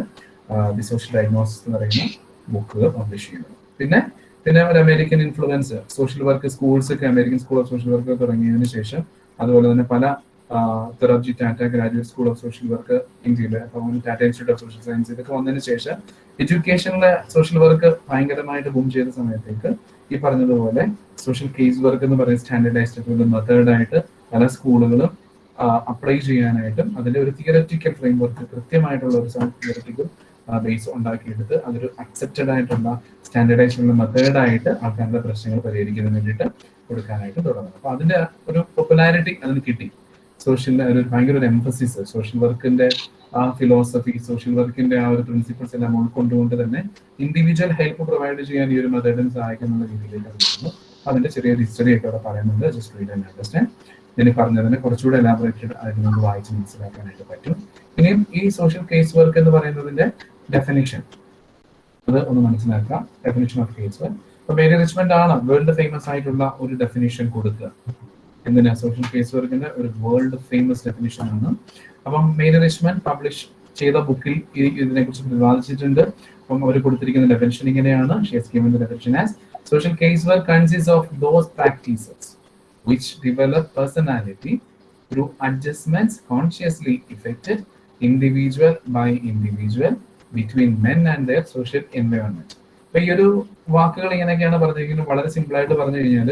ദി സോഷ്യൽ ഡയഗ്നോസിസ് എന്ന് പറയുന്ന ബുക്ക് പബ്ലിഷ് ചെയ്യുന്നത് പിന്നെ പിന്നെ ഒരു American influence social work schools ഒക്കെ American school of social work തുടങ്ങിയതിനു ശേഷം അതുപോലെ തന്നെ പല Dorabji Tata graduate school of social work ഇന്ത്യയിൽ Tata institute of social science ഇതൊക്കെ വന്നതിന് ശേഷം എഡ്യൂക്കേഷനിലെ സോഷ്യൽ വർക്ക് ഭയങ്കരമായിട്ട് ബൂം ചെയ്ത സമയത്തേക്ക് ഈ പറഞ്ഞതുപോലെ സോഷ്യൽ കേസ് വർക്ക് എന്ന് പറയുന്ന സ്റ്റാൻഡേർഡൈസ്ഡ് ആയിട്ടുള്ള മെത്തേഡായിട്ട് പല സ്കൂളുകളും അപ്ലൈ ചെയ്യാനായിട്ടും അതിന്റെ ഒരു തിയററ്റിക്കൽ ഫ്രെയിം വർക്ക് കൃത്യമായിട്ടുള്ള ഒരു തിയററ്റിക്കൽ ബേസ് ഉണ്ടാക്കിയെടുത്ത് അതൊരു അക്സെപ്റ്റഡ് ആയിട്ടുള്ള സ്റ്റാൻഡേർഡൈസ്ഡ് ഉള്ള മെത്തേഡായിട്ട് ആൾക്കാരുടെ പ്രശ്നങ്ങൾ പരിഹരിക്കുന്നതിന് വേണ്ടിയിട്ട് കൊടുക്കാനായിട്ട് തുടങ്ങുന്നു. അപ്പൊ അതിന്റെ ഒരു പോപ്പുലാരിറ്റി അതിന് കിട്ടി. സോഷ്യൽ ഒരു ഭയങ്കര ഒരു എംഫസിസ് സോഷ്യൽ വർക്കിന്റെ ആ ഫിലോസഫി സോഷ്യൽ വർക്കിന്റെ ആ ഒരു പ്രിൻസിപ്പിൾസ് എല്ലാം ഉൾക്കൊണ്ടുകൊണ്ട് തന്നെ ഇൻഡിവിജ്വൽ ഹെൽപ്പ് പ്രൊവൈഡ് ചെയ്യാൻ ഈ ഒരു മെത്തേഡിന് സഹായിക്കുന്ന രീതിയിലേക്ക് വരുന്നു അതിന്റെ ചെറിയൊരു ഹിസ്റ്ററി ഒക്കെ അവിടെ പറയുന്നുണ്ട്. ജസ്റ്റ് റീഡ് ആൻഡ് അണ്ടർസ്റ്റാൻഡ് ഞാൻ പറഞ്ഞതിനെ കുറച്ചുകൂടെ എലാബറേറ്റഡ് ആയിട്ട് നമുക്ക് വായിച്ച് മനസ്സിലാക്കാനായിട്ട് പറ്റും. ഇനിയും ഈ സോഷ്യൽ കേസ് വർക്ക് എന്ന് പറയുന്നതിന്റെ ഡെഫിനിഷൻ അത് ഒന്ന് മനസ്സിലാക്കാം. ഡെഫിനിഷൻ ഓഫ് കേസ് വർക്ക് അപ്പൊ മേരി റിച്ച്മെന്റ് ആണ് വേൾഡ് ഫേമസ് ആയിട്ടുള്ള ഒരു ഡെഫിനിഷൻ കൊടുക്കുക. എന്തിനാ സോഷ്യൽ കേസ് വർക്കിന്റെ ഒരു വേൾഡ് ഫേമസ് ഡെഫിനിഷൻ ആണ്. അപ്പം മെയിൻ പബ്ലിഷ് ചെയ്ത ബുക്കിൽ ഇതിനെ കുറിച്ച് പ്രതിപാദിച്ചിട്ടുണ്ട് അപ്പം അവർ കൊടുത്തിരിക്കുന്ന ഡെഫിനിഷൻ ഇങ്ങനെയാണ്. She's given definition as social case work consist of those practices which develop personality through adjustments consciously effected individual by individual between men and their social environment. അപ്പൊ ഈ ഒരു വാക്കുകൾ ഇങ്ങനെയൊക്കെയാണ് പറഞ്ഞിരിക്കുന്നത്. വളരെ സിമ്പിൾ ആയിട്ട് പറഞ്ഞു കഴിഞ്ഞാൽ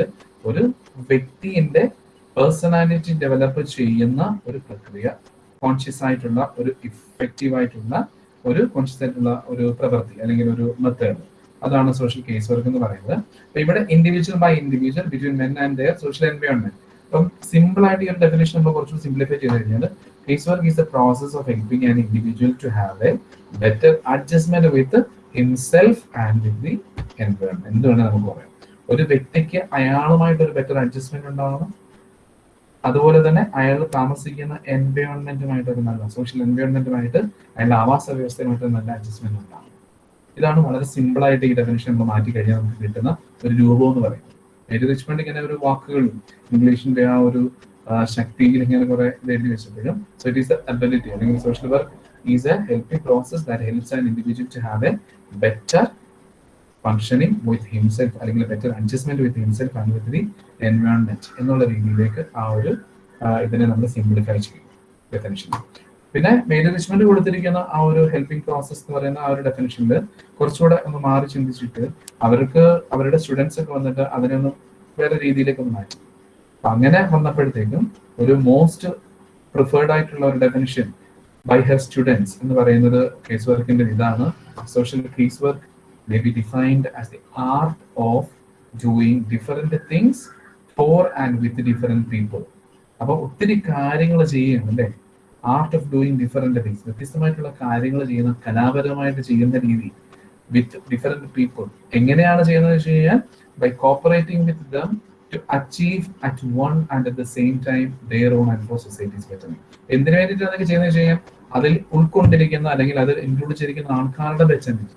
ഒരു വ്യക്തിന്റെ പേഴ്സണാലിറ്റി ഡെവലപ്പ് ചെയ്യുന്ന ഒരു പ്രക്രിയ കോൺഷ്യസ് ആയിട്ടുള്ള ഒരു ഇഫക്റ്റീവ് ആയിട്ടുള്ള ഒരു കോൺഷ്യസ് ആയിട്ടുള്ള ഒരു പ്രവൃത്തി അല്ലെങ്കിൽ ഒരു മെത്തേഡ് അതാണ് സോഷ്യൽ കേസ് വർക്ക് എന്ന് പറയുന്നത്. അപ്പൊ ഇവിടെ individual by individual between men and their social environment അപ്പം സിമ്പിൾ ആയിട്ട് ഈ ഒരു ഡെഫിനേഷൻ നമ്മൾ കുറച്ചും സിംപ്ലിഫൈ ചെയ്ത് കഴിഞ്ഞാൽ case work is the process of helping an individual to have a better adjustment with himself and with the environment എന്ത് വേണമെങ്കിൽ നമുക്ക് പറയാം. ഒരു വ്യക്തിക്ക് അയാളുമായിട്ട് ഒരു ബെറ്റർ അഡ്ജസ്റ്റ്മെന്റ് ഉണ്ടാവണം അതുപോലെ തന്നെ അയാൾ താമസിക്കുന്ന എൻവയോൺമെന്റുമായിട്ട് ഒരു നല്ല സോഷ്യൽ എൻവയോൺമെന്റുമായിട്ട് അയാളുടെ ആവാസ വ്യവസ്ഥയുമായിട്ട് നല്ല അഡ്ജസ്റ്റ്മെന്റ് ഉണ്ടാകും. ഇതാണ് വളരെ സിമ്പിൾ ആയിട്ട് ഈ ഡെഫിനേഷൻ നമ്മൾ മാറ്റി കഴിഞ്ഞാൽ നമുക്ക് കിട്ടുന്ന ഒരു രൂപം എന്ന് പറയുന്നത്. എഴുതി റിച്ച്മെന്റ് ഇങ്ങനെ ഒരു വാക്കുകളും ഇംഗ്ലീഷിന്റെ ആ ഒരു ശക്തി ഇങ്ങനെ കുറെ എഴുതി വെച്ചപ്പോഴും സോ ഇറ്റ് ഈസ് അബിലിറ്റി അല്ലെങ്കിൽ social work is a helping process that helps an individual to have a better functioning with himself അല്ലെങ്കിൽ better adjustment with himself and with the environment എന്നുള്ള രീതിയിലേക്ക് ആ ഒരു ഇതിനെ നമ്മൾ സിംപ്ലിഫൈ ചെയ്യും ഡെഫിനിഷൻ പിന്നെ മെയിൻ കൊടുത്തിരിക്കുന്ന ആ ഒരു ഹെൽപ്പിംഗ് പ്രോസസ് എന്ന് പറയുന്ന ആ ഒരു ഡെഫിനിഷനിൽ കുറച്ചുകൂടെ ഒന്ന് മാറി ചിന്തിച്ചിട്ട് അവർക്ക് അവരുടെ സ്റ്റുഡൻസ് ഒക്കെ വന്നിട്ട് അതിനെ ഒന്ന് വേറെ രീതിയിലേക്ക് മാറ്റി. അപ്പൊ അങ്ങനെ വന്നപ്പോഴത്തേക്കും ഒരു മോസ്റ്റ് പ്രിഫേർഡ് ആയിട്ടുള്ള ഒരു ഡെഫിനിഷൻ ബൈ ഹെർ സ്റ്റുഡൻസ് എന്ന് പറയുന്നത് കേസ് വർക്കിന്റെ ഇതാണ്. Social case work may be defined as the art of doing different things for and with different people. അപ്പോൾ ഒത്തിരി കാര്യങ്ങൾ ചെയ്യുകയാണ് അല്ലേ? Art of doing different things വ്യത്യസ്തമായിട്ടുള്ള കാര്യങ്ങൾ ചെയ്യുന്ന കലാപരമായിട്ട് ചെയ്യുന്ന രീതി വിത്ത് ഡിഫറെന്റ് പീപ്പിൾ എങ്ങനെയാണ് ചെയ്യുന്നത് വെച്ച് കഴിഞ്ഞാൽ by cooperating with them to achieve at one and at the same time their own and for societies പറ്റുന്നത് എന്തിനു വേണ്ടിയിട്ട് അതൊക്കെ ചെയ്യുന്നത് വെച്ച് കഴിഞ്ഞാൽ അതിൽ ഉൾക്കൊണ്ടിരിക്കുന്ന അല്ലെങ്കിൽ അതിൽ ഇൻക്ലൂഡ് ചെയ്തിരിക്കുന്ന ആൾക്കാരുടെ ബെറ്റർമെന്റ്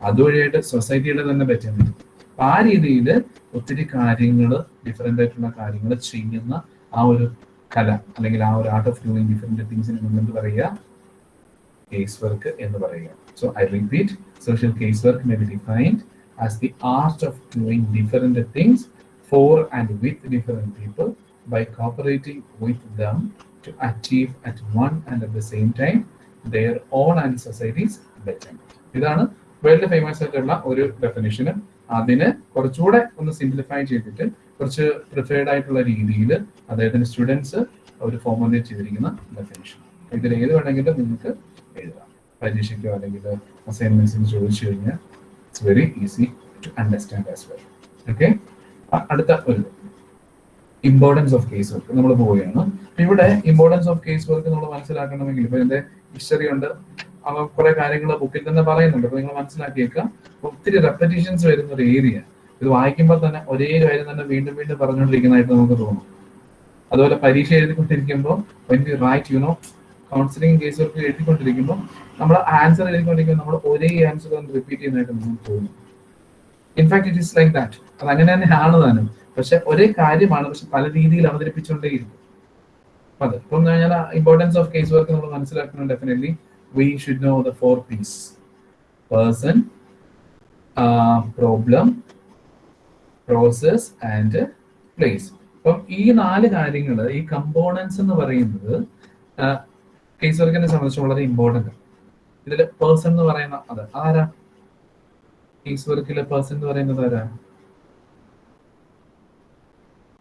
അതുവഴിയായിട്ട് സൊസൈറ്റിയുടെ തന്നെ ബെറ്റർമെന്റ് അപ്പൊ ആ രീതിയിൽ ഒത്തിരി കാര്യങ്ങൾ ഡിഫറെന്റ് ആയിട്ടുള്ള കാര്യങ്ങൾ ചെയ്യുന്ന ആ ഒരു കല അല്ലെങ്കിൽ ആ ഒരു ആർട്ട് ഓഫ് ഡൂയിങ് ഡിഫറെന്റ് തിങ്സിന് നമ്മൾ എന്ത് പറയുക കേസ് വർക്ക് എന്ന് പറയുക. So I repeat social case work may be defined as the art of doing different things for and with different people by cooperating with them to achieve at one and at the same time their own and societies better ഇതാണ് world famous ആയിട്ടുള്ള ഒരു ഡെഫിനേഷന് അതിന് കുറച്ചുകൂടെ ഒന്ന് simplify ചെയ്തിട്ട് കുറച്ച് preferred ആയിട്ടുള്ള രീതിയിൽ അദ്ദേഹത്തിന്റെ സ്റ്റുഡൻസ് ഒരു ഫോർമുലേറ്റ് ചെയ്തിരിക്കുന്ന ഡെഫിനേഷൻ ഇതിൽ ഏത് വേണമെങ്കിലും നിങ്ങൾക്ക് എഴുതാം. പരീക്ഷയ്ക്കോ അല്ലെങ്കിൽ അസൈൻമെന്റ്സിന് ചോദിച്ചു കഴിഞ്ഞാൽ it's very easy to understand as well okay അടുത്ത ഒരു ഇമ്പോർട്ടൻസ് ഓഫ് കേസ് വർക്ക് നമ്മൾ പോവുകയാണ്. ഇവിടെ ഇമ്പോർട്ടൻസ് ഓഫ് കേസ് വർക്ക് നമ്മൾ മനസ്സിലാക്കണമെങ്കിൽ ഇപ്പൊ എന്റെ ഹിസ്റ്ററി ഉണ്ട്. അവ കുറെ കാര്യങ്ങൾ ബുക്കിൽ തന്നെ പറയുന്നുണ്ട്. അപ്പൊ നിങ്ങൾ മനസ്സിലാക്കിയേക്കുക ഒത്തിരി റെപ്പറ്റീഷൻസ് വരുന്ന ഒരു ഏരിയ ഇത് വായിക്കുമ്പോൾ തന്നെ ഒരേ കാര്യം തന്നെ വീണ്ടും വീണ്ടും പറഞ്ഞുകൊണ്ടിരിക്കുന്നതായിട്ട് നമുക്ക് തോന്നും. അതുപോലെ പരീക്ഷ എഴുതിക്കൊണ്ടിരിക്കുമ്പോൾ when write you know counselling case work എഴുതിക്കൊണ്ടിരിക്കുമ്പോൾ നമ്മൾ ആൻസർ എഴുതിക്കൊണ്ടിരിക്കുമ്പോൾ നമ്മൾ ഒരേ ആൻസർ തന്നെ റിപ്പീറ്റ് ചെയ്യുന്നതായിട്ട് നമുക്ക് തോന്നും. In fact it is like that അത് അങ്ങനെ ആണ്. താനും. പക്ഷെ ഒരേ കാര്യമാണ് പക്ഷെ പല രീതിയിൽ അവതരിപ്പിച്ചുകൊണ്ടേയിരിക്കും. അതെ ഇപ്പം ഞാൻ ഇമ്പോർട്ടൻസ് ഓഫ് കേസ് വർക്ക് നമ്മൾ മനസ്സിലാക്കണം definitely we know the four four Person, uh, problem, process and place അപ്പം ഈ നാല് കാര്യങ്ങൾ ഈ കമ്പോണൻസ് എന്ന് പറയുന്നത് കേസ് വർക്കിനെ സംബന്ധിച്ച് വളരെ ഇമ്പോർട്ടന്റ് ഇതിൽ പേഴ്സൺ എന്ന് പറയുന്ന അത് ആരാ? കേസ് വർക്കിലെ പേഴ്സൺ എന്ന് പറയുന്നത് ആരാ?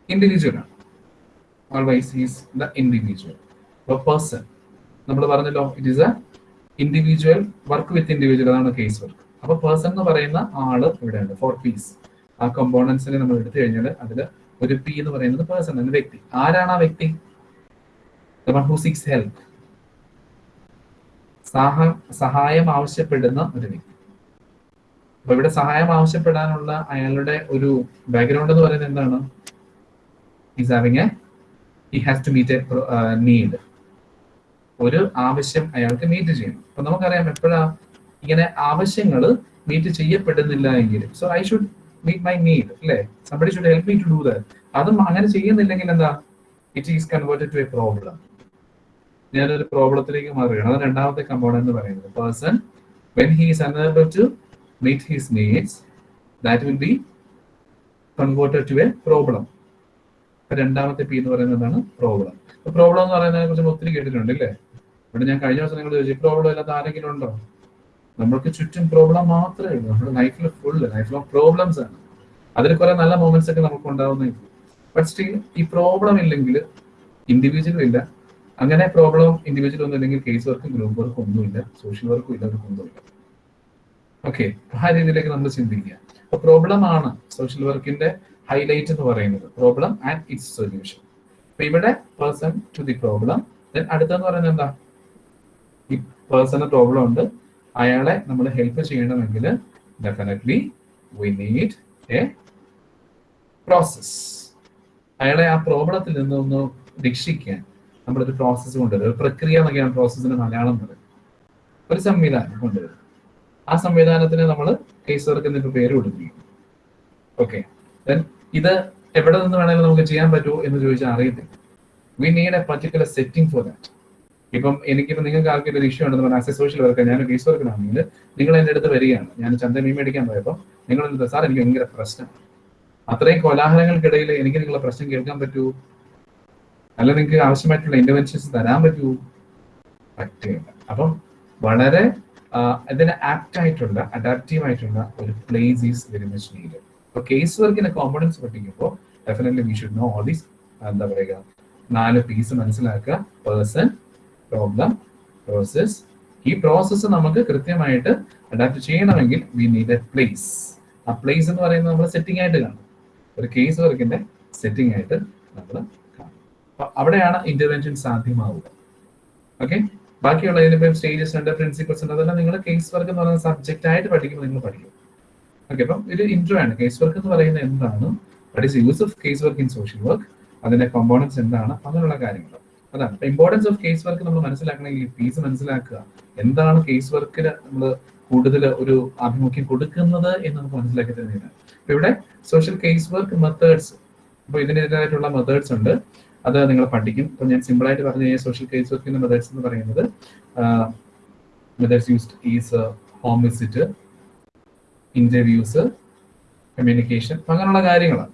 ഇൻഡിവിജ്വൽ ആണ്. Always is the individual person നമ്മൾ പറഞ്ഞല്ലോ it is a individual work with individual അതാണ് കേസ് വർക്ക് അപ്പൊ പേഴ്സൺ എന്ന് പറയുന്ന ആൾ ഇവിടെയുണ്ട് ഫോർ പീസ് ആ കമ്പോണൻസിനെ നമ്മൾ എടുത്തു കഴിഞ്ഞാൽ അതിൽ ഒരു പി എന്ന് പറയുന്നത് പേഴ്സൺ എന്ന വ്യക്തി. ആരാണ് ആ വ്യക്തി? ഹു ഹെൽപ്പ് സഹായം ആവശ്യപ്പെടുന്ന ഒരു വ്യക്തി. അപ്പൊ ഇവിടെ സഹായം ആവശ്യപ്പെടാനുള്ള അയാളുടെ ഒരു ബാക്ക്ഗ്രൗണ്ട് എന്ന് പറയുന്നത് എന്താണ്? Is having a he has to meet a need ഒരു ആവശ്യം അയാൾക്ക് മീറ്റ് ചെയ്യണം. അപ്പൊ നമുക്കറിയാം എപ്പോഴാ ഇങ്ങനെ ആവശ്യങ്ങൾ മീറ്റ് ചെയ്യപ്പെടുന്നില്ല എങ്കിൽ. So I should meet my need അല്ലേ? Somebody should help me to do that അതും അങ്ങനെ ചെയ്യുന്നില്ലെങ്കിൽ എന്താ? It is converted to a problem ഞാനൊരു പ്രോബ്ലത്തിലേക്ക് മാറുകയാണ്. അത് രണ്ടാമത്തെ കമ്പോണന്റ് എന്ന് പറയുന്നത്. Person when his unable to meet his needs that will be converted to a problem രണ്ടാമത്തെ പി എന്ന് പറയുന്നത് എന്താണ്? പ്രോബ്ലം പ്രോബ്ലം എന്ന് പറയുന്നതിനെ കുറിച്ച് ഒത്തിരി കേട്ടിട്ടുണ്ട് അല്ലേ ഇവിടെ ഞാൻ കഴിഞ്ഞ ദിവസം നിങ്ങൾ ചോദിച്ചു പ്രോബ്ലം ഇല്ലാത്ത ആരെങ്കിലും ഉണ്ടോ? നമ്മൾക്ക് ചുറ്റും പ്രോബ്ലം മാത്രമേ ഉള്ളൂ. നമ്മുടെ ലൈഫിൽ ഫുള്ള് ലൈഫ് ലോങ് പ്രോബ്ലംസ് ആണ്. അതിൽ കുറെ നല്ല മൊമെന്റ്സ് ഒക്കെ നമുക്ക് ഉണ്ടാവുന്നേ ബട്ട് സ്റ്റിൽ ഈ പ്രോബ്ലം ഇല്ലെങ്കിൽ ഇൻഡിവിജ്വലും ഇല്ല. അങ്ങനെ പ്രോബ്ലം ഇൻഡിവിജ്വൽ ഒന്നും ഇല്ലെങ്കിൽ കേസ് വർക്കും ഗ്രൂപ്പ് വർക്കും ഒന്നുമില്ല സോഷ്യൽ വർക്കും ഇല്ല. ഒന്നുമില്ല ഓക്കെ ആ രീതിയിലേക്ക് നമ്മൾ ചിന്തിക്കുക. അപ്പൊ പ്രോബ്ലം ആണ് സോഷ്യൽ വർക്കിന്റെ ഹൈലൈറ്റ് എന്ന് പറയുന്നത്. പ്രോബ്ലം ആൻഡ് ഇറ്റ്സ് സൊല്യൂഷൻ ഇവിടെ person to the problem then അടുത്തെന്ന് പറയുന്നത് എന്താ? ഈ പേഴ്സണൽ പ്രോബ്ലം ഉണ്ട്. അയാളെ നമ്മൾ ഹെൽപ്പ് ചെയ്യണമെങ്കിൽ definitely we need a process അയാളെ ആ പ്രോബ്ലത്തിൽ നിന്ന് ഒന്ന് രക്ഷിക്കാൻ നമ്മളൊരു പ്രോസസ്സ് കൊണ്ടുവരും ഒരു പ്രക്രിയ എന്നൊക്കെയാണ് പ്രോസസ്സിന് മലയാളം പറയുന്നത്. ഒരു സംവിധാനം കൊണ്ടുവരും ആ സംവിധാനത്തിന് നമ്മൾ കേസ് വർക്ക് എന്നിട്ട് പേര് കൊടുക്കുകയും ഓക്കെ ഇത് എവിടെ നിന്ന് വേണമെങ്കിലും നമുക്ക് ചെയ്യാൻ പറ്റുമോ എന്ന് ചോദിച്ചാൽ അറിയത്തില്ല. We need a particular setting for that ഇപ്പം എനിക്കിപ്പോൾ നിങ്ങൾക്ക് ആർക്കൊരു ഇഷ്യൂ ഉണ്ടെന്ന് പറഞ്ഞാൽ ആസ് എ സോഷ്യൽ വർക്കർ ഞാൻ കേസ് വർക്കിനാണെങ്കിൽ നിങ്ങൾ എന്റെ അടുത്ത് വരികയാണ്. ഞാൻ ചന്ത മീൻ മേടിക്കാൻ പോയപ്പോൾ നിങ്ങൾ സാർ എനിക്ക് ഭയങ്കര പ്രശ്നം. അത്രയും കോലാഹലങ്ങൾക്കിടയിൽ എനിക്ക് നിങ്ങളെ പ്രശ്നം കേൾക്കാൻ പറ്റൂ? അല്ല നിങ്ങൾക്ക് ആവശ്യമായിട്ടുള്ള ഇന്റർവെൻഷൻസ് തരാൻ പറ്റൂ? പറ്റുകയില്ല അപ്പം വളരെ ഇതിന് ആപ്റ്റ് ആയിട്ടുള്ള അഡാപ്റ്റീവ് ആയിട്ടുള്ള ഒരു place is very much need അപ്പൊ കേസ് വർക്കിന്റെ കോമ്പണൻസ് പഠിക്കുമ്പോൾ definitely we should know all these എന്താ പറയുക നാല് പീസ് മനസ്സിലാക്കുക പേഴ്സൺ പ്രോബ്ലം പ്രോസസ് ഈ പ്രോസസ്സ് നമുക്ക് കൃത്യമായിട്ട് അഡാപ്റ്റ് ചെയ്യണമെങ്കിൽ വി നീഡ് എ പ്ലേസ് ആ പ്ലേസ് എന്ന് പറയുന്നത് നമ്മൾ സെറ്റിംഗ് ആയിട്ട് കാണും. ഒരു കേസ് വർക്കിന്റെ സെറ്റിംഗ് ആയിട്ട് നമ്മൾ കാണും. അവിടെയാണ് ഇന്റർവെൻഷൻ സാധ്യമാവുക. ഓക്കെ ബാക്കിയുള്ള ഇതിനിപ്പം സ്റ്റേജസ് ഉണ്ട് പ്രിൻസിപ്പൾസ് ഉണ്ട് അതെല്ലാം നിങ്ങൾ കേസ് വർക്ക് എന്ന് പറയുന്ന സബ്ജക്റ്റ് ആയിട്ട് പഠിക്കുമ്പോൾ നിങ്ങൾ പഠിക്കും. ഓക്കെ അപ്പം ഇത് ഇൻട്രോ ആണ്. കേസ് വർക്ക് എന്ന് പറയുന്നത് എന്താണ്? What is use of case work in social work അതിന്റെ കോമ്പോണൻസ് എന്താണ്? അങ്ങനെയുള്ള കാര്യങ്ങൾ അതാണ്. അപ്പൊ ഇമ്പോർട്ടൻസ് ഓഫ് കേസ് വർക്ക് നമ്മൾ മനസ്സിലാക്കണമെങ്കിൽ ഫീസ് മനസ്സിലാക്കുക. എന്താണ് കേസ് വർക്കിന് നമ്മൾ കൂടുതൽ ഒരു ആഭിമുഖ്യം കൊടുക്കുന്നത് എന്ന് നമുക്ക് മനസ്സിലാക്കി തരുന്നതിന് അപ്പൊ ഇവിടെ സോഷ്യൽ കേസ് വർക്ക് മെത്തേഡ്സ് അപ്പൊ ഇതിനെതിരായിട്ടുള്ള മെത്തേഡ്സ് ഉണ്ട്. അത് നിങ്ങൾ പഠിക്കും. ഇപ്പൊ ഞാൻ സിമ്പിൾ ആയിട്ട് പറഞ്ഞു കഴിഞ്ഞാൽ സോഷ്യൽ കേസ് വർക്കിന്റെ മെത്തേഡ്സ് എന്ന് പറയുന്നത് methods used is home visit interviews communication അങ്ങനെയുള്ള കാര്യങ്ങളാണ്.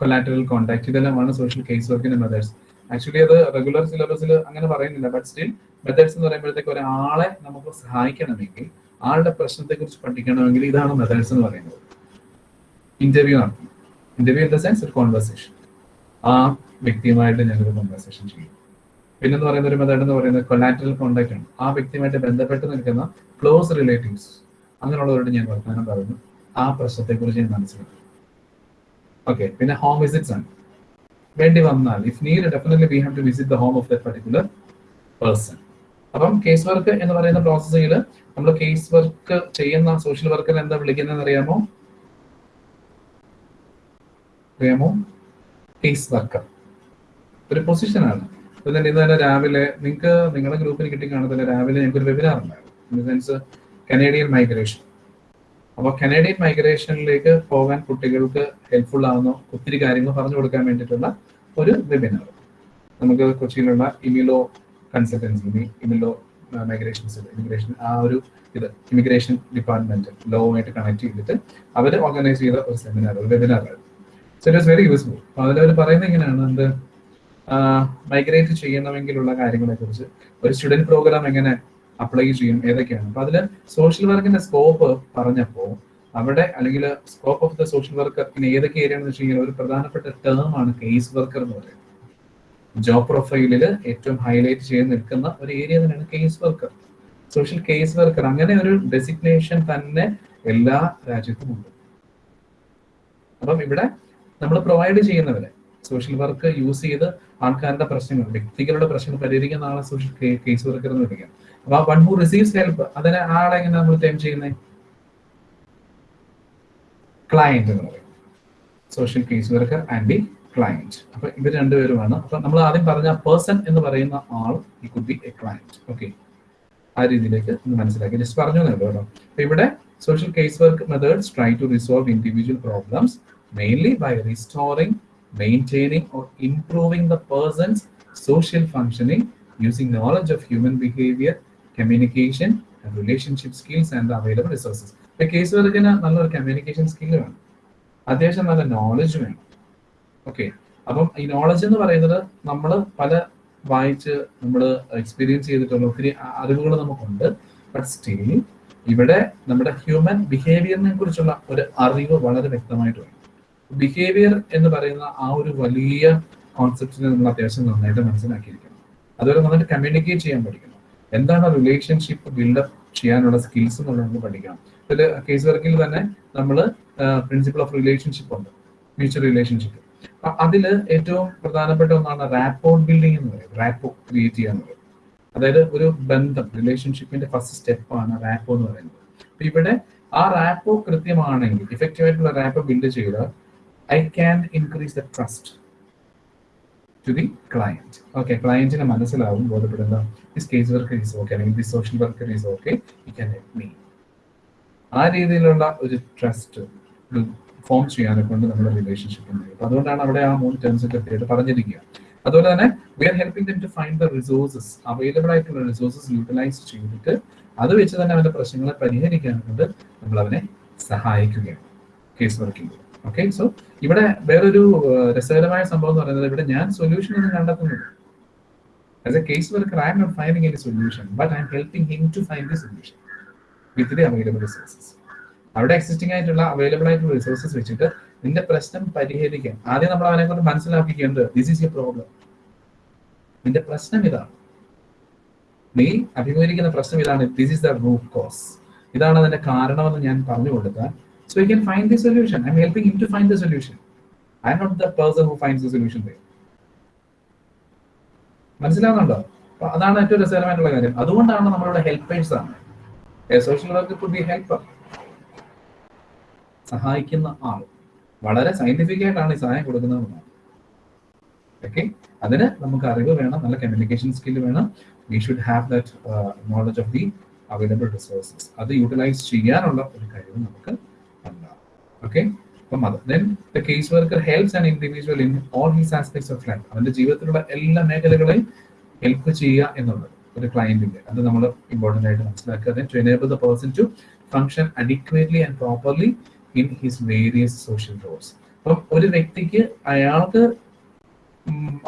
കൊലാറ്ററൽ കോണ്ടാക്ട് ഇതെല്ലാമാണ് സോഷ്യൽ കേസ് വർക്കിന്റെ മെത്തേഡ്സ് ആക്ച്വലി അത് റെഗുലർ സിലബസിൽ അങ്ങനെ പറയുന്നില്ല. ബട്ട് സ്റ്റിൽ മെത്തേഡ്സ് എന്ന് പറയുമ്പോഴത്തേക്ക് ഒരാളെ നമുക്ക് സഹായിക്കണമെങ്കിൽ ആളുടെ പ്രശ്നത്തെ കുറിച്ച് പഠിക്കണമെങ്കിൽ ഇതാണ് മെത്തേഡ്സ് എന്ന് പറയുന്നത്. ഇന്റർവ്യൂ നടത്തും ഇന്റർവ്യൂ ഇൻ ദ സെൻസ് ഒരു കോൺവെർസേഷൻ ആ വ്യക്തിയുമായിട്ട് ഞാനൊരു കോൺവെർസേഷൻ ചെയ്യും. പിന്നെ എന്ന് പറയുന്ന ഒരു മെത്തേഡ് എന്ന് പറയുന്നത് കൊലാറ്ററൽ കോണ്ടാക്ട് ആണ്. ആ വ്യക്തിയുമായിട്ട് ബന്ധപ്പെട്ട് നിൽക്കുന്ന ക്ലോസ് റിലേറ്റീവ്സ് അങ്ങനെയുള്ളവരോട് ഞാൻ വർത്തമാനം പറയുന്നു. ആ പ്രശ്നത്തെ കുറിച്ച് ഞാൻ മനസ്സിലാക്കും ഓക്കെ പിന്നെ ഹോം വിസിറ്റ്സ് ആണ്. വേണ്ടി വന്നാൽ if need definitely we have to visit the home of the particular person അപ്പം കേസ് വർക്ക് എന്ന് പറയുന്ന പ്രോസസ്സിൽ നമ്മൾ കേസ് വർക്ക് ചെയ്യുന്ന സോഷ്യൽ വർക്കർ എന്താ വിളിക്കുന്നതെന്ന് അറിയാമോ? അറിയാമോ? കേസ് വർക്കർ ഒരു പൊസിഷനാണ് ഇന്ന് തന്നെ രാവിലെ നിങ്ങൾക്ക് നിങ്ങളുടെ ഗ്രൂപ്പിൽ കിട്ടി കാണത്തില്ല രാവിലെ ഞങ്ങൾക്ക് ഒരു വെബിനാർ ഉണ്ടായിരുന്നു. In the sense Canadian migration അപ്പോൾ കനേഡിയൻ മൈഗ്രേഷനിലേക്ക് പോകാൻ കുട്ടികൾക്ക് ഹെൽപ്ഫുൾ ആവുന്ന ഒത്തിരി കാര്യങ്ങൾ പറഞ്ഞു കൊടുക്കാൻ വേണ്ടിയിട്ടുള്ള ഒരു വെബിനാർ നമുക്ക് കൊച്ചിയിലുള്ള ഇമിലോ കൺസൾട്ടൻസി ഇമിലോ മൈഗ്രേഷൻ ഇമിഗ്രേഷൻ ആ ഒരു ഇത് ഇമിഗ്രേഷൻ ഡിപ്പാർട്ട്മെന്റ് ലോവുമായിട്ട് കണക്ട് ചെയ്തിട്ട് അവർ ഓർഗനൈസ് ചെയ്ത ഒരു സെമിനാർ ഒരു webinar so it very useful അപ്പോൾ അതിലവർ പറയുന്നത് എങ്ങനെയാണ് എന്ത് മൈഗ്രേറ്റ് ചെയ്യണമെങ്കിലുള്ള കാര്യങ്ങളെ കുറിച്ച് ഒരു സ്റ്റുഡന്റ് പ്രോഗ്രാം എങ്ങനെ അപ്ലൈ ചെയ്യും ഏതൊക്കെയാണ്. അപ്പൊ അതിൽ സോഷ്യൽ വർക്കിന്റെ സ്കോപ്പ് പറഞ്ഞപ്പോൾ അവിടെ അല്ലെങ്കിൽ scope of the social worker പിന്നെ ഏതൊക്കെ ഏരിയ എന്ന് വെച്ച് കഴിഞ്ഞാൽ ഒരു പ്രധാനപ്പെട്ട ടേം ആണ് കേസ് വർക്കർ എന്ന് പറയുന്നത്. ജോബ് പ്രൊഫൈലിൽ ഏറ്റവും ഹൈലൈറ്റ് ചെയ്ത് നിൽക്കുന്ന ഒരു ഏരിയ തന്നെയാണ് case worker social case worker അങ്ങനെ ഒരു ഡെസിഗ്നേഷൻ തന്നെ എല്ലാ രാജ്യത്തും ഉണ്ട്. അപ്പം ഇവിടെ നമ്മൾ പ്രൊവൈഡ് ചെയ്യുന്നവരെ സോഷ്യൽ വർക്ക് യൂസ് ചെയ്ത് ആൾക്കാരുടെ പ്രശ്നങ്ങൾ വ്യക്തികളുടെ പ്രശ്നങ്ങൾ പരിഹരിക്കുന്ന ആളെ സോഷ്യൽ കേസ് വർക്കർ എന്ന് വിളിക്കാം. അപ്പൊ വൺ ഹു റിസീവ്സ് ഹെൽപ്പ് അതിനെ ആളെ എങ്ങനെ നമ്മൾ ക്ലെയിം ചെയ്യുന്നത് ക്ലയന്റ് എന്ന് പറയും. Social case worker and the client അപ്പൊ ഇവർ രണ്ടുപേരുമാണ്. അപ്പൊ നമ്മൾ ആദ്യം പറഞ്ഞ പേഴ്സൺ എന്ന് പറയുന്ന ആൾ he could be a client okay ആ രീതിയിലേക്ക് ഒന്ന് മനസ്സിലാക്കി. ജസ്റ്റ് പറഞ്ഞു കേട്ടോ. അപ്പൊ ഇവിടെ case work methods try to resolve individual problems mainly by restoring maintaining or improving the person's social functioning using knowledge of human behaviour communication relationship skills and available resources case വർക്കിന് നല്ലൊരു communication skill വേണം. അത്യാവശ്യം നല്ല knowledge വേണം. Okay അപ്പം ഈ knowledge എന്ന് പറയുന്നത് നമ്മൾ പല വായിച്ച് നമ്മൾ എക്സ്പീരിയൻസ് ചെയ്തിട്ടുള്ള ഒത്തിരി അറിവുകൾ നമുക്കുണ്ട്. ബട്ട് സ്റ്റിൽ ഇവിടെ നമ്മുടെ ഹ്യൂമൻ ബിഹേവിയറിനെ കുറിച്ചുള്ള ഒരു അറിവ് വളരെ വ്യക്തമായിട്ട് വേണം. ബിഹേവിയർ എന്ന് പറയുന്ന ആ ഒരു വലിയ കോൺസെപ്റ്റിനെ നമ്മൾ അത്യാവശ്യം നന്നായിട്ട് മനസ്സിലാക്കിയിരിക്കണം. അതുപോലെ നന്നായിട്ട് കമ്മ്യൂണിക്കേറ്റ് ചെയ്യാൻ പഠിക്കണം. എന്താണ് റിലേഷൻഷിപ്പ് ബിൽഡപ്പ് ചെയ്യാനുള്ള സ്കിൽസ് എന്നുള്ളത് നമ്മൾ പഠിക്കണം. ഇതിൽ കേസ് വർക്കിൽ തന്നെ നമ്മൾ പ്രിൻസിപ്പിൾ ഓഫ് റിലേഷൻഷിപ്പ് ഉണ്ട്. മ്യൂച്വൽ റിലേഷൻഷിപ്പ് അതിൽ ഏറ്റവും പ്രധാനപ്പെട്ട ഒന്നാണ് റാപ്പോ ബിൽഡിംഗ് എന്ന് പറയുന്നത്. റാപ്പോ ക്രിയേറ്റ് ചെയ്യുക എന്ന് പറയുന്നത്. അതായത് ഒരു ബന്ധം റിലേഷൻഷിപ്പിന്റെ ഫസ്റ്റ് സ്റ്റെപ്പാണ് റാപ്പോ എന്ന് പറയുന്നത്. അപ്പൊ ഇവിടെ ആ റാപ്പോ കൃത്യമാണെങ്കിൽ ഇഫക്റ്റീവ് ആയിട്ടുള്ള റാപ്പോ ബിൽഡ് ചെയ്താൽ I can increase the trust to the client okay ക്ലയന്റിന് മനസ്സിലാവും ബോധപ്പെടുന്ന this case worker is okay അല്ലെങ്കിൽ this social worker is okay you can help me ആ രീതിയിലുള്ള ഒരു ട്രസ്റ്റ് ഫോം ചെയ്യാനെ കൊണ്ട് നമ്മുടെ റിലേഷൻഷിപ്പ് ഉണ്ട് അപ്പൊ അതുകൊണ്ടാണ് അവിടെ ആ മൂന്ന് ടേംസ് ഒക്കെ കൃത്യമായിട്ട് പറഞ്ഞിരിക്കുക. അതുപോലെ തന്നെ we are helping them to find the resources available ആയിട്ടുള്ള റിസോഴ്സസ് യൂട്ടിലൈസ് ചെയ്തിട്ട് അത് വെച്ച് തന്നെ അവന്റെ പ്രശ്നങ്ങളെ പരിഹരിക്കാൻ കൊണ്ട് നമ്മൾ അവനെ സഹായിക്കുകയാണ് കേസ് വർക്കിംഗ് ഓക്കെ സോ ഇവിടെ വേറൊരു രസകരമായ സംഭവം എന്ന് പറയുന്നത് ഇവിടെ ഞാൻ സൊല്യൂഷൻ ഒന്നും കണ്ടെത്തുന്നില്ല. As a case worker, I am not finding any solution, but I am helping him to find the solution with the available resources. അവിടെ എക്സിസ്റ്റിംഗ് ആയിട്ടുള്ള അവൈലബിൾ ആയിട്ടുള്ള റിസോഴ്സസ് വെച്ചിട്ട് നിന്റെ പ്രശ്നം പരിഹരിക്കാൻ. ആദ്യം നമ്മൾ അവനെ കൊണ്ട് മനസ്സിലാക്കിക്കേണ്ടത് ദിസ് ഈസ് എ പ്രോബ്ലം നിന്റെ പ്രശ്നം ഇതാണ്. നീ അഭിമുഖീകരിക്കുന്ന പ്രശ്നം ഇതാണ്. This is the root cause ഇതാണ് അതിന്റെ കാരണമെന്ന് ഞാൻ പറഞ്ഞു കൊടുത്താൽ so you can find the solution I'm helping him to find the solution I'm not the person who find the solution മനസ്സിലാവുന്നുണ്ടോ? അപ്പൊ അതാണ് ഏറ്റവും രസകരമായിട്ടുള്ള കാര്യം. അതുകൊണ്ടാണ് നമ്മളിവിടെ ഹെൽപ്പേഴ്സ് ആണ്. Social work could be helper സഹായിക്കുന്ന ആൾ. വളരെ സയന്റിഫിക് ആയിട്ടാണ് ഈ സഹായം കൊടുക്കുന്നത് ഓക്കെ അതിന് നമുക്ക് അറിവ് വേണം നല്ല കമ്മ്യൂണിക്കേഷൻ സ്കിൽ വേണം. We should have that knowledge of the available resources അത് യൂട്ടിലൈസ് ചെയ്യാനുള്ള ഒരു കഴിവ് നമുക്ക് ഉണ്ടാവും. ഓക്കെ അപ്പം അത്. Then the case worker helps and individual in all his aspects of life അവന്റെ ജീവിതത്തിലുള്ള എല്ലാ മേഖലകളെയും ഹെൽപ്പ് ചെയ്യുക എന്നുള്ളത് ഒരു ക്ലയന്റിന്റെ അത് നമ്മൾ ഇമ്പോർട്ടന്റ് ആയിട്ട് മനസ്സിലാക്കുക. Then to enable the person to function adequately and properly in his various social roles അപ്പം ഒരു വ്യക്തിക്ക് അയാൾക്ക്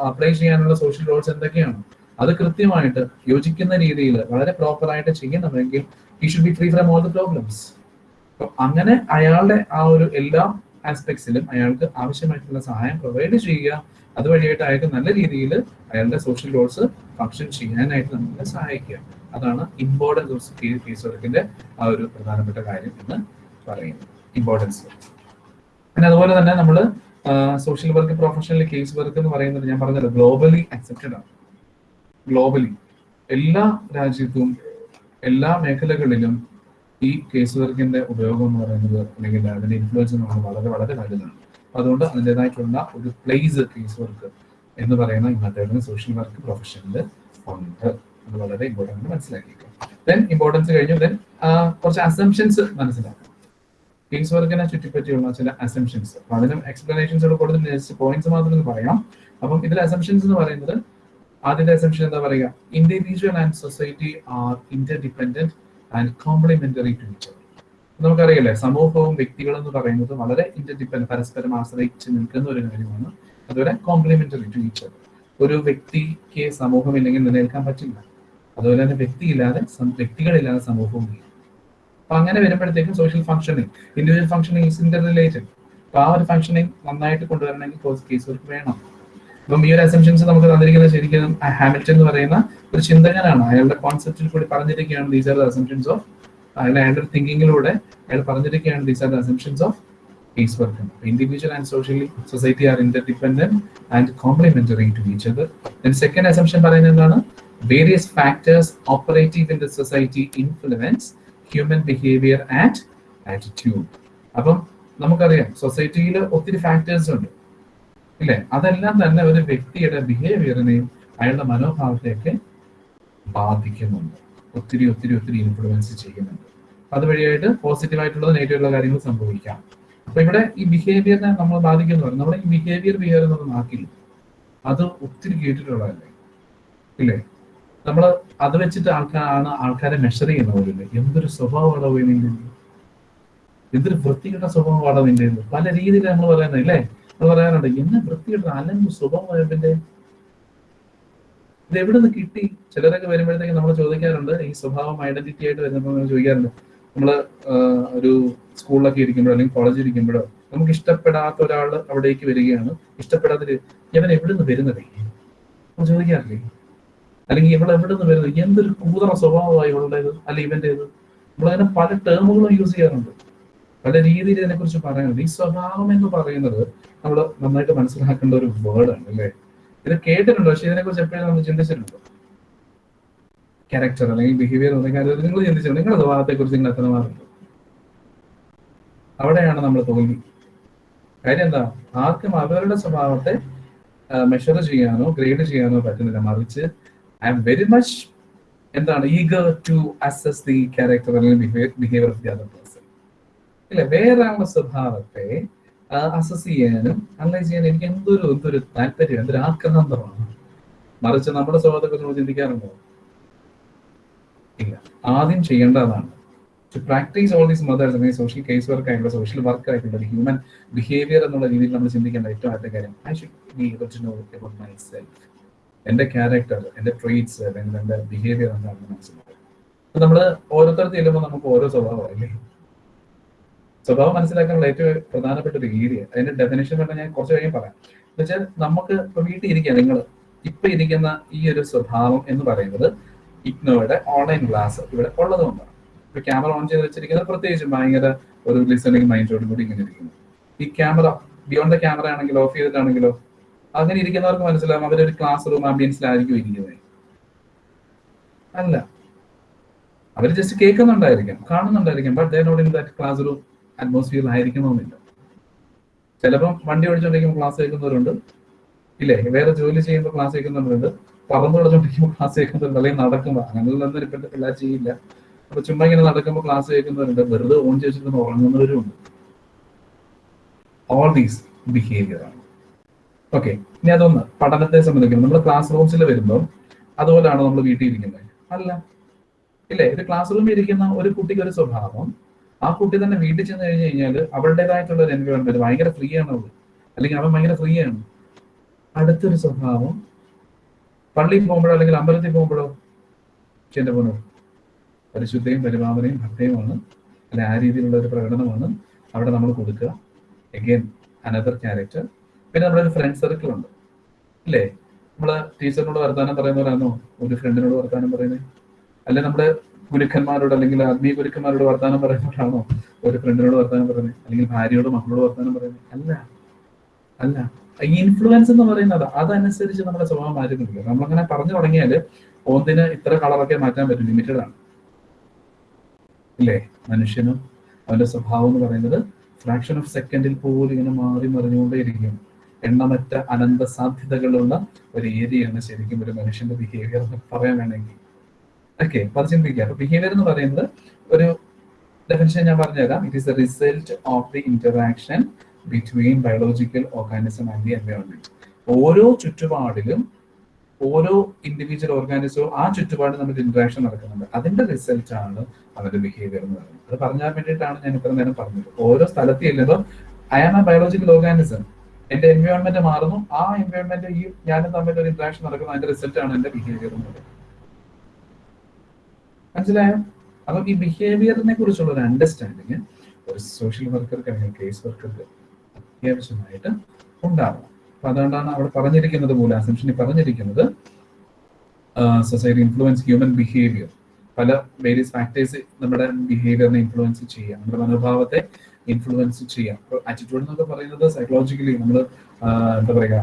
അപ്ലൈ ചെയ്യാനുള്ള സോഷ്യൽ റോൾസ് എന്തൊക്കെയാണ്? അത് കൃത്യമായിട്ട് യോജിക്കുന്ന രീതിയിൽ വളരെ പ്രോപ്പർ ആയിട്ട് he should be free from all the problems അങ്ങനെ അയാളുടെ ആ ഒരു എല്ലാ ആസ്പെക്ട്സിലും അയാൾക്ക് ആവശ്യമായിട്ടുള്ള സഹായം പ്രൊവൈഡ് ചെയ്യുക. അതുവഴിയായിട്ട് അയാൾക്ക് നല്ല രീതിയിൽ അയാളുടെ സോഷ്യൽ റോൾസ് ഫങ്ഷൻ ചെയ്യാനായിട്ട് നമ്മളെ സഹായിക്കുക. അതാണ് ഇമ്പോർട്ടൻസ് ഓഫ് ഫീസ് വർക്കിന്റെ ആ ഒരു പ്രധാനപ്പെട്ട കാര്യം എന്ന് പറയുന്നത്. ഇമ്പോർട്ടൻസ് പിന്നെ അതുപോലെ തന്നെ നമ്മൾ social work professional case work എന്ന് പറയുന്നത് ഞാൻ പറഞ്ഞല്ലോ ഗ്ലോബലി അക്സെപ്റ്റഡ് ആണ്. ഗ്ലോബലി എല്ലാ രാജ്യത്തും എല്ലാ മേഖലകളിലും ഈ കേസ് വർക്കിന്റെ ഉപയോഗം എന്ന് പറയുന്നത് അല്ലെങ്കിൽ അതിന്റെ ഇൻഫ്ലുവൻസ് പറയുന്നത് വളരെ വളരെ വലുതാണ്. അതുകൊണ്ട് അതിന്റെതായിട്ടുള്ള ഒരു പ്ലേസ് കേസ് വർക്ക് എന്ന് പറയുന്ന മെത്തേഡിന് സോഷ്യൽ വർക്ക് പ്രൊഫഷനിൽ ഉണ്ട് അത് വളരെ ഇമ്പോർട്ടന്റ് മനസ്സിലാക്കിയിരിക്കും ദെൻ ഇമ്പോർട്ടൻസ് കഴിഞ്ഞു. ദെൻ കുറച്ച് അസംഷൻസ് മനസ്സിലാക്കാം. കേസ് വർക്കിനെ ചുറ്റിപ്പറ്റിയുള്ള ചില അസംഷൻസ് അപ്പൊ എക്സ്പ്ലനേഷൻസ് കൂടുതൽ ജസ്റ്റ് പോയിന്റ്സ് മാത്രം പറയാം. അപ്പം ഇതിലെ അസംഷൻസ് എന്ന് പറയുന്നത് ആദ്യത്തെ അസംഷൻ എന്താ പറയുക? Individual and society are inter interdependent and complementary to each നമുക്കറിയില്ലേ സമൂഹവും വ്യക്തികളും എന്ന് പറയുന്നത് വളരെ ഇന്റർഡിപെൻഡ് പരസ്പരം ആശ്രയിച്ച് നിൽക്കുന്ന ഒരു കാര്യമാണ്. അതുപോലെ കോംപ്ലിമെന്ററി ടു ഈച്ച് ഒരു വ്യക്തിക്ക് സമൂഹം ഇല്ലെങ്കിൽ നിലനിൽക്കാൻ പറ്റില്ല. അതുപോലെ തന്നെ വ്യക്തിയില്ലാതെ വ്യക്തികളില്ലാതെ സമൂഹവും ഇല്ല. അപ്പൊ അങ്ങനെ വരുമ്പോഴത്തേക്കും social functioning individual functioning is interrelated അപ്പൊ ആ ഒരു ഫംഗ്ഷനിങ് നന്നായിട്ട് കൊണ്ടുവരണമെങ്കിൽ കേസ് വർക്ക് വേണം. അപ്പം ഈ ഒരു അസംഷൻസ് നമുക്ക് തന്നിരിക്കുന്നത് ശരിക്കും ഹാമിൽട്ടൺ എന്ന് പറയുന്ന ഒരു ചിന്തകനാണ്. അയാളുടെ കോൺസെപ്റ്റിൽ കൂടി പറഞ്ഞിരിക്കുകയാണ് these are the assumptions of അയാളുടെ അയാളുടെ തിങ്കിങ്ങിലൂടെ അയാൾ പറഞ്ഞിരിക്കുകയാണ് these are the assumptions of piece work individual and socially society are interdependent and complementary to each then second assumption പറയുന്നത് എന്താണ്? Various factors operative in the society influence human behaviour and attitude അപ്പം നമുക്കറിയാം സൊസൈറ്റിയിൽ ഒത്തിരി factors ഉണ്ട്. ഇല്ലേ? അതെല്ലാം തന്നെ ഒരു വ്യക്തിയുടെ ബിഹേവിയറിനെയും അയാളുടെ മനോഭാവത്തെയൊക്കെ ബാധിക്കുന്നുണ്ട്. ഒത്തിരി ഒത്തിരി ഒത്തിരി ഇൻഫ്ലുവൻസ് ചെയ്യുന്നുണ്ട്. അതുവഴിയായിട്ട് പോസിറ്റീവ് നെഗറ്റീവുള്ള കാര്യങ്ങൾ സംഭവിക്കാം. അപ്പൊ ഇവിടെ ഈ ബിഹേവിയറിനെ നമ്മൾ ബാധിക്കുന്നു പറയും നമ്മുടെ ഈ ബിഹേവിയർ ബിഹേവിയർ എന്നൊരു നാക്കില്ല അത് ഒത്തിരി കേട്ടിട്ടുള്ളതല്ലേ? ഇല്ലേ? നമ്മൾ അത് വെച്ചിട്ട് ആൾക്കാരാണ് ആൾക്കാരെ മെഷർ ചെയ്യുന്ന പോലില്ലേ എന്തൊരു സ്വഭാവമാണോ നിന്റെ എന്തൊരു വൃത്തികെട്ട സ്വഭാവമാണോ നിന്റെ പല രീതിയിൽ നമ്മൾ പറയുന്നത് ഇല്ലേ? നമ്മൾ പറയാറുണ്ട് എന്നെ വൃത്തിയുടെ അലമ്പ് സ്വഭാവത്തിന്റെ ഇത് എവിടെ നിന്ന് കിട്ടി? ചിലരൊക്കെ വരുമ്പോഴത്തേക്ക് നമ്മൾ ചോദിക്കാറുണ്ട് ഈ സ്വഭാവം ഐഡന്റിറ്റി ആയിട്ട് വരുന്നപ്പോൾ നമ്മൾ ചോദിക്കാറുണ്ട് നമ്മൾ ഒരു സ്കൂളിലൊക്കെ ഇരിക്കുമ്പോഴോ അല്ലെങ്കിൽ കോളേജിൽ ഇരിക്കുമ്പോഴോ നമുക്ക് ഇഷ്ടപ്പെടാത്ത ഒരാൾ അവിടേക്ക് വരികയാണ് ഇഷ്ടപ്പെടാത്ത ഇവൻ എവിടെ നിന്ന് വരുന്നത്? നമ്മൾ ചോദിക്കാറില്ലേ? അല്ലെങ്കിൽ ഇവൾ എവിടെ നിന്ന് വരുന്നത്? എന്തൊരു കൂതറ സ്വഭാവമായി ഇവളുടേത് അല്ലെങ്കിൽ ഇവന്റേത് നമ്മളതിനെ പല ടേമുകളും യൂസ് ചെയ്യാറുണ്ട്. പല രീതിയിൽ ഇതിനെ കുറിച്ച് പറയാനുണ്ട്. ഈ സ്വഭാവം എന്ന് പറയുന്നത് നമ്മൾ നന്നായിട്ട് മനസ്സിലാക്കേണ്ട ഒരു വേർഡ് ആണ് അല്ലേ? ഇത് കേട്ടിട്ടുണ്ട്? പക്ഷെ ഇതിനെക്കുറിച്ച് എപ്പോഴും നമ്മൾ ചിന്തിച്ചിട്ടുണ്ടോ? ക്യാരക്ടർ അല്ലെങ്കിൽ ബിഹേവിയർ കാര്യം നിങ്ങൾ ചിന്തിച്ചിട്ടുണ്ട്? നിങ്ങളുടെ സ്വഭാവത്തെ കുറിച്ച് നിങ്ങൾ എത്ര മാറുണ്ടോ അവിടെയാണ് നമ്മൾ തോന്നി കാര്യം എന്താ? ആർക്കും അവരുടെ സ്വഭാവത്തെ മെഷർ ചെയ്യാനോ ഗ്രേഡ് ചെയ്യാനോ പറ്റുന്നില്ല. മറിച്ച് ഐ എം വെരി മച്ച് എന്താണ് eager to assess the character അല്ലെങ്കിൽ behaviour of the other person ഇല്ല വേറെ ആളുടെ സ്വഭാവത്തെ അസസ് ചെയ്യാനും അനലൈസ് ചെയ്യാനും എനിക്ക് എന്തൊരു എന്തൊരു താല്പര്യം എന്തൊരു ആക്രാന്തമാണ് മറിച്ച് നമ്മുടെ സ്വഭാവത്തെ നമ്മൾ ചിന്തിക്കാറുണ്ടോ? ഇല്ല. ആദ്യം ചെയ്യേണ്ടതാണ്. To practise all these methods അല്ലെങ്കിൽ സോഷ്യൽ കേസ് വർക്ക് ആയിട്ടുള്ള സോഷ്യൽ വർക്ക് ആയിട്ടുള്ള ഹ്യൂമൻ ബിഹേവിയർ എന്നുള്ള രീതിയിൽ നമ്മൾ ചിന്തിക്കേണ്ട ഏറ്റവും ആദ്യത്തെ കാര്യം I should be able to know about myself എന്റെ ക്യാരക്ടർ എന്റെ ട്രേറ്റ്സ് അല്ലെങ്കിൽ എന്റെ ബിഹേവിയർ എന്താണെന്ന് മനസ്സിലാക്കും അപ്പൊ നമ്മൾ ഓരോരുത്തർ ചെല്ലുമ്പോൾ നമുക്ക് ഓരോ സ്വഭാവമല്ലേ സ്വഭാവം മനസ്സിലാക്കാനുള്ള ഏറ്റവും പ്രധാനപ്പെട്ട ഒരു ഏരിയ അതിന്റെ ഡെഫിനേഷൻ പറഞ്ഞാൽ ഞാൻ കുറച്ച് കഴിയും പറയാം. എന്ന് വെച്ചാൽ നമുക്ക് ഇപ്പൊ വീട്ടിൽ ഇരിക്കുക നിങ്ങൾ ഇപ്പൊ ഇരിക്കുന്ന ഈ ഒരു സ്വഭാവം എന്ന് പറയുന്നത് ഇഗ്നോയുടെ ഓൺലൈൻ ക്ലാസ് ഇവിടെ ഉള്ളതുകൊണ്ടാണ് ഇപ്പൊ ക്യാമറ ഓൺ ചെയ്ത് വെച്ചിരിക്കുന്നത് പ്രത്യേകിച്ചും ഭയങ്കര ഒരു ലിസണിങ് മൈൻഡോട് കൂടി ഇങ്ങനെ ഇരിക്കുന്നു. ഈ ക്യാമറ ബിയോണ്ട് ദ ക്യാമറ ആണെങ്കിലോ ഓഫ് ചെയ്തിട്ടാണെങ്കിലോ അങ്ങനെ ഇരിക്കുന്നവർക്ക് മനസ്സിലാവും അവരൊരു ക്ലാസ് റൂം ആംബിയൻസിലായിരിക്കും ഇരിക്കുന്നത്. അല്ല. അവർ ജസ്റ്റ് കേൾക്കുന്നുണ്ടായിരിക്കാം കാണുന്നുണ്ടായിരിക്കാം but they not in that classroom ആയിരിക്കണമെന്നില്ല. ചിലപ്പം വണ്ടി ഓടിച്ചുകൊണ്ടിരിക്കുമ്പോൾ ക്ലാസ് കേൾക്കുന്നവരുണ്ട്. ഇല്ലേ? വേറെ ജോലി ചെയ്യുമ്പോൾ ക്ലാസ് കേൾക്കുന്നവരുണ്ട്. പറന്നു കളിച്ചോണ്ടിരിക്കുമ്പോൾ ക്ലാസ് കേൾക്കുന്നവരുണ്ട്. അല്ലെങ്കിൽ നടക്കുമ്പോൾ അങ്ങനെയുള്ളതൊന്നും ഇപ്പോഴത്തെ പിള്ളേർ ചെയ്യില്ല. അപ്പൊ ചുമ്മാ ഇങ്ങനെ നടക്കുമ്പോൾ ക്ലാസ് കേൾക്കുന്നവരുണ്ട്. വെറുതെ ഓൺ ചെയ്തിട്ട് ഉറങ്ങുന്നവരും ഉണ്ട്. ഓൾ ദീസ് ബിഹേവിയർ ആണ്. ഓക്കെ ഇനി അതൊന്ന് പഠനത്തെ സംബന്ധിക്കുന്നു നമ്മൾ ക്ലാസ് റൂംസിൽ വരുമ്പോൾ അതുപോലെയാണ് നമ്മൾ വീട്ടിൽ ഇരിക്കുന്നത് അല്ല. ഇല്ലേ? ഇത് ക്ലാസ് റൂമിൽ ഇരിക്കുന്ന ഒരു കുട്ടിക്ക് ഒരു സ്വഭാവം ആ കുട്ടി തന്നെ വീട്ടിൽ ചെന്ന് കഴിഞ്ഞു കഴിഞ്ഞാൽ അവളുടേതായിട്ടുള്ള ഒരു എൻവയോൺമെന്റ് ഭയങ്കര ഫ്രീ ആണ് അവൾ അല്ലെങ്കിൽ അവൻ ഭയങ്കര ഫ്രീ ആണ്. അടുത്തൊരു സ്വഭാവം പള്ളിയിൽ പോകുമ്പോഴോ അല്ലെങ്കിൽ അമ്പലത്തിൽ പോകുമ്പോഴോ എന്റെ പോണോ പരിശുദ്ധയും പരിപാവനയും ഭക്തയുമാണ് അല്ലെ ആ രീതിയിലുള്ള ഒരു പ്രകടനമാണ് അവിടെ നമ്മൾ കൊടുക്കുക. എഗെയിൻ അനദർ ക്യാരക്ടർ പിന്നെ നമ്മുടെ ഒരു ഫ്രണ്ട് സർക്കിൾ ഉണ്ട്. അല്ലേ? നമ്മൾ ടീച്ചറിനോട് വർത്താനം പറയുന്നവരാണോ? ഒരു ഫ്രണ്ടിനോട് വർത്താനം പറയുന്നത് അല്ലെ നമ്മുടെ ഗുരുക്കന്മാരോട് അല്ലെങ്കിൽ ആത്മീയ ഗുരുക്കന്മാരോട് വർത്താനം പറയുന്നവരാണോ ഒരു ഫ്രണ്ടിനോട് വർത്താനം പറയുന്നത്? അല്ലെങ്കിൽ ഭാര്യയോട് മക്കളോട് വർത്താനം പറയുന്നത്? അല്ല. അല്ല. ഈ ഇൻഫ്ലുവൻസ് എന്ന് പറയുന്നത് അതനുസരിച്ച് നമ്മുടെ സ്വഭാവം മാറ്റുന്നില്ല നമ്മളങ്ങനെ പറഞ്ഞു തുടങ്ങിയാൽ ഒന്നിന് ഇത്ര കളറൊക്കെ മാറ്റാൻ പറ്റും. ലിമിറ്റഡ് ആണ്. ഇല്ലേ? മനുഷ്യനും അവന്റെ സ്വഭാവം എന്ന് പറയുന്നത് ഫ്രാക്ഷൻ ഓഫ് സെക്കൻഡിൽ പോലും ഇങ്ങനെ മാറി മറിഞ്ഞുകൊണ്ടേയിരിക്കും. എണ്ണമറ്റ അനന്ത സാധ്യതകളുള്ള ഒരു ഏരിയയാണ് ശരിക്കും ഒരു മനുഷ്യന്റെ ബിഹേവിയർ പറയാൻ വേണമെങ്കിൽ. ഓക്കെ അത് ചിന്തിക്കുക അപ്പൊ ബിഹേവിയർ എന്ന് പറയുന്നത് ഒരു ഡെഫിനേഷൻ ഞാൻ പറഞ്ഞുതരാം. It is the result of the interaction between biological organism and the environment ഓരോ ചുറ്റുപാടിലും ഓരോ ഇൻഡിവിജ്വൽ ഓർഗാനിസവും ആ ചുറ്റുപാടിൽ നമ്മുടെ ഇന്ററാക്ഷൻ നടക്കുന്നുണ്ട്. അതിന്റെ റിസൾട്ട് ആണ് അവരുടെ ബിഹേവിയർ എന്ന് പറയുന്നത്. അത് പറഞ്ഞാൽ വേണ്ടിയിട്ടാണ് ഞാൻ ഇത്ര നേരം പറഞ്ഞത്. ഓരോ സ്ഥലത്ത് ചെല്ലുമ്പോൾ I am a biological organism എന്റെ എൻവയോൺമെന്റ് മാറുന്നു. ആ എൻവയോൺമെന്റ് ഈ ഞാനും തമ്മിൽ ഒരു ഇന്ററാക്ഷൻ നടക്കുന്നു. അതിന്റെ റിസൾട്ട് ആണ് എന്റെ ബിഹേവിയർ എന്ന് പറയുന്നത്. മനസ്സിലായോ? അപ്പൊ ഈ ബിഹേവിയറിനെ കുറിച്ചുള്ള ഒരു അണ്ടർസ്റ്റാൻഡിങ് ഒരു സോഷ്യൽ വർക്കർക്ക് അല്ലെങ്കിൽ കേസ് വർക്കർക്ക് അത്യാവശ്യമായിട്ട് ഉണ്ടാവണം. അപ്പൊ അതുകൊണ്ടാണ് അവിടെ പറഞ്ഞിരിക്കുന്നത് പോലെ അസംഷനിൽ പറഞ്ഞിരിക്കുന്നത് സൊസൈറ്റി ഇൻഫ്ലുവൻസ് ഹ്യൂമൻ ബിഹേവിയർ പല വേരിയസ് ഫാക്ടേഴ്സ് നമ്മുടെ ബിഹേവിയറിനെ ഇൻഫ്ലുവൻസ് ചെയ്യാം. നമ്മുടെ മനോഭാവത്തെ ഇൻഫ്ലുവൻസ് ചെയ്യാം. ആറ്റിറ്റ്യൂഡ് എന്നൊക്കെ പറയുന്നത് സൈക്കോളജിക്കലി നമ്മൾ എന്താ പറയുക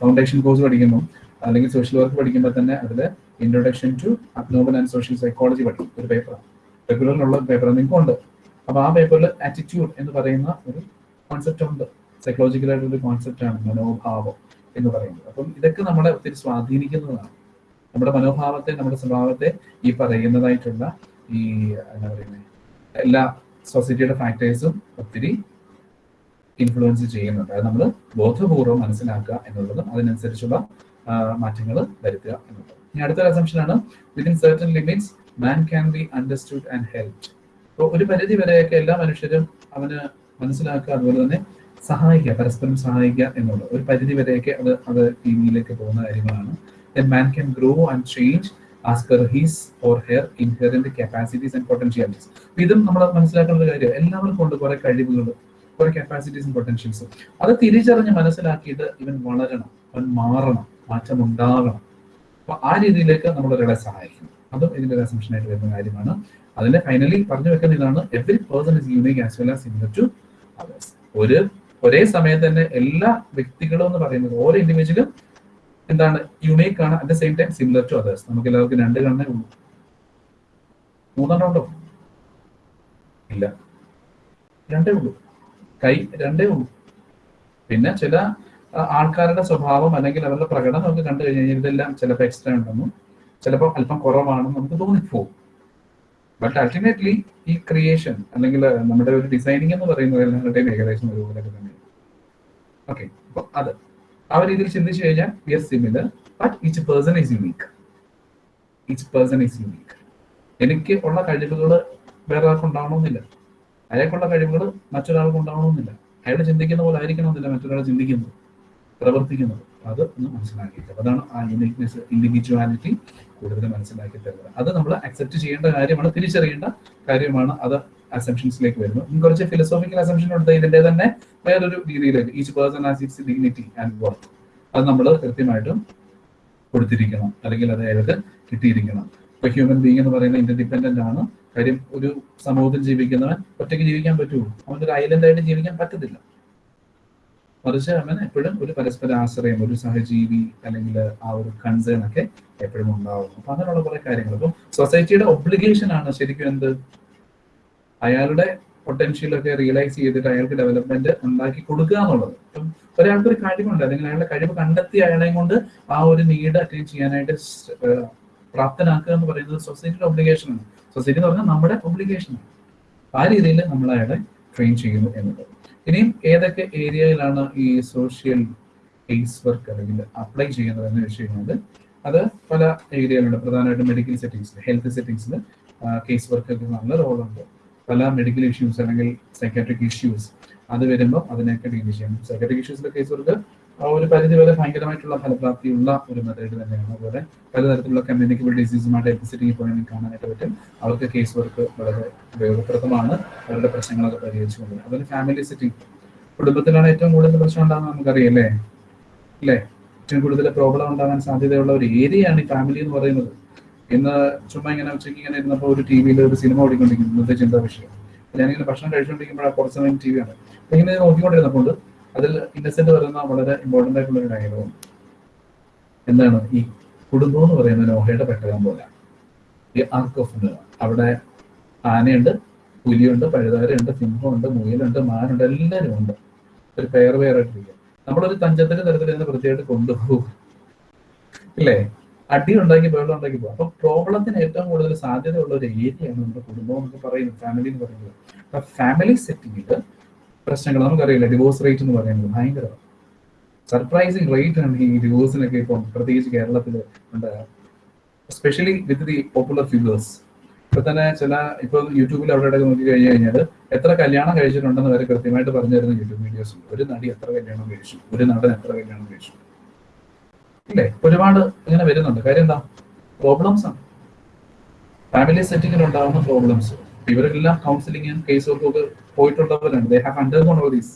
ഫൗണ്ടേഷൻ കോഴ്സ് പഠിക്കുമ്പോൾ അല്ലെങ്കിൽ സോഷ്യൽ വർക്ക് പഠിക്കുമ്പോൾ തന്നെ അതിൽ introduction to abnormal and social psychology പഠിക്കും ഒരു പേപ്പറാണ് റെഗുലറിലുള്ള പേപ്പർ നിങ്ങൾക്ക് ഉണ്ട് അപ്പൊ ആ പേപ്പറിൽ ആറ്റിറ്റ്യൂഡ് എന്ന് പറയുന്ന ഒരു കോൺസെപ്റ്റ് ഉണ്ട്. സൈക്കോളജിക്കൽ ആയിട്ടുള്ള ഒരു കോൺസെപ്റ്റ് ആണ് മനോഭാവം എന്ന് പറയുന്നത്. അപ്പം ഇതൊക്കെ നമ്മളെ ഒത്തിരി സ്വാധീനിക്കുന്നതാണ്. നമ്മുടെ മനോഭാവത്തെ നമ്മുടെ സ്വഭാവത്തെ ഈ പറയുന്നതായിട്ടുള്ള ഈ എന്താ പറയുന്നത് എല്ലാ സൊസൈറ്റിയുടെ ഫാക്ടേഴ്സും ഒത്തിരി ഇൻഫ്ലുവൻസ് ചെയ്യുന്നുണ്ട്. അത് നമ്മൾ ബോധപൂർവം മനസ്സിലാക്കുക എന്നുള്ളതും അതിനനുസരിച്ചുള്ള മാറ്റങ്ങൾ വരുത്തുക എന്നുള്ളത്. ഇനി അടുത്തൊരു ആണ്. Within certain limits man can be understood and helped അപ്പോൾ ഒരു പരിധി വരെയൊക്കെ എല്ലാ മനുഷ്യരും അവന് മനസ്സിലാക്കുക അതുപോലെ തന്നെ സഹായിക്കുക പരസ്പരം സഹായിക്കുക എന്നുള്ളത്. ഒരു പരിധി വരെയൊക്കെ അത് അത് രീതിയിലേക്ക് പോകുന്ന കാര്യങ്ങളാണ്. Man can grow and change as per his or her inherent capacities and potentialities ഇതും നമ്മൾ മനസ്സിലാക്കേണ്ട ഒരു കാര്യം എല്ലാവർക്കും ഉണ്ട് കുറെ കഴിവുകൾ കുറെ കപ്പാസിറ്റീസും പൊട്ടൻഷ്യൽസും അത് തിരിച്ചറിഞ്ഞ് മനസ്സിലാക്കിയിട്ട് ഇവൻ വളരണം അവൻ മാറണം മാറ്റം ഉണ്ടാകണം അപ്പൊ ആ രീതിയിലേക്ക് നമ്മൾ ഒരാളെ സഹായിക്കും. അതും ഇതിന്റെ ഒരു അസംഷനായിട്ട് വരുന്ന കാര്യമാണ്. അതിന്റെ ഫൈനലി പറഞ്ഞു വെക്കുന്ന ഇതാണ് every person is unique as well as similar to others ഒരു ഒരേ സമയത്ത് തന്നെ എല്ലാ വ്യക്തികളും എന്ന് പറയുന്നത് ഓരോ ഇൻഡിവിജ്വലും എന്താണ് യുണീക്ക് ആണ് at the same time similar to others നമുക്ക് എല്ലാവർക്കും രണ്ട് കണ്ണേ ഉള്ളൂ. മൂന്നെണ്ണം ഉണ്ടോ ഇല്ല. രണ്ടേ ഉള്ളൂ. കൈ രണ്ടേ ഉള്ളൂ. പിന്നെ ചില ആൾക്കാരുടെ സ്വഭാവം അല്ലെങ്കിൽ അവരുടെ പ്രകടനം നമുക്ക് കണ്ടു കഴിഞ്ഞാൽ ഇതെല്ലാം ചിലപ്പോൾ എക്സ്ട്രാ ഉണ്ടെന്നും ചിലപ്പോൾ അല്പം കുറവാണെന്നും നമുക്ക് തോന്നിപ്പോകും ബട്ട് അൾട്ടിമേറ്റ്ലി ഈ ക്രിയേഷൻ അല്ലെങ്കിൽ നമ്മുടെ ഒരു ഡിസൈനിങ് എന്ന് പറയുന്നത് എല്ലാവരുടെയും ഏകദേശം ഒരുപോലെ തന്നെ ഓക്കെ അപ്പോൾ അത്. ആ രീതിയിൽ ചിന്തിച്ചു കഴിഞ്ഞാൽ we are similar but each person is unique each person is unique എനിക്ക് ഉള്ള കഴിവുകൾ വേറെ ആർക്കും ഉണ്ടാവണമെന്നില്ല. അയാൾക്കുള്ള കഴിവുകൾ മറ്റൊരാൾക്ക് ഉണ്ടാവണമെന്നില്ല. അയാൾ ചിന്തിക്കുന്ന പോലെ ആയിരിക്കണമെന്നില്ല മറ്റൊരാൾ ചിന്തിക്കുന്നത്. പ്രവർത്തിക്കുന്നത്. അത് ഒന്ന് മനസ്സിലാക്കിയിട്ട് അതാണ് ആ യുണീക്നെസ് ഇൻഡിവിജ്വാലിറ്റി കൂടുതൽ മനസ്സിലാക്കി തരുന്നത്. അത് നമ്മൾ അക്സെപ്റ്റ് ചെയ്യേണ്ട കാര്യമാണ് തിരിച്ചറിയേണ്ട കാര്യമാണ്. അത് അസംഷൻസിലേക്ക് വരുന്നു. ഇനി കുറച്ച് ഫിലോസോഫിക്കൽ അസംഷൻ ഉണ്ട്. ഇതിന്റെ തന്നെ വേറൊരു രീതിയിലേക്ക്. Each person as its dignity and work അത് നമ്മൾ കൃത്യമായിട്ടും കൊടുത്തിരിക്കണം. അല്ലെങ്കിൽ അത് അയാൾക്ക് കിട്ടിയിരിക്കണം. ഇപ്പൊ ഹ്യൂമൻ ബീങ് എന്ന് പറയുന്നത് ഇൻഡിപെൻഡന്റ് ആണ്. കാര്യം ഒരു സമൂഹത്തിൽ ജീവിക്കുന്നവൻ ഒറ്റയ്ക്ക് ജീവിക്കാൻ പറ്റുള്ളൂ അവനൊരു ഐലൻഡ് ആയിട്ട് ജീവിക്കാൻ പറ്റത്തില്ല. മറിച്ച് അവൻ എപ്പോഴും ഒരു പരസ്പര ആശ്രയം ഒരു സഹജീവി അല്ലെങ്കിൽ ആ ഒരു കൺസേൺ ഒക്കെ എപ്പോഴും ഉണ്ടാവും. അപ്പൊ അങ്ങനെയുള്ള കുറെ കാര്യങ്ങൾ. അപ്പം സൊസൈറ്റിയുടെ ഒബ്ലിഗേഷൻ ആണ് ശരിക്കും എന്ത്? അയാളുടെ പൊട്ടൻഷ്യൽ ഒക്കെ റിയലൈസ് ചെയ്തിട്ട് അയാൾക്ക് ഡെവലപ്മെന്റ് ഉണ്ടാക്കി കൊടുക്കുക എന്നുള്ളത്. ഇപ്പം ഒരാൾക്ക് ഒരു കഴിവുണ്ട്. അല്ലെങ്കിൽ അയാളുടെ കഴിവ് കണ്ടെത്തി അയാളെയും കൊണ്ട് ആ ഒരു നീഡ് അറ്റൈൻ ചെയ്യാനായിട്ട് പ്രാപ്തനാക്കുക എന്ന് പറയുന്നത് സൊസൈറ്റിയുടെ ഒബ്ലിഗേഷൻ ആണ്. സൊസൈറ്റി എന്ന് പറഞ്ഞാൽ നമ്മുടെ ഒബ്ലിഗേഷൻ ആണ്. ആ രീതിയിൽ നമ്മൾ അയാളെ ട്രെയിൻ ചെയ്യുന്നു എന്നുള്ളത്. ഇനിയും ഏതൊക്കെ ഏരിയയിലാണ് ഈ സോഷ്യൽ കേസ് വർക്ക് അല്ലെങ്കിൽ അപ്ലൈ ചെയ്യുന്നത് എന്ന് വെച്ച് കഴിഞ്ഞാൽ അത് പല ഏരിയയിലുണ്ട്. പ്രധാനമായിട്ടും മെഡിക്കൽ സെറ്റിങ്സിൽ ഹെൽത്ത് സെറ്റിങ്സിൽ കേസ് വർക്കൊക്കെ നല്ല റോളുണ്ട് പല മെഡിക്കൽ ഇഷ്യൂസ് അല്ലെങ്കിൽ സൈക്കാട്രിക് ഇഷ്യൂസ് അത് വരുമ്പോൾ അതിനെയൊക്കെ ഡീൽ ചെയ്യണം സൈക്കാട്രിക് ഇഷ്യൂസിലെ കേസ് വർക്ക് ഒരു പരിധി വരെ ഭയങ്കരമായിട്ടുള്ള ഫലപ്രാപ്തിയുള്ള ഒരു മെത്തേഡ് തന്നെയാണ്. അതുപോലെ പലതരത്തിലുള്ള കമ്മ്യൂണിക്കബിൾ ഡിസീസുമായിട്ട് സെറ്റിംഗിൽ പോയി കാണാനായിട്ട് പറ്റും. അവർക്ക് കേസ് വർക്ക് വളരെ ഉപയോഗപ്രദമാണ്. അവരുടെ പ്രശ്നങ്ങളൊക്കെ പരിഹരിച്ചുകൊണ്ട്. അതുപോലെ ഫാമിലി സിറ്റിംഗ് കുടുംബത്തിലാണ് ഏറ്റവും കൂടുതൽ പ്രശ്നം ഉണ്ടാകുന്നത് നമുക്കറിയാം അല്ലേ? അല്ലേ? ഏറ്റവും കൂടുതൽ പ്രോബ്ലം ഉണ്ടാകാൻ സാധ്യതയുള്ള ഒരു ഏരിയയാണ് ഈ ഫാമിലി എന്ന് പറയുന്നത്. ഇന്ന് ചുമ്മാ ഇങ്ങനെ ഉച്ചയ്ക്ക് ഇങ്ങനെ ഇരുന്നപ്പോൾ ഒരു ടി വിയിൽ ഒരു സിനിമ ഓടിക്കൊണ്ടിരിക്കുന്നു. ഇന്നത്തെ ചിന്താ വിഷയം. ഞാനിങ്ങനെ ഭക്ഷണം കഴിച്ചുകൊണ്ടിരിക്കുമ്പോഴാണ് കുറച്ച് സമയം ടി വി ആണ് ഇങ്ങനെ നോക്കിക്കൊണ്ടിരുന്നപ്പോൾ അതിൽ ഇന്നസെന്റ് പറയുന്ന വളരെ ഇമ്പോർട്ടന്റ് ആയിട്ടുള്ള ഒരു ഡയലോഗ് എന്താണ്? ഈ കുടുംബം എന്ന് പറയുന്ന നോഹയുടെ പെട്ടകം പോലെ. ഈ ആർക്ക് ഓഫ് അവിടെ ആനയുണ്ട് പുലിയുണ്ട് പഴുതാരുണ്ട് സിംഹമുണ്ട് മുയലുണ്ട് മാനുണ്ട് എല്ലാവരും ഉണ്ട്. ഒരു പെയർ പെയറായിട്ടിരിക്കുക നമ്മളൊരു തഞ്ചത്തിന്റെ തരത്തിൽ ഇതിനെ വൃത്തിയായിട്ട് കൊണ്ടുപോകും. ഇല്ലേ? അടി ഉണ്ടാക്കി ബഹളം ഉണ്ടാക്കി പോകും. അപ്പൊ പ്രോബ്ലത്തിന് ഏറ്റവും കൂടുതൽ സാധ്യതയുള്ള ഒരു ഏരിയയാണ് നമ്മുടെ കുടുംബം എന്നൊക്കെ പറയുന്നത്. ഫാമിലി എന്ന് പറയുന്നത്. ഫാമിലി സെറ്റിംഗിൽ പ്രശ്നങ്ങൾ നമുക്കറിയില്ല. ഡിവോഴ്സ് റേറ്റ് എന്ന് പറയുന്നത് ഭയങ്കര സർപ്രൈസിങ് റേറ്റ് ആണ് ഈ ഡിവോഴ്സിനൊക്കെ ഇപ്പം പ്രത്യേകിച്ച് കേരളത്തിൽ ഉണ്ട് specially with the popular figures ഇപ്പൊ തന്നെ ചില ഇപ്പൊ യൂട്യൂബിൽ അവിടെ ഇടയ്ക്ക് നോക്കി കഴിഞ്ഞു കഴിഞ്ഞാൽ എത്ര കല്യാണം കഴിച്ചിട്ടുണ്ടെന്ന് വരെ കൃത്യമായിട്ട് പറഞ്ഞു യൂട്യൂബ് വീഡിയോസ് ഒരു നടി എത്ര കല്യാണം കഴിച്ചു? ഒരു നടൻ എത്ര കല്യാണം കഴിച്ചു? ഇല്ലേ? ഒരുപാട് ഇങ്ങനെ വരുന്നുണ്ട്. കാര്യം എന്താ? പ്രോബ്ലംസ് ആണ്. ഫാമിലി സെറ്റിങ്ങിൽ ഉണ്ടാകുന്ന പ്രോബ്ലംസ് ഇവരെല്ലാം കൗൺസിലിംഗും കേസ് വർക്കും ഒക്കെ പോയിട്ടുള്ളവരാണ്. They have undergone all these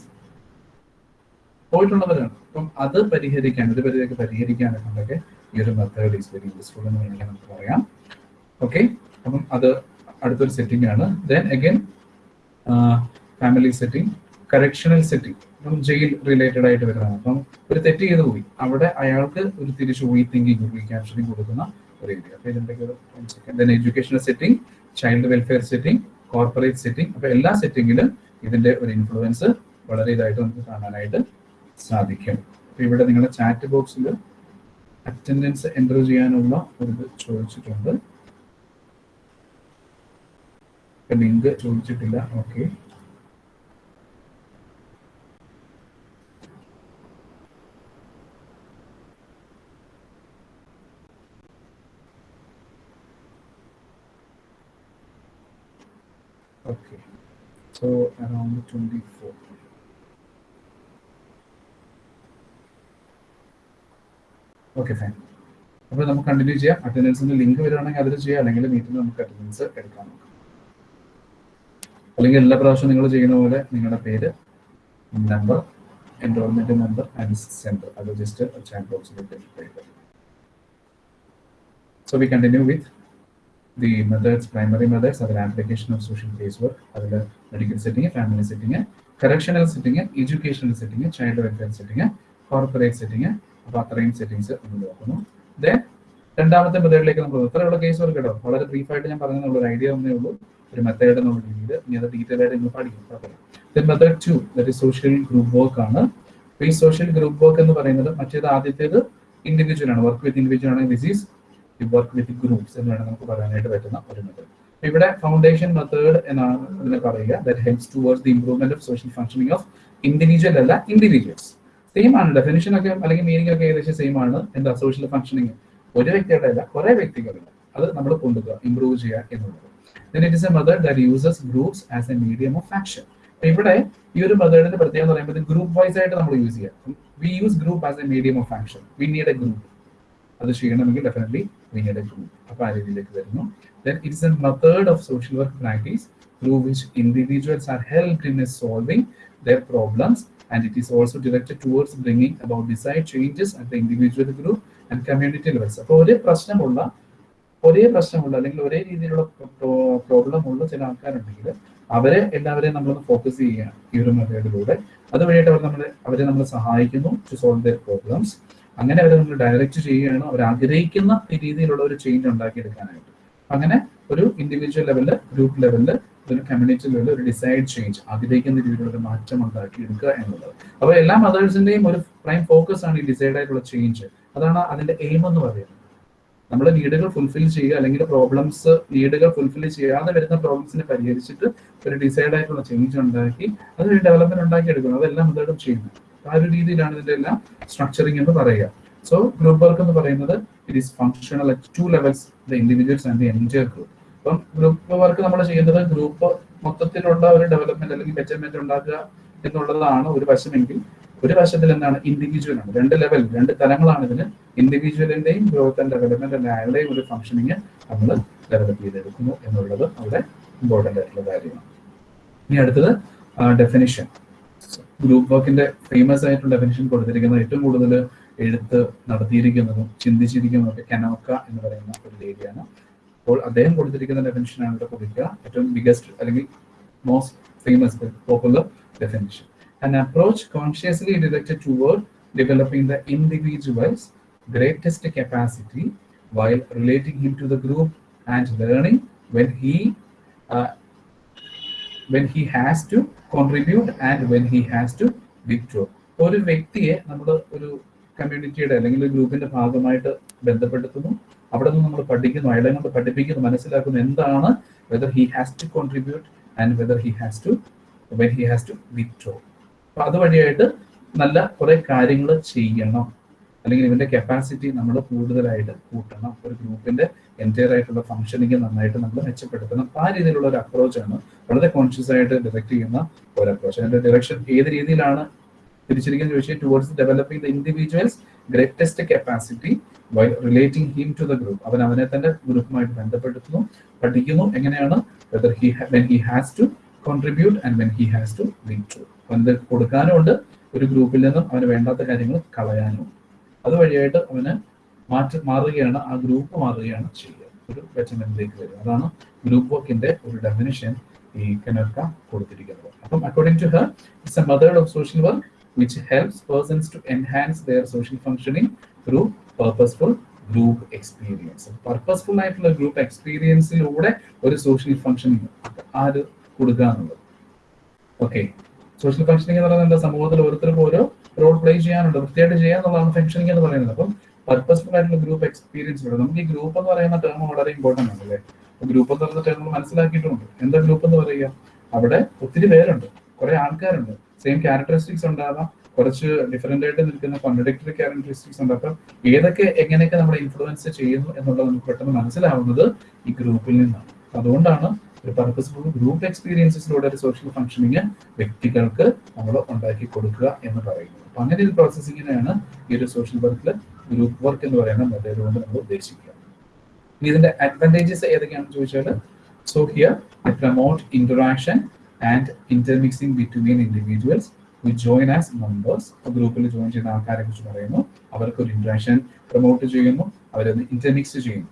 പോയിട്ടുള്ളവരാണ്. അപ്പം അത് പരിഹരിക്കാൻ ഒരു പരിധിയൊക്കെ പരിഹരിക്കാനൊക്കെ ഉണ്ടൊക്കെ ഈ ഒരു മെത്തേഡ് ഈസ് വെരി യൂസ്ഫുൾ എന്ന് വേണമെങ്കിൽ നമുക്ക് പറയാം. ഓക്കെ അപ്പം അത് അടുത്തൊരു സെറ്റിംഗ് ആണ്. Then again family setting correctional setting അപ്പം ജയിൽ റിലേറ്റഡ് ആയിട്ട് വരുന്നതാണ്. അപ്പം ഒരു തെറ്റ് ചെയ്ത് പോയി. അവിടെ അയാൾക്ക് ഒരു തിരിച്ചു പോയി തിങ്കിങ് ക്യാപ്ഷനിങ് കൊടുക്കുന്ന ഒരു ഏരിയ അപ്പം ഇതിന്റെ second educational setting child welfare setting corporate setting അപ്പൊ എല്ലാ സെറ്റിങ്ങിലും ഇതിന്റെ ഒരു ഇൻഫ്ലുവൻസ് വളരെ ഇതായിട്ട് നമുക്ക് കാണാനായിട്ട് സാധിക്കും. അപ്പൊ ഇവിടെ നിങ്ങളുടെ ചാറ്റ് ബോക്സിൽ അറ്റൻഡൻസ് എന്റർ ചെയ്യാനുള്ള ഒരു ഇത് ചോദിച്ചിട്ടുണ്ട്. ലിങ്ക് ചോദിച്ചിട്ടില്ല. Okay Okay, so around 24. Okay fine അപ്പോൾ നമുക്ക് കണ്ടിന്യൂ ചെയ്യാം. അറ്റൻഡൻസിന്റെ ലിങ്ക് വരുവാണെങ്കിൽ അതിൽ ചെയ്യാം. അല്ലെങ്കിൽ മീറ്റിൽ നമുക്ക് അറ്റൻഡൻസ് എടുക്കാൻ നോക്കാം അല്ലെങ്കിൽ എല്ലാ പ്രാവശ്യവും നിങ്ങൾ ചെയ്യുന്ന പോലെ നിങ്ങളുടെ പേര് number enrolment number and centre അത് ജസ്റ്റ് ചാറ്റ് ബോക്സിലേക്ക് so we continue with the methods, primary methods, other application of social casework, other medical setting, family setting, correctional setting, educational setting, child welfare setting, corporate setting, അപ്പോൾ അത്രയും settings നമ്മൾ നോക്കുന്നു. Then രണ്ടാമത്തെ മെത്തേഡിലേക്ക് നമ്മൾ ഇത്രയുള്ള case work കേട്ടോ. വളരെ brief ആയിട്ട് ഞാൻ പറഞ്ഞുള്ള ഒരു ഐഡിയ ഒന്നേ ഉള്ളൂ. ഒരു മെത്തേഡ് എന്നുള്ള രീതിയിൽ ഇനി അത് ഡീറ്റെയിൽ ആയിട്ട് നിങ്ങൾ പഠിക്കും. കുഴപ്പമില്ല then method to that social group work ആണ്. ഈ സോഷ്യൽ ഗ്രൂപ്പ് വർക്ക് എന്ന് പറയുന്നത് മറ്റേത് ആദ്യത്തേത് ഇൻഡിവിജ്വൽ ആണ്. വർക്ക് വിത്ത് ഇൻഡിവിജ്വൽ ആണ് this is work with groups എന്ന് വേണം നമുക്ക് പറയാനായിട്ട് പറ്റുന്ന ഒരു മെത്തേഡ് ഇവിടെ ഫൗണ്ടേഷൻ മെത്തേഡ് എന്നാണ് ഇതിനെ പറയുക. That helps towards the improvement of social functioning of individual അല്ല ഇൻഡിവിജ്വൽസ് സെയിം ആണ്. ഡെഫിനിഷൻ ഒക്കെ അല്ലെങ്കിൽ മീനിങ് ഒക്കെ ഏകദേശം സെയിം ആണ്. എന്താ? സോഷ്യൽ ഫംഗ്ഷനിങ് ഒരു വ്യക്തിയുടെ അല്ല കുറെ വ്യക്തികളുണ്ട്. അത് നമ്മൾ കൊണ്ടുപോകുക ഇംപ്രൂവ് ചെയ്യുക എന്നുള്ളത്. Then it is a method that uses groups as a medium of action ഇവിടെ ഈ ഒരു മെത്തേഡിന്റെ പ്രത്യേകത എന്ന് പറയുമ്പോൾ ഗ്രൂപ്പ് വൈസ് ആയിട്ട് നമ്മൾ യൂസ് ചെയ്യാം. We use group as a medium of action we need a group അത് ചെയ്യണമെങ്കിൽ ഡെഫിനറ്റ്ലി വി എ അപ്പൊ ആ രീതിയിലേക്ക് വരുന്നു it is a method of social work practice through which individuals are helped in solving their problems and it is also directed towards bringing about desired changes at the individual group and community levels അപ്പോൾ ഒരേ പ്രശ്നമുള്ള ഒരേ പ്രശ്നമുള്ള അല്ലെങ്കിൽ ഒരേ രീതിയിലുള്ള problem ഉള്ള ചില ആൾക്കാരുണ്ടെങ്കിൽ അവരെ എല്ലാവരെയും നമ്മളൊന്ന് ഫോക്കസ് ചെയ്യുകയാണ് ഈ ഒരു മെത്തേഡിലൂടെ അതുവഴിയായിട്ട് അവർ നമ്മളെ അവരെ നമ്മൾ സഹായിക്കുന്നു ടു സോൾവ് ദർ പ്രോബ്ലംസ് അങ്ങനെ അവരെ നമ്മൾ ഡയറക്റ്റ് ചെയ്യുകയാണ്. അവർ ആഗ്രഹിക്കുന്ന രീതിയിലുള്ള ഒരു ചേഞ്ച് ഉണ്ടാക്കിയെടുക്കാനായിട്ട്. അങ്ങനെ ഒരു ഇൻഡിവിജ്വൽ ലെവലിൽ ഗ്രൂപ്പ് ലെവലിൽ ഒരു കമ്മ്യൂണിറ്റി ലെവലിൽ ഒരു ഡിസൈഡ് ചേഞ്ച് ആഗ്രഹിക്കുന്ന രീതിയിലുള്ള ഒരു മാറ്റം ഉണ്ടാക്കി എടുക്കുക എന്നുള്ളത്. അപ്പോൾ എല്ലാ മദേഴ്സിന്റെയും ഒരു പ്രൈം ഫോക്കസ് ആണ് ഈ ഡിസൈഡ് ആയിട്ടുള്ള ചേഞ്ച് അതാണ് അതിന്റെ എയിം എന്ന് പറയുന്നത്. നമ്മൾ നീഡുകൾ ഫുൾഫിൽ ചെയ്യുക അല്ലെങ്കിൽ പ്രോബ്ലംസ് നീഡുകൾ ഫുൾഫിൽ ചെയ്യാതെ വരുന്ന പ്രോബ്ലംസിനെ പരിഹരിച്ചിട്ട് ഒരു ഡിസൈഡ് ആയിട്ടുള്ള ചേഞ്ച് ഉണ്ടാക്കി അതൊരു ഡെവലപ്മെന്റ് ഉണ്ടാക്കി എടുക്കുന്നു അതെല്ലാം മെത്തേഡും ചെയ്യുന്നത്. ആ ഒരു രീതിയിലാണ് ഇതിന്റെ എല്ലാം സ്ട്രക്ചറിങ് എന്ന് പറയുക. സോ ഗ്രൂപ്പ് വർക്ക് എന്ന് പറയുന്നത് it is functional at two levels the individuals and the entire group അപ്പം ഗ്രൂപ്പ് വർക്ക് നമ്മൾ ചെയ്യുന്നത് ഗ്രൂപ്പ് മൊത്തത്തിലുള്ള ഒരു ഡെവലപ്മെന്റ് അല്ലെങ്കിൽ മെച്ചർമെന്റ് ഉണ്ടാക്കുക എന്നുള്ളതാണ് ഒരു വശമെങ്കിൽ ഒരു വശത്തിൽ എന്താണ്? ഇൻഡിവിജ്വൽ ആണ്. രണ്ട് ലെവൽ രണ്ട് തലങ്ങളാണ് ഇതിന്. ഇൻഡിവിജ്വലിന്റെയും ഗ്രോത്ത് ആൻഡ് ഡെവലപ്മെന്റ് ആൻഡ് അയാളുടെയും ഒരു ഫംഗ്ഷനിങ് നമ്മൾ ഡെവലപ്പ് ചെയ്തെടുക്കുന്നു എന്നുള്ളത് അവിടെ ഇമ്പോർട്ടന്റ് ആയിട്ടുള്ള കാര്യമാണ്. ഇനി അടുത്തത് ഡെഫിനിഷൻ ഗ്രൂപ്പ് വർക്കിന്റെ ഫേമസ് ആയിട്ടുള്ള ഡെഫിനിഷൻ കൊടുത്തിരിക്കുന്നത് ഏറ്റവും കൂടുതൽ എഴുത്ത് നടത്തിയിരിക്കുന്നതും ചിന്തിച്ചിരിക്കുന്നതും ഒക്കെ കനോക്ക എന്ന് പറയുന്ന ഒരു ലേഡിയാണ് അപ്പോൾ അദ്ദേഹം കൊടുത്തിരിക്കുന്ന ഡെഫിനിഷൻ ആണ് ഇവിടെ കൊടുക്കുക. ഏറ്റവും ബിഗസ്റ്റ് അല്ലെങ്കിൽ most famous popular definition and approach consciously directed toward developing the individuals greatest capacity while relating him to the group and learning when he when he has has to and when he has to withdraw. ഒരു വ്യക്തിയെ നമ്മൾ ഒരു കമ്മ്യൂണിറ്റിയുടെ അല്ലെങ്കിൽ ഒരു ഗ്രൂപ്പിന്റെ ഭാഗമായിട്ട് ബന്ധപ്പെടുത്തുന്നു. അവിടെ നിന്ന് നമ്മൾ പഠിക്കുന്നു അയാളെ കൊണ്ട് പഠിപ്പിക്കുന്നു മനസ്സിലാക്കുന്നു എന്താണ് whether he has to contribute and whether he has to when he has to withdraw അപ്പൊ അതുവഴിയായിട്ട് നല്ല കുറെ കാര്യങ്ങൾ ചെയ്യണം. അല്ലെങ്കിൽ ഇവന്റെ കപ്പാസിറ്റി നമ്മൾ കൂടുതലായിട്ട് കൂട്ടണം. ഒരു ഗ്രൂപ്പിന്റെ എന്റയർ ആയിട്ടുള്ള ഫംഗ്ഷനിങ് നന്നായിട്ട് നമ്മൾ മെച്ചപ്പെടുത്തണം. അപ്പൊ ആ രീതിയിലുള്ള ഒരു അപ്രോച്ചാണ് വളരെ കോൺഷ്യസ് ആയിട്ട് ഡിറക്ട് ചെയ്യുന്ന ഒരു അപ്രോച്ച് അതിന്റെ ഡിറക്ഷൻ ഏത് രീതിയിലാണ് തിരിച്ചിരിക്കുന്നത് ചോദിച്ചാൽ towards developing the individuals greatest capacity while relating him to the group അവൻ അവനെ തന്നെ ഗ്രൂപ്പുമായിട്ട് ബന്ധപ്പെടുത്തുന്നു പഠിക്കുന്നു എങ്ങനെയാണ് whether he when he has to contribute and when he has to lead to അവന് കൊടുക്കാനും ഉണ്ട് ഒരു ഗ്രൂപ്പിൽ നിന്നും അവന് വേണ്ടാത്ത കാര്യങ്ങൾ കളയാനും അതുവഴിയായിട്ട് അവന് മാറ്റി മാറുകയാണ് ആ ഗ്രൂപ്പ് മാറുകയാണ് ചെയ്യുക. ഒരു ബെറ്റർമെന്റിലേക്ക് വരിക. അതാണ് ഗ്രൂപ്പ് വർക്കിന്റെ ഒരു ഡെഫിനിഷൻ ഈ കനർക്ക കൊടുത്തിരിക്കുന്നത്. അപ്പം according to her it's a method of social work which helps persons to enhance their social functioning through purposeful group experience purposeful ആയിട്ടുള്ള ഗ്രൂപ്പ് എക്സ്പീരിയൻസിലൂടെ ഒരു സോഷ്യൽ ഫംഗ്ഷനിങ് ആര് കൊടുക്കുക എന്നുള്ളത്. ഓക്കെ സോഷ്യൽ ഫംഗ്ഷനിങ് എന്ന് പറയുന്നത് സമൂഹത്തിൽ ഓരോരുത്തർക്കും ഓരോ റോൾ പ്ലേ ചെയ്യാനുണ്ട്. വൃത്തിയായിട്ട് ചെയ്യാന്നുള്ളതാണ് ഫംഗ്ഷനിങ് എന്ന് പറയുന്നത്. അപ്പം പർപ്പസ്ഫുൾ ആയിട്ടുള്ള ഗ്രൂപ്പ് എക്സ്പീരിയൻസിലൂടെ നമുക്ക് ഈ ഗ്രൂപ്പ് എന്ന് പറയുന്ന ടേം വളരെ ഇമ്പോർട്ടന്റ് ആണ് അല്ലേ? ഗ്രൂപ്പ് എന്ന് പറയുന്ന ടേം മനസ്സിലാക്കിയിട്ടുണ്ട്. എന്താ ഗ്രൂപ്പ് എന്ന് പറയുക? അവിടെ ഒത്തിരി പേരുണ്ട്. കുറെ ആൾക്കാരുണ്ട്. സെയിം ക്യാരക്ടറിസ്റ്റിക്സ് ഉണ്ടാകാം കുറച്ച് ഡിഫറെന്റ് ആയിട്ട് നിൽക്കുന്ന കോൺട്രഡിക്ടറി ക്യാരക്ടറിസ്റ്റിക്സ് ഉണ്ട്. അപ്പം ഏതൊക്കെ എങ്ങനെയൊക്കെ നമ്മളെ ഇൻഫ്ലുവൻസ് ചെയ്യുന്നു എന്നുള്ളത് നമുക്ക് പെട്ടെന്ന് മനസ്സിലാവുന്നത് ഈ ഗ്രൂപ്പിൽ നിന്നാണ്. അതുകൊണ്ടാണ് ഒരു പർപ്പസ്ഫുൾ ഗ്രൂപ്പ് എക്സ്പീരിയൻസസിലൂടെ ഒരു സോഷ്യൽ ഫംഗ്ഷനിങ് വ്യക്തികൾക്ക് നമ്മൾ ഉണ്ടാക്കി കൊടുക്കുക എന്ന് പറയുന്നത്. അപ്പൊ അങ്ങനെ ഒരു പ്രോസസ്സിങ്ങിനെയാണ് ഈ ഒരു സോഷ്യൽ വർക്കിൽ ഗ്രൂപ്പ് വർക്ക് എന്ന് പറയുന്ന മെത്തേഡ് കൊണ്ട് നമ്മൾ ഉദ്ദേശിക്കുക. ഇനി ഇതിന്റെ അഡ്വാന്റേജസ് ഏതൊക്കെയാണെന്ന് ചോദിച്ചാൽ so here promote interaction and intermixing between individuals we join as members ഗ്രൂപ്പിൽ ജോയിൻ ചെയ്യുന്ന ആൾക്കാരെ കുറിച്ച് പറയുന്നു. അവർക്ക് ഒരു ഇന്ററാക്ഷൻ പ്രൊമോട്ട് ചെയ്യുന്നു അവരത് ഇന്റർമിക്സ് ചെയ്യുന്നു.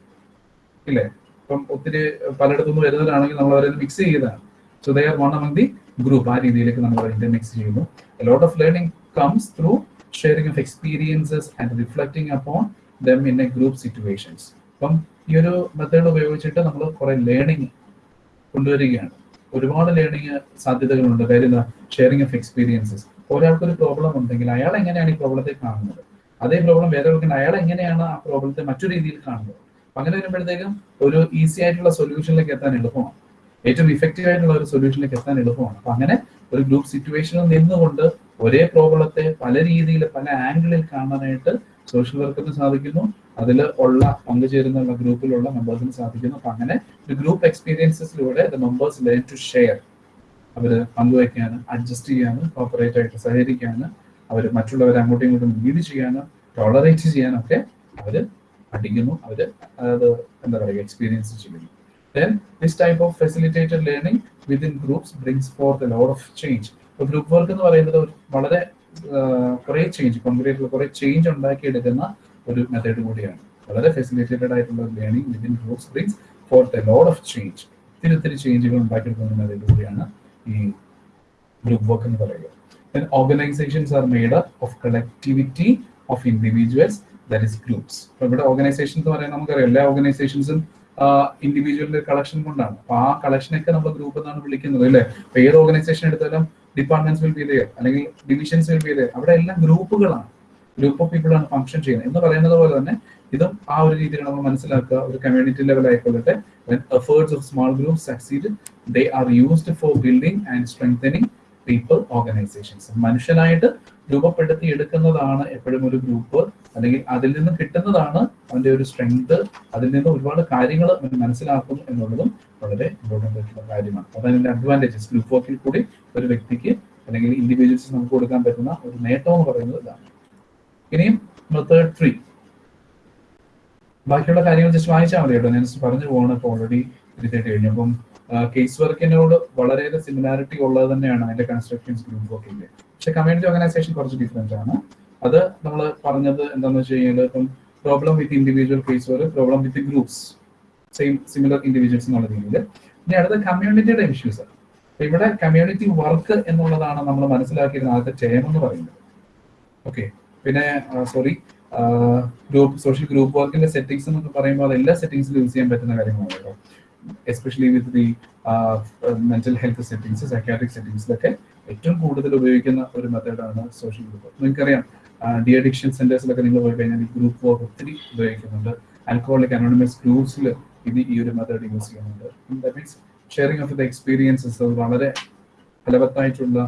ഇല്ലേ? ഇപ്പം ഒത്തിരി പലയിടത്തുനിന്ന് വരുന്നവരാണെങ്കിൽ നമ്മൾ അവരെ മിക്സ് ചെയ്തതാണ് so they are one among the group ആ രീതിയിലേക്ക് നമ്മൾ ഇന്റർമിക്സ് ചെയ്യുന്നു. Lot of learning comes through sharing of experiences and reflecting upon them in a group situations അപ്പം ഈ ഒരു മെത്തേഡ് ഉപയോഗിച്ചിട്ട് നമ്മൾ കുറെ ലേണിംഗ് കൊണ്ടുവരികയാണ്. ഒരുപാട് ലേണിംഗ് സാധ്യതകളുണ്ട്. കാര്യം ഷെയറിങ് ഓഫ് എക്സ്പീരിയൻസസ് ഒരാൾക്ക് ഒരു പ്രോബ്ലം ഉണ്ടെങ്കിൽ അയാൾ എങ്ങനെയാണ് ഈ പ്രോബ്ലത്തെ കാണുന്നത്? അതേ പ്രോബ്ലം വേറെ ആൾക്കുണ്ട് അയാൾ എങ്ങനെയാണ് ആ പ്രോബ്ലത്തെ മറ്റു രീതിയിൽ കാണുന്നത്? അങ്ങനെ വരുമ്പോഴത്തേക്കും ഒരു ഈസി ആയിട്ടുള്ള സൊല്യൂഷനിലേക്ക് എത്താൻ എളുപ്പമാണ്. ഏറ്റവും ഇഫക്റ്റീവ് ആയിട്ടുള്ള ഒരു സൊല്യൂഷനിലേക്ക് എത്താൻ എളുപ്പമാണ്. അപ്പൊ അങ്ങനെ ഒരു ഗ്രൂപ്പ് സിറ്റുവേഷനിൽ നിന്നുകൊണ്ട് ഒരേ പ്രോബ്ലത്തെ പല രീതിയിൽ പല ആംഗിളിൽ കാണാനായിട്ട് സോഷ്യൽ വർക്കിന് സാധിക്കുന്നു. അതിൽ ഉള്ള പങ്കുചേരുന്ന ഗ്രൂപ്പിലുള്ള മെമ്പേഴ്സിന് സാധിക്കുന്നു. അപ്പൊ അങ്ങനെ ഒരു group എക്സ്പീരിയൻസസിലൂടെ the members learn to share. അവർ പങ്കുവയ്ക്കാനും അഡ്ജസ്റ്റ് ചെയ്യാനും കോപ്പറേറ്റ് ആയിട്ട് സഹകരിക്കാനും അവർ മറ്റുള്ളവരെ അങ്ങോട്ടും ഇങ്ങോട്ടും ലീഡ് ചെയ്യാനും ടോളറേറ്റ് ചെയ്യാനും ഒക്കെ പഠിക്കുന്നു. അവർ അതായത് എന്താ പറയുക എക്സ്പീരിയൻസ് ചെയ്യുന്നു. Then this type of facilitated learning within groups brings for lot of change. ഇപ്പൊ ഗ്രൂപ്പ് വർക്ക് എന്ന് പറയുന്നത് വളരെ കുറേ ചേഞ്ച് കോൺക്രീറ്റ് കുറെ ചേഞ്ച് ഉണ്ടാക്കിയെടുക്കുന്ന ഒരു മെത്തേഡ് കൂടിയാണ്. വളരെ ഫെസിലിറ്റേറ്റഡ് ആയിട്ടുള്ള learning within group screens for the load of change ഒത്തിരി ഒത്തിരി ചേഞ്ചുകൾ ഉണ്ടാക്കിയെടുക്കുന്ന മെത്തേഡ് കൂടിയാണ് ഈ ഗ്രൂപ്പ് വർക്ക് എന്ന് പറയുന്നത് then organizations are made up of collectivity of individuals that is groups. അപ്പൊ ഇവിടെ ഓർഗനൈസേഷൻ എന്ന് പറയുന്നത് നമുക്കറിയാം എല്ലാ ഓർഗനൈസേഷൻസും ഇൻഡിവിജ്വലിന്റെ കളക്ഷൻ കൊണ്ടാണ്. അപ്പൊ ആ കളക്ഷനൊക്കെ നമ്മൾ ഗ്രൂപ്പ് എന്നാണ് വിളിക്കുന്നത് അല്ലേ? അപ്പൊ ഏത് ഓർഗനൈസേഷൻ എടുത്താലും ഡിപ്പാർട്ട്മെന്റ്സ് വിൽ ബി ദയർ അല്ലെങ്കിൽ ഡിവിഷൻസ് വിൽ ബി ദയർ അവിടെ എല്ലാം ഗ്രൂപ്പുകളാണ്. ഗ്രൂപ്പ് ഓഫ് പീപ്പിൾ ആണ് ഫംഗ്ഷൻ ചെയ്യുന്നത്. എന്ന് പറയുന്നത് പോലെ തന്നെ ഇതും ആ ഒരു രീതിയിൽ നമ്മൾ മനസ്സിലാക്കുക. ഒരു കമ്മ്യൂണിറ്റി ലെവൽ ആയിക്കൊള്ളട്ടെ. Efforts of small group succeed they are used for building and strengthening people organizations മനുഷ്യനായിട്ട് രൂപപ്പെടുത്തി എടുക്കുന്നതാണ് എപ്പോഴും ഒരു ഗ്രൂപ്പ് അല്ലെങ്കിൽ അതിൽ നിന്ന് കിട്ടുന്നതാണ് അവന്റെ ഒരു സ്ട്രെങ്ത് അതിൽ നിന്ന് ഒരുപാട് കാര്യങ്ങൾ മനസ്സിലാക്കും എന്നുള്ളതും വളരെ ഇമ്പോർട്ടന്റ് ആയിട്ടുള്ള കാര്യമാണ്. അതാണ് അതിന്റെ അഡ്വാന്റേജസ് ഗ്രൂപ്പ് വർക്കിൽ കൂടി ഒരു വ്യക്തിക്ക് അല്ലെങ്കിൽ ഇൻഡിവിജ്വൽസ് നമുക്ക് കൊടുക്കാൻ പറ്റുന്ന ഒരു നേട്ടം എന്ന് പറയുന്നത് ഇതാണ്. ഇനിയും മെത്തേഡ് ത്രീ ബാക്കിയുള്ള കാര്യങ്ങൾ ജസ്റ്റ് വായിച്ചാൽ മതി കേട്ടോ. ഞാൻ പറഞ്ഞു പോകണം ഇപ്പോൾ ഓൾറെഡി ഇരുത്തേണ്ടി കഴിഞ്ഞു. അപ്പം കേസ് വർക്കിനോട് വളരെയേറെ സിമിലാരിറ്റി ഉള്ളത് തന്നെയാണ് അതിന്റെ കൺസ്ട്രക്ഷൻസ് ഗ്രൂപ്പ് വർക്കിന്റെ പക്ഷെ കമ്മ്യൂണിറ്റി ഓർഗനൈസേഷൻ കുറച്ച് ഡിഫറെന്റ് ആണ്. അത് നമ്മൾ പറഞ്ഞത് എന്താണെന്ന് വെച്ച് കഴിഞ്ഞാൽ ഇപ്പം problem with individual case work problem with groups same similar individuals എന്നുള്ള രീതിയിൽ ഇനി അടുത്ത കമ്മ്യൂണിറ്റിയുടെ ഇഷ്യൂസ് ഇവിടെ കമ്മ്യൂണിറ്റി വർക്ക് എന്നുള്ളതാണ് നമ്മൾ മനസ്സിലാക്കിയിരുന്ന ആദ്യത്തെ ടേം എന്ന് പറയുന്നത്. ഓക്കെ പിന്നെ സോറി ഗ്രൂപ്പ് സോഷ്യൽ ഗ്രൂപ്പ് വർക്കിന്റെ സെറ്റിംഗ്സ് എന്നൊക്കെ പറയുമ്പോൾ അത് എല്ലാ സെറ്റിംഗ്സിലും യൂസ് ചെയ്യാൻ പറ്റുന്ന കാര്യങ്ങളാണ് കേട്ടോ. Especially with the mental health settings psychiatric സെറ്റിംഗ്സിലൊക്കെ ഏറ്റവും കൂടുതൽ ഉപയോഗിക്കുന്ന ഒരു മെത്തേഡാണ് സോഷ്യൽ ഗ്രൂപ്പ് നിങ്ങൾക്കറിയാം ഡി അഡിക്ഷൻ സെന്റേഴ്സിലൊക്കെ നിങ്ങൾ പോയി കഴിഞ്ഞാൽ ഈ ഗ്രൂപ്പ് വർക്ക് ഒത്തിരി ഉപയോഗിക്കുന്നുണ്ട്. ആൽക്കഹോളിക് അനോണിമസ് ഗ്രൂപ്പ്സിൽ ഇത് ഈ ഒരു മെത്തേഡ് യൂസ് ചെയ്യുന്നുണ്ട്. That means sharing of the experiences അത് വളരെ ഫലവത്തായിട്ടുള്ള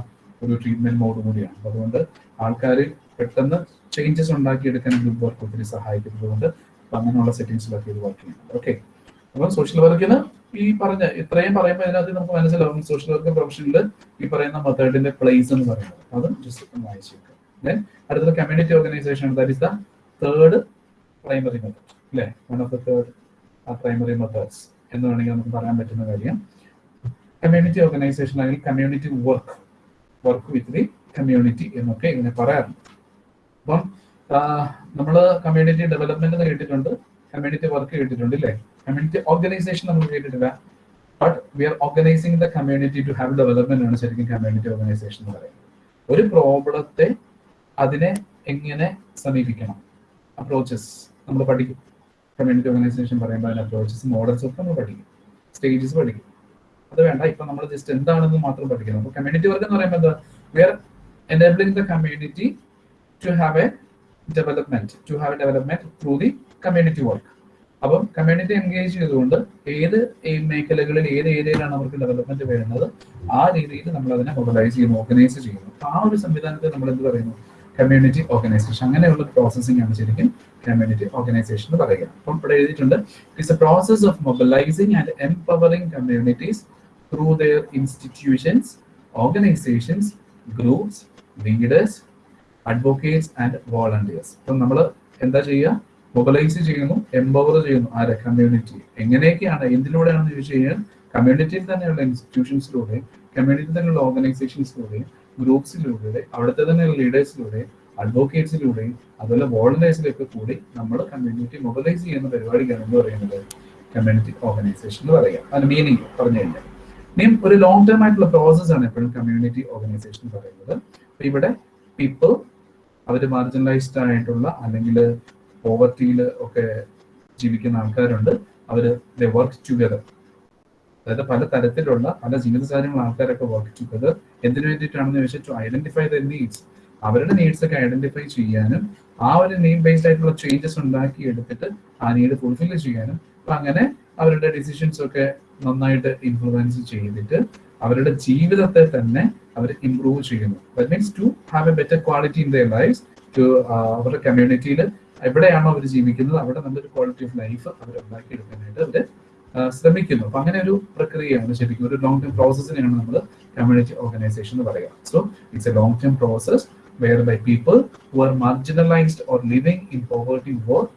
ഒരു ട്രീറ്റ്മെന്റ് മോഡ് കൂടിയാണ്. അതുകൊണ്ട് ആൾക്കാർ പെട്ടെന്ന് ചേഞ്ചസ് ഉണ്ടാക്കിയെടുക്കാൻ ഗ്രൂപ്പ് വർക്ക് ഒത്തിരി സഹായിക്കുന്നതുകൊണ്ട് കൊണ്ട് അങ്ങനെയുള്ള സെറ്റിംഗ്സിലൊക്കെ ഇത് വർക്ക് ചെയ്യുന്നുണ്ട്. ഓക്കെ അപ്പം സോഷ്യൽ വർക്കിന് ഈ പറഞ്ഞ ഇത്രയും പറയുമ്പോൾ അതിനകത്ത് നമുക്ക് മനസ്സിലാവും സോഷ്യൽ വർക്ക് പ്രൊഫഷനിൽ ഈ പറയുന്ന മെത്തേഡിന്റെ പ്ലേസ് എന്ന് പറയുന്നത്. അതും ജസ്റ്റ് ഒന്ന് വായിച്ചേക്കാം ദെൻ അടുത്തത് community organization that is the third primary method അല്ലേ? One of the third primary methods എന്ന് വേണമെങ്കിൽ നമുക്ക് പറയാൻ പറ്റുന്ന കാര്യം. കമ്മ്യൂണിറ്റി ഓർഗനൈസേഷൻ അല്ലെങ്കിൽ community work work with the community എന്നൊക്കെ ഇങ്ങനെ പറയാറുണ്ട്. അപ്പം നമ്മൾ കമ്മ്യൂണിറ്റി ഡെവലപ്മെന്റ് കേട്ടിട്ടുണ്ട് കമ്മ്യൂണിറ്റി വർക്ക് കേട്ടിട്ടുണ്ട് ഇല്ലേ? കമ്മ്യൂണിറ്റി ഓർഗനൈസേഷൻ നമ്മൾ കേട്ടിട്ടില്ല but we are organizing the community to have development ആണ് ശരിക്കും കമ്മ്യൂണിറ്റി ഓർഗനൈസേഷൻ എന്ന് പറയുന്നത്. ഒരു പ്രോബ്ലത്തെ അതിനെ എങ്ങനെ സമീപിക്കണം? അപ്രോച്ചസ് നമ്മൾ പഠിക്കും. കമ്മ്യൂണിറ്റി ഓർഗനൈസേഷൻ പറയുമ്പോൾ അതിന് അപ്രോച്ചസ് മോഡൽസ് ഒക്കെ നമ്മൾ പഠിക്കും. സ്റ്റേജസ് പഠിക്കും. അത് വേണ്ട. ഇപ്പൊ നമ്മൾ ജസ്റ്റ് എന്താണെന്ന് മാത്രം പഠിക്കണം. അപ്പൊ കമ്മ്യൂണിറ്റി വർക്ക് എന്ന് പറയുമ്പോൾ എന്താ? We are enabling the community to have a development to have a development through the community work അപ്പം കമ്മ്യൂണിറ്റി എൻഗേജ് ചെയ്തുകൊണ്ട് ഏത് മേഖലകളിൽ ഏത് ഏരിയയിലാണ് അവർക്ക് ഡെവലപ്മെന്റ് വരുന്നത് ആ രീതിയിൽ നമ്മൾ അതിനെ മൊബിലൈസ് ചെയ്യുന്നു ഓർഗനൈസ് ചെയ്യുന്നു ആ ഒരു സംവിധാനത്തെ നമ്മൾ എന്ത് പറയുന്നു? കമ്മ്യൂണിറ്റി ഓർഗനൈസേഷൻ അങ്ങനെയുള്ള പ്രോസസ്സിംഗ് ആണ് ശരിക്കും കമ്മ്യൂണിറ്റി ഓർഗനൈസേഷൻ എന്ന് പറയുക. അപ്പം ഇവിടെ എഴുതിയിട്ടുണ്ട് it's a process of mobilizing and empowering communities through their institutions organizations groups leaders advocates and volunteers അപ്പം നമ്മൾ എന്താ ചെയ്യുക? മൊബിലൈസ് ചെയ്യുന്നു എംപവർ ചെയ്യുന്നു ആരെ? കമ്മ്യൂണിറ്റി എങ്ങനെയൊക്കെയാണ് എന്തിലൂടെയാണെന്ന് ചോദിച്ചു കഴിഞ്ഞാൽ കമ്മ്യൂണിറ്റിയിൽ തന്നെയുള്ള ഇൻസ്റ്റിറ്റ്യൂഷൻസിലൂടെ കമ്മ്യൂണിറ്റി തന്നെയുള്ള ഓർഗനൈസേഷൻസിലൂടെ ഗ്രൂപ്പ്സിലൂടെ അവിടുത്തെ തന്നെയുള്ള ലീഡേഴ്സിലൂടെ അഡ്വക്കേറ്റ്സിലൂടെയും അതുപോലെ വോളണ്ടിയേഴ്സിലൊക്കെ കൂടി നമ്മൾ കമ്മ്യൂണിറ്റി മൊബിലൈസ് ചെയ്യുന്ന പരിപാടിക്കാണ് എന്ന് പറയുന്നത്. കമ്മ്യൂണിറ്റി ഓർഗനൈസേഷൻ എന്ന് പറയുക. അതിന് മീനിങ് പറഞ്ഞു കഴിഞ്ഞാൽ. ഇനിയും ഒരു ലോങ് ടേം ആയിട്ടുള്ള പ്രോസസ് ആണ് എപ്പോഴും കമ്മ്യൂണിറ്റി ഓർഗനൈസേഷൻ എന്ന് പറയുന്നത്. ഇവിടെ പീപ്പിൾ അവർ മാർജിനലൈസ്ഡ് ആയിട്ടുള്ള അല്ലെങ്കിൽ പോവർട്ടിയിൽ ഒക്കെ ജീവിക്കുന്ന ആൾക്കാരുണ്ട്. അവർ വർക്ക് ടുഗദർ അതായത് പല തരത്തിലുള്ള പല ജീവിത ആൾക്കാരൊക്കെ വർക്ക് ടുഗദർ എന്തിനു വേണ്ടിയിട്ടാണെന്ന് ചോദിച്ചാൽ ടു ഐഡന്റിഫൈ ദ നീഡ്സ് അവരുടെ നീഡ്സ് ഒക്കെ ഐഡന്റിഫൈ ചെയ്യാനും ആ ഒരു നീഡ് ബേസ്ഡ് ആയിട്ടുള്ള ചേഞ്ചസ് ഉണ്ടാക്കി എടുത്തിട്ട് ആ നീഡ് ഫുൾഫിൽ ചെയ്യാനും അപ്പൊ അങ്ങനെ അവരുടെ ഡിസിഷൻസ് ഒക്കെ നന്നായിട്ട് ഇൻഫ്ലുവൻസ് ചെയ്തിട്ട് അവരുടെ ജീവിതത്തെ തന്നെ അവർ ഇംപ്രൂവ് ചെയ്യുന്നു. That means to have a better quality in their life to അവരുടെ കമ്മ്യൂണിറ്റിയിൽ എവിടെയാണോ അവർ ജീവിക്കുന്നത് അവിടെ നല്ലൊരു ക്വാളിറ്റി ഓഫ് ലൈഫ് അവർ ഉണ്ടാക്കിയെടുക്കാനായിട്ട് അവർ ശ്രമിക്കുന്നു. അപ്പൊ അങ്ങനെ ഒരു പ്രക്രിയയാണ് ശരിക്കും ഒരു ലോങ് ടേം പ്രോസസ്സിനെയാണ് നമ്മൾ കമ്മ്യൂണിറ്റി ഓർഗനൈസേഷൻ എന്ന് പറയുക. So it's a long term process whereby people who are marginalized or living in poverty work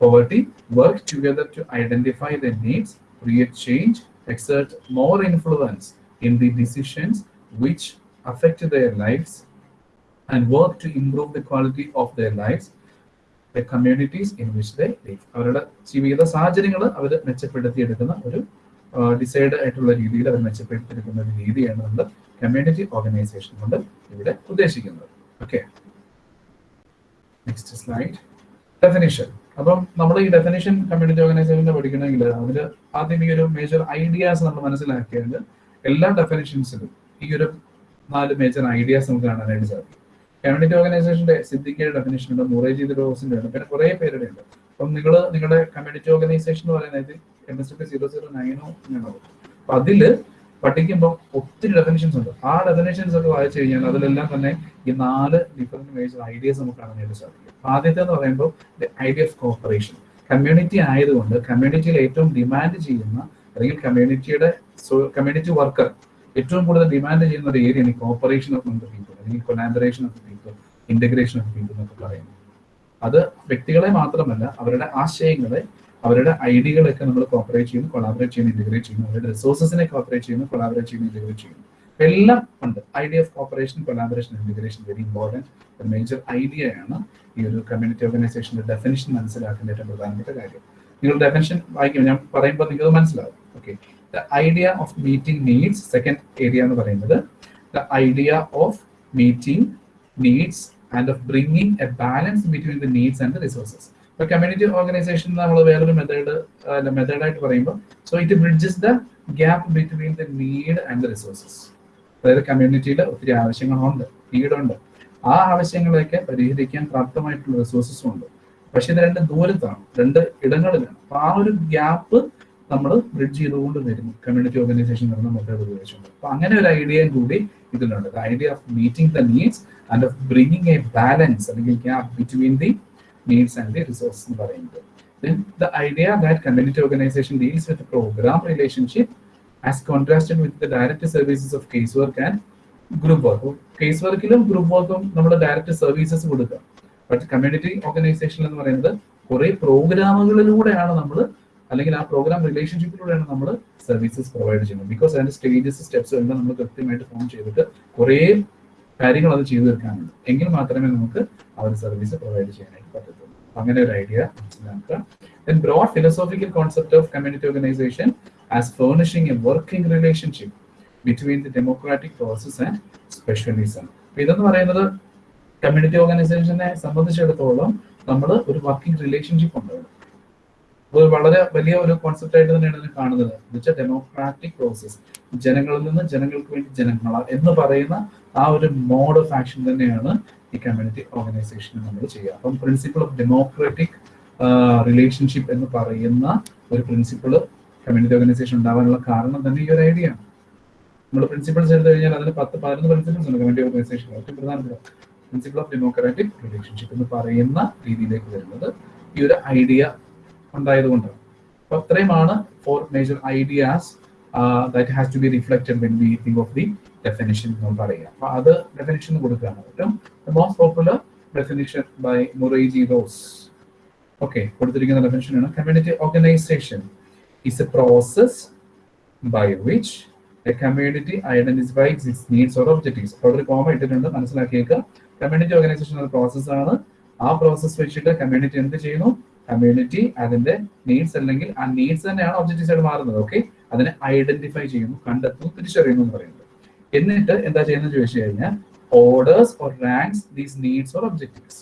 poverty work together to identify their needs, create change, exert more influence in the decisions which affect their lives, and work to improve the quality of their lives, the communities in which they live. അവരുടെ ജീവിത സാഹചര്യങ്ങൾ അവർ മെച്ചപ്പെടുത്തിയെടുക്കുന്ന ഒരു decide ആയിട്ടുള്ള രീതിയിൽ അവർ മെച്ചപ്പെടുത്തിയെടുക്കുന്ന ഒരു രീതിയാണ് നമ്മൾ community organisation കൊണ്ട് ഇവിടെ ഉദ്ദേശിക്കുന്നത്. ഓക്കെ നെക്സ്റ്റ് സ്ലൈഡ് ഡെഫിനിഷൻ അപ്പം നമ്മൾ ഈ ഡെഫിനിഷൻ കമ്മ്യൂണിറ്റി ഓർഗനൈസേഷനെ പഠിക്കണമെങ്കിൽ അതിൽ ആദ്യം ഈ ഒരു മേജർ ഐഡിയാസ് നമ്മൾ മനസ്സിലാക്കിയാൽ എല്ലാ ഡെഫിനിഷൻസിലും ഈ ഒരു നാല് മേജർ ഐഡിയാസ് നമുക്ക് കാണാനായിട്ട് സാധിക്കും. കമ്മ്യൂണിറ്റി ഓർഗനൈസേഷന്റെ സിദ്ധിക്കയുടെ ഡെഫിനേഷൻ ഉണ്ട്? മുറേജി റോസിന്റെ ഉണ്ട്? പിന്നെ കുറെ പേരുടെ ഉണ്ട്. അപ്പം നിങ്ങൾ നിങ്ങളുടെ കമ്മ്യൂണിറ്റി ഓർഗനൈസേഷൻ എന്ന് പറയുന്നത് M S T zero zero നയനോ ഉണ്ടാവും അപ്പൊ അതിൽ പഠിക്കുമ്പോൾ ഒത്തിരി ഡെഫിനേഷൻസ് ഉണ്ട്. ആ ഡെഫിനേഷൻസ് ഒക്കെ വായിച്ചു കഴിഞ്ഞാൽ അതിലെല്ലാം തന്നെ ഈ നാല് ഡിഫറെന്റ് മേജർ ഐഡിയസ് നമുക്ക് അറിഞ്ഞിട്ട് സാധിക്കും. ആദ്യത്തെ എന്ന് പറയുമ്പോൾ ഐഡിയ ഓഫ് കോപ്പറേഷൻ കമ്മ്യൂണിറ്റി ആയതുകൊണ്ട് കമ്മ്യൂണിറ്റിയിൽ ഏറ്റവും ഡിമാൻഡ് ചെയ്യുന്ന അല്ലെങ്കിൽ കമ്മ്യൂണിറ്റിയുടെ കമ്മ്യൂണിറ്റി വർക്കർ ഏറ്റവും കൂടുതൽ ഡിമാൻഡ് ചെയ്യുന്ന ഒരു ഏരിയയാണ് കോപ്പറേഷൻ ഓഫ് പീപ്പിൾ അല്ലെങ്കിൽ collaboration of people integration of people എന്നൊക്കെ പറയുന്നത്. അത് വ്യക്തികളെ മാത്രമല്ല അവരുടെ ആശയങ്ങളെ അവരുടെ ഐഡിയകളൊക്കെ നമ്മൾ കോപ്പറേറ്റ് ചെയ്യുന്നു കൊളാബറേറ്റ് ചെയ്യുന്നു ഇന്റഗ്രേറ്റ് ചെയ്യുന്നു. അവരുടെ റിസോഴ്സസിനെ കോപ്പറേറ്റ് ചെയ്യുന്നു കൊളാബറേറ്റ് ചെയ്യുന്നു ഇന്റഗ്രേറ്റ് ചെയ്യുന്നു. എല്ലാം ഉണ്ട്. Idea of cooperation collaboration integration very important major idea ആണ് ഈ ഒരു കമ്മ്യൂണിറ്റി ഓർഗനൈസേഷന്റെ ഡെഫിനിഷൻ മനസ്സിലാക്കേണ്ട ഏറ്റവും പ്രധാനപ്പെട്ട കാര്യം. നിങ്ങൾ ഡെഫിനിഷൻ വായിക്കും ഞാൻ പറയുമ്പോൾ നിങ്ങൾക്ക് മനസ്സിലാവും. Okay the idea of meeting needs second area എന്ന് പറയുന്നത് the idea of meeting needs and of bringing a balance between the needs and the resources ഇപ്പൊ കമ്മ്യൂണിറ്റി ഓർഗനൈസേഷൻ നമ്മൾ വേറൊരു മെത്തേഡ് മെത്തേഡായിട്ട് പറയുമ്പോൾ so it bridges the gap between the need and the resources അതായത് കമ്മ്യൂണിറ്റിയിൽ ഒത്തിരി ആവശ്യങ്ങളുണ്ട് നീഡുണ്ട് ആ ആവശ്യങ്ങളെയൊക്കെ പരിഹരിക്കാൻ പ്രാപ്തമായിട്ടുള്ള റിസോഴ്സസും ഉണ്ട്. പക്ഷെ ഇത് രണ്ട് ദൂരത്താണ് രണ്ട് ഇടങ്ങളിലാണ്. അപ്പൊ ആ ഒരു ഗ്യാപ്പ് നമ്മൾ ബ്രിഡ്ജ് ചെയ്തുകൊണ്ട് വരുന്നു കമ്മ്യൂണിറ്റി ഓർഗനൈസേഷൻ നടന്ന മെത്തേഡ് ഉപയോഗിച്ചുകൊണ്ട്. അപ്പൊ അങ്ങനെ ഒരു ഐഡിയയും കൂടി ഇതിലുണ്ട്. Idea of meeting the needs and of bringing a balance അല്ലെങ്കിൽ gap between the needs and the resource എന്ന് പറയുന്നത്. The idea that community organization deals with programme relationship as contrasted with the direct services of case work and group work case വർക്കിലും group വർക്കും നമ്മൾ direct services കൊടുക്കുക. But community organisation എന്ന് പറയുന്നത് കുറെ പ്രോഗ്രാമുകളിലൂടെയാണ് നമ്മൾ അല്ലെങ്കിൽ ആ പ്രോഗ്രാം റിലേഷൻഷിപ്പിലൂടെയാണ് നമ്മൾ സർവീസസ് പ്രൊവൈഡ് ചെയ്യുന്നത്. ബിക്കോസ് അതിന്റെ സ്റ്റേജസ് സ്റ്റെപ്സ് എല്ലാം നമ്മൾ കൃത്യമായിട്ട് ഫോം ചെയ്തിട്ട് കുറേ കാര്യങ്ങൾ അത് ചെയ്തു തീർക്കാനുണ്ട്. എങ്കിൽ മാത്രമേ നമുക്ക് ആ ഒരു സർവീസ് പ്രൊവൈഡ് ചെയ്യാനായിട്ട് പറ്റത്തുള്ളൂ. അങ്ങനെ ഒരു ഐഡിയ മനസ്സിലാക്കുക. Broad philosophical concept of community organization as furnishing a working relationship between the democratic process specialism. അപ്പൊ ഇതെന്ന് പറയുന്നത് കമ്മ്യൂണിറ്റി ഓർഗനൈസേഷനെ സംബന്ധിച്ചിടത്തോളം നമ്മൾ ഒരു വർക്കിംഗ് റിലേഷൻഷിപ്പ് ഉണ്ട് അത് വളരെ വലിയ ഒരു കോൺസെപ്റ്റ് ആയിട്ട് തന്നെയാണ് ഇതിനെ കാണുന്നത്. എന്നുവെച്ചാൽ ഡെമോക്രാറ്റിക് പ്രോസസ് ജനങ്ങളിൽ നിന്ന് ജനങ്ങൾക്ക് വേണ്ടി ജനങ്ങൾ എന്ന് പറയുന്ന ആ ഒരു മോഡ് ഓഫ് ആക്ഷൻ തന്നെയാണ് ഈ കമ്മ്യൂണിറ്റി ഓർഗനൈസേഷൻ നമ്മൾ ചെയ്യുക. അപ്പം പ്രിൻസിപ്പിൾ ഓഫ് ഡെമോക്രാറ്റിക് റിലേഷൻഷിപ്പ് എന്ന് പറയുന്ന ഒരു പ്രിൻസിപ്പിൾ കമ്മ്യൂണിറ്റി ഓർഗനൈസേഷൻ ഉണ്ടാവാനുള്ള കാരണം തന്നെ ഈ ഒരു ഐഡിയ ആണ്. നമ്മൾ പ്രിൻസിപ്പിൾസ് എടുത്തു കഴിഞ്ഞാൽ അതിന് പത്ത് പതിനൊന്ന് പ്രിൻസിപ്പിൾസ് ഉണ്ട് കമ്മ്യൂണിറ്റി ഓർഗനൈസേഷൻ ഏറ്റവും പ്രധാനപ്പെട്ട പ്രിൻസിപ്പിൾ ഓഫ് ഡെമോക്രാറ്റിക് റിലേഷൻഷിപ്പ് എന്ന് പറയുന്ന രീതിയിലേക്ക് വരുന്നത് ഈ ഒരു ഐഡിയ ഉണ്ടായതുകൊണ്ടാണ് അപ്പൊ അത്രയുമാണ് four major ideas that has to be reflected when we think of the definition എന്ന് പറയുക. അപ്പൊ അത് ഡെഫിനിഷൻ കൊടുക്കുകയാണ് ഏറ്റവും most popular definition by Murray G Ross okay കൊടുത്തിരിക്കുന്ന ഡെഫിനിഷൻ ആണ് community organization is a process by which a community identifies its needs or objectives അവിടെ ഒരു കോമ ഇട്ടിട്ടുണ്ട് മനസ്സിലാക്കിയേക്കുക കമ്മ്യൂണിറ്റി ഓർഗനൈസേഷൻ ഒരു പ്രോസസ് ആണ്. ആ പ്രോസസ് വെച്ചിട്ട് കമ്മ്യൂണിറ്റി എന്ത് ചെയ്യുന്നു? കമ്മ്യൂണിറ്റി അതിന്റെ നീഡ്സ് അല്ലെങ്കിൽ ആ നീഡ്സ് തന്നെയാണ് ഒബ്ജക്റ്റീവ്സ് ആയിട്ട് മാറുന്നത്. ഓക്കെ അതിനെ ഐഡന്റിഫൈ ചെയ്യുന്നു കണ്ടെത്തുന്നു തിരിച്ചറിയുന്നു എന്ന് പറയുന്നത്. എന്നിട്ട് എന്താ ചെയ്യുന്നത് ചോദിച്ചു കഴിഞ്ഞാൽ orders or ranks these needs or objectives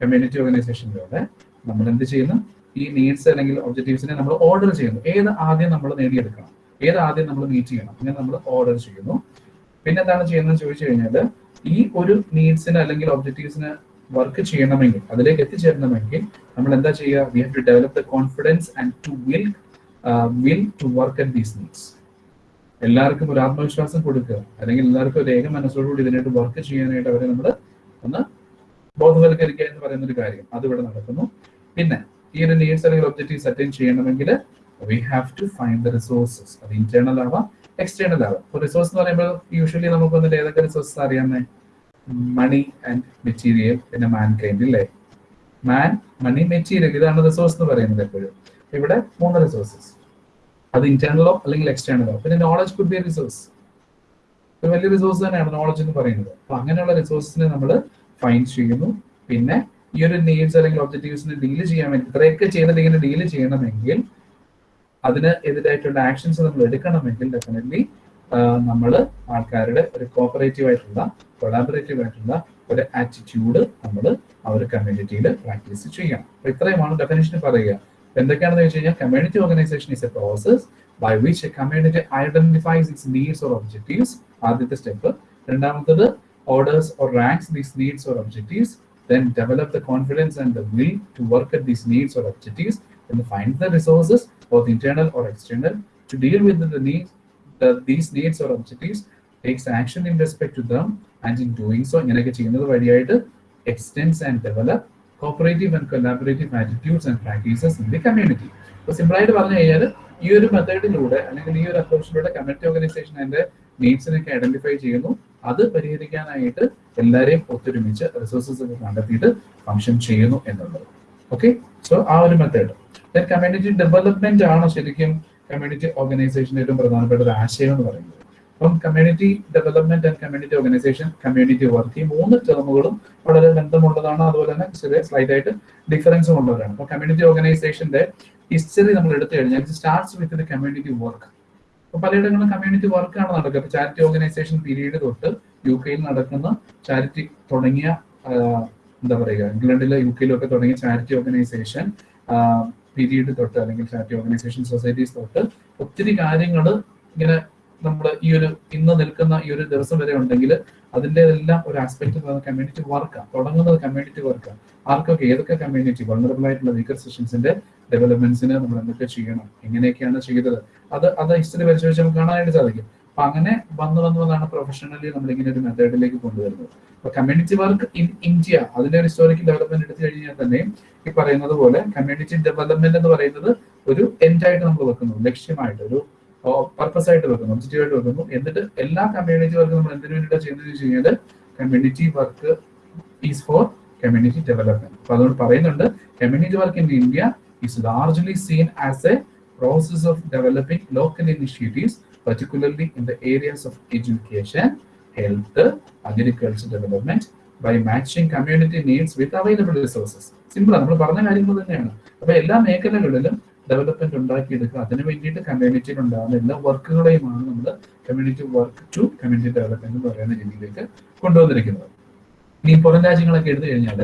community ഓർഗനൈസേഷനിലൂടെ നമ്മൾ എന്ത് ചെയ്യുന്നു? ഈ നീഡ്സ് അല്ലെങ്കിൽ ഒബ്ജക്റ്റീവ്സിനെ നമ്മൾ ഓർഡർ ചെയ്യുന്നു. ഏത് ആദ്യം നമ്മൾ നേടിയെടുക്കണം? ഏത് ആദ്യം നമ്മൾ മീറ്റ് ചെയ്യണം? അങ്ങനെ നമ്മൾ ഓർഡർ ചെയ്യുന്നു. പിന്നെ എന്താണ് ചെയ്യുന്നത് ചോദിച്ചു കഴിഞ്ഞാൽ ഈ ഒരു നീഡ്സിന് അല്ലെങ്കിൽ ഒബ്ജക്റ്റീവ്സിന് വർക്ക് ചെയ്യണമെങ്കിൽ അതിലേക്ക് എത്തിച്ചേരണമെങ്കിൽ നമ്മൾ എന്താ ചെയ്യുക we have to develop the confidence and to will will to work at these needs എല്ലാവർക്കും ഒരു ആത്മവിശ്വാസം കൊടുക്കുക. അല്ലെങ്കിൽ എല്ലാവർക്കും ഒരു ഏക മനസ്സോടുകൂടി ഇതിനായിട്ട് വർക്ക് ചെയ്യാനായിട്ട് അവരെ നമ്മൾ ഒന്ന് ബോധവൽക്കരിക്കുക എന്ന് പറയുന്ന ഒരു കാര്യം അതിവിടെ നടക്കുന്നു. പിന്നെ ഈ ഒരു നീഡ്സ് അല്ലെങ്കിൽ ഒബ്ജക്റ്റീവ്സ് അറ്റൈൻ ചെയ്യണമെങ്കിൽ we have to find the resources അത് ഇന്റേണൽ ആവാം എക്സ്റ്റേണൽ ആവാം. റിസോഴ്സ് എന്ന് പറയുമ്പോൾ യൂഷ്വലി നമുക്ക് വന്നിട്ട് ഏതൊക്കെ റിസോഴ്സസ് അറിയാമേ മണി ആൻഡ് മെറ്റീരിയൽ പിന്നെ മാൻ കൈൻഡ് അല്ലേ മാൻ മണി മെറ്റീരിയൽ ഇതാണ് റിസോഴ്സ് എന്ന് പറയുന്നത് എപ്പോഴും. ഇവിടെ മൂന്ന് റിസോഴ്സസ് അത് ഇന്റേണലോ അല്ലെങ്കിൽ എക്സ്റ്റേണലോ പിന്നെ നോളജ് കുഡ് ബി റിസോഴ്സ് ഒരു വലിയ റിസോഴ്സ് തന്നെയാണ് നോളജ് എന്ന് പറയുന്നത്. അപ്പൊ അങ്ങനെയുള്ള റിസോഴ്സിനെ നമ്മൾ ഫൈൻഡ് ചെയ്യുന്നു. പിന്നെ ഈ ഒരു നീഡ്സ് അല്ലെങ്കിൽ ഒബ്ജക്റ്റീവ്സിനെ ഡീൽ ചെയ്യാൻ വേണ്ടി ഇത്രയൊക്കെ ചെയ്യുന്നത് ഇങ്ങനെ ഡീൽ ചെയ്യണമെങ്കിൽ അതിന് എതിരായിട്ടുള്ള ആക്ഷൻസ് നമ്മൾ എടുക്കണമെങ്കിൽ ഡെഫിനറ്റ്ലി നമ്മൾ ആൾക്കാരുടെ ഒരു കോപ്പറേറ്റീവ് ആയിട്ടുള്ള കൊളാബറേറ്റീവ് ആയിട്ടുള്ള ഒരു ആറ്റിറ്റ്യൂഡ് നമ്മൾ ആ ഒരു കമ്മ്യൂണിറ്റിയിൽ പ്രാക്ടീസ് ചെയ്യണം. അപ്പൊ ഇത്രയുമാണ് ഡെഫിനേഷൻ പറയുക. എന്തൊക്കെയാണെന്ന് വെച്ച് കഴിഞ്ഞാൽ community organization is a process by which a community identifies its needs or objectives ആദ്യത്തെ സ്റ്റെപ്പ് രണ്ടാമത്തത് orders or ranks these needs or objectives then develop the confidence and the to work at these needs or objectives. And find the resources both internal or external to deal with the needs the, these needs or objectives takes action in respect to them and in doing so ഇങ്ങനെയൊക്കെ ചെയ്യുന്നത് വഴിയായിട്ട് extends and develop cooperative and collaborative attitudes and practices in the community അപ്പോൾ simple ആയിട്ട് പറഞ്ഞു കഴിഞ്ഞാൽ ഈ ഒരു മെത്തേഡിലൂടെ അല്ലെങ്കിൽ ഈ ഒരു അപ്രോച്ചിലൂടെ കമ്മ്യൂണിറ്റി ഓർഗനൈസേഷൻ അതിന്റെ നീഡ്സിനൊക്കെ ഐഡന്റിഫൈ ചെയ്യുന്നു. അത് പരിഹരിക്കാനായിട്ട് എല്ലാവരെയും ഒത്തൊരുമിച്ച് റിസോഴ്സസ് ഒക്കെ കണ്ടെത്തിയിട്ട് ഫംഗ്ഷൻ ചെയ്യുന്നു എന്നുള്ളത്. ഓക്കെ സോ ആ ഒരു മെത്തേഡ് കമ്മ്യൂണിറ്റി ഡെവലപ്മെന്റ് ആണോ ശരിക്കും കമ്മ്യൂണിറ്റി ഓർഗനൈസേഷന്റെ ഏറ്റവും പ്രധാനപ്പെട്ട ഒരു ആശയം എന്ന് പറയുന്നത്? അപ്പം community development and community organization community work ഈ മൂന്ന് ടേമുകളും വളരെ ബന്ധമുള്ളതാണ് അതുപോലെ തന്നെ ചെറിയ സ്ലൈറ്റ് ആയിട്ട് ഡിഫറൻസും ഉള്ളവരാണ്. അപ്പൊ കമ്മ്യൂണിറ്റി ഓർഗനൈസേഷന്റെ ഹിസ്റ്ററി നമ്മൾ എടുത്തു കഴിഞ്ഞാൽ starts with the community work അപ്പൊ പലയിടങ്ങളിലും കമ്മ്യൂണിറ്റി വർക്കാണ് നടക്കുക. ചാരിറ്റി ഓർഗനൈസേഷൻ പീരീഡ് തൊട്ട് യു കെയിൽ നടക്കുന്ന ചാരിറ്റി തുടങ്ങിയ എന്താ പറയുക ഇംഗ്ലണ്ടിലെ യു കെയിലും ഒക്കെ തുടങ്ങിയ ചാരിറ്റി ഓർഗനൈസേഷൻ പീരീഡ് തൊട്ട് അല്ലെങ്കിൽ ചാരിറ്റി ഓർഗനൈസേഷൻ സൊസൈറ്റീസ് തൊട്ട് ഒത്തിരി കാര്യങ്ങൾ ഇങ്ങനെ നമ്മൾ ഈ ഒരു ഇന്ന് നിൽക്കുന്ന ഈ ഒരു ദിവസം വരെ ഉണ്ടെങ്കിൽ അതിന്റെതെല്ലാം ഒരു ആസ്പെക്ട് കമ്മ്യൂണിറ്റി വർക്കാണ് തുടങ്ങുന്നത് കമ്മ്യൂണിറ്റി വർക്കാണ് ആർക്കൊക്കെ ഏതൊക്കെ കമ്മ്യൂണിറ്റി വൾണറബിൾ ആയിട്ടുള്ള വീക്കർ സെഷൻസിന്റെ ഡെവലപ്മെന്റ്സിന് നമ്മൾ എന്തൊക്കെ ചെയ്യണം? എങ്ങനെയൊക്കെയാണ് ചെയ്തത്? അത് അത് ഹിസ്റ്ററി പരിശോധിച്ച് നമുക്ക് കാണാനായിട്ട് സാധിക്കും. അപ്പൊ അങ്ങനെ വന്ന് വന്ന് വന്നാണ് പ്രൊഫഷണലി നമ്മൾ ഇങ്ങനെ ഒരു മെത്തേഡിലേക്ക് കൊണ്ടുവരുന്നത്. അപ്പൊ കമ്മ്യൂണിറ്റി വർക്ക് ഇൻ ഇന്ത്യ അതിന്റെ ഒരു ഹിസ്റ്റോറിക്കൽ ഡെവലപ്മെന്റ് എടുത്തു കഴിഞ്ഞാൽ തന്നെ ഈ പറയുന്നത് പോലെ കമ്മ്യൂണിറ്റി ഡെവലപ്മെന്റ് എന്ന് പറയുന്നത് ഒരു എൻഡായിട്ട് നമ്മൾ വെക്കുന്നു. ലക്ഷ്യമായിട്ട് ഒരു പർപ്പസ് ആയിട്ട് വെക്കുന്നു ഒബ്ജക്റ്റീവ് ആയിട്ട് വെക്കുന്നു. എന്നിട്ട് എല്ലാ കമ്മ്യൂണിറ്റി വർക്ക് നമ്മൾ എന്തിനു വേണ്ടിയിട്ടാണ് ചെയ്യുന്നത് വെച്ച് കഴിഞ്ഞാൽ community work is for community development അപ്പൊ അതുകൊണ്ട് പറയുന്നുണ്ട് community work in India is largely seen as a process of developing local initiatives particularly in the areas of education, health agriculture development by matching community needs with available resources simple നമ്മൾ പറഞ്ഞ കാര്യങ്ങൾ തന്നെയാണ്. അപ്പൊ എല്ലാ മേഖലകളിലും development ഉണ്ടാക്കിയെടുക്കുക. അതിന് വേണ്ടിയിട്ട് കമ്മ്യൂണിറ്റിയിൽ ഉണ്ടാകുന്ന എല്ലാ വർക്കുകളെയുമാണ് നമ്മൾ community work to community development എന്ന് പറയുന്ന രീതിയിലേക്ക് കൊണ്ടുവന്നിരിക്കുന്നത്. ഇനി പുറം രാജ്യങ്ങളൊക്കെ എടുത്തു കഴിഞ്ഞാൽ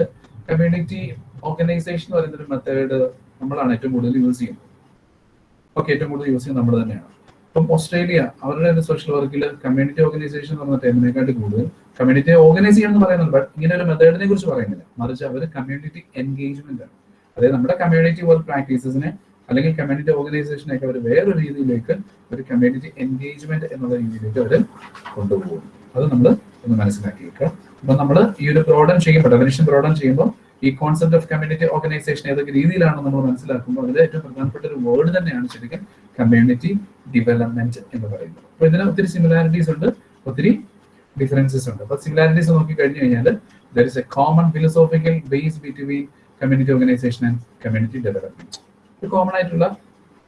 കമ്മ്യൂണിറ്റി ഓർഗനൈസേഷൻ എന്ന് പറയുന്ന ഒരു മെത്തേഡ് നമ്മളാണ് ഏറ്റവും കൂടുതൽ യൂസ് ചെയ്യുന്നത്. ഓക്കെ ഏറ്റവും കൂടുതൽ യൂസ് ചെയ്യുന്നത് നമ്മൾ തന്നെയാണ്. ഇപ്പം ഓസ്ട്രേലിയ അവരുടെ സോഷ്യൽ വർക്കിൽ കമ്മ്യൂണിറ്റി ഓർഗനൈസേഷൻ എന്ന് പറഞ്ഞ ടൈമിനെക്കാട്ടി കൂടുതൽ കമ്മ്യൂണിറ്റി ഓർഗനൈസ് ചെയ്യണമെന്ന് പറയുന്നുണ്ട്. ബട്ട് ഇങ്ങനെ ഒരു മെത്തേഡിനെ കുറിച്ച് പറയുന്നില്ല. മറിച്ച് അവർ കമ്മ്യൂണിറ്റി എൻഗേജ്മെന്റ് ആണ്. അതായത് നമ്മുടെ കമ്മ്യൂണിറ്റി വർക്ക് പ്രാക്ടീസസിനെ അല്ലെങ്കിൽ കമ്മ്യൂണിറ്റി ഓർഗനൈസേഷൻ ഒക്കെ അവർ വേറെ രീതിയിലേക്ക് ഒരു കമ്മ്യൂണിറ്റി എൻഗേജ്മെന്റ് എന്നുള്ള രീതിയിലേക്ക് അവർ കൊണ്ടുപോകും. അത് നമ്മൾ ഒന്ന് മനസ്സിലാക്കി വെക്കുക. അപ്പൊ നമ്മൾ ഈ ഒരു പ്രോഡൻ ചെയ്യുമ്പോൾ ഡെഫിനിഷൻ പ്രോഡൻ ചെയ്യുമ്പോൾ ഈ കോൺസെപ്റ്റ് ഓഫ് കമ്മ്യൂണിറ്റി ഓർഗനൈസേഷൻ ഏതൊക്കെ രീതിയിലാണ് നമ്മൾ മനസ്സിലാക്കുമ്പോൾ അതിൽ ഏറ്റവും പ്രധാനപ്പെട്ട ഒരു വേർഡ് തന്നെയാണ് ശരിക്കും കമ്മ്യൂണിറ്റി ഡെവലപ്മെന്റ് എന്ന് പറയുന്നത്. അപ്പൊ ഇതിന് ഒത്തിരി സിമിലാരിറ്റീസ് ഉണ്ട് ഒത്തിരി ഡിഫറൻസസ് ഉണ്ട്. അപ്പൊ സിമിലാരിറ്റീസ് നോക്കി കഴിഞ്ഞു കഴിഞ്ഞാൽ there is a common philosophical base between community organization and community development ഒരു കോമൺ ആയിട്ടുള്ള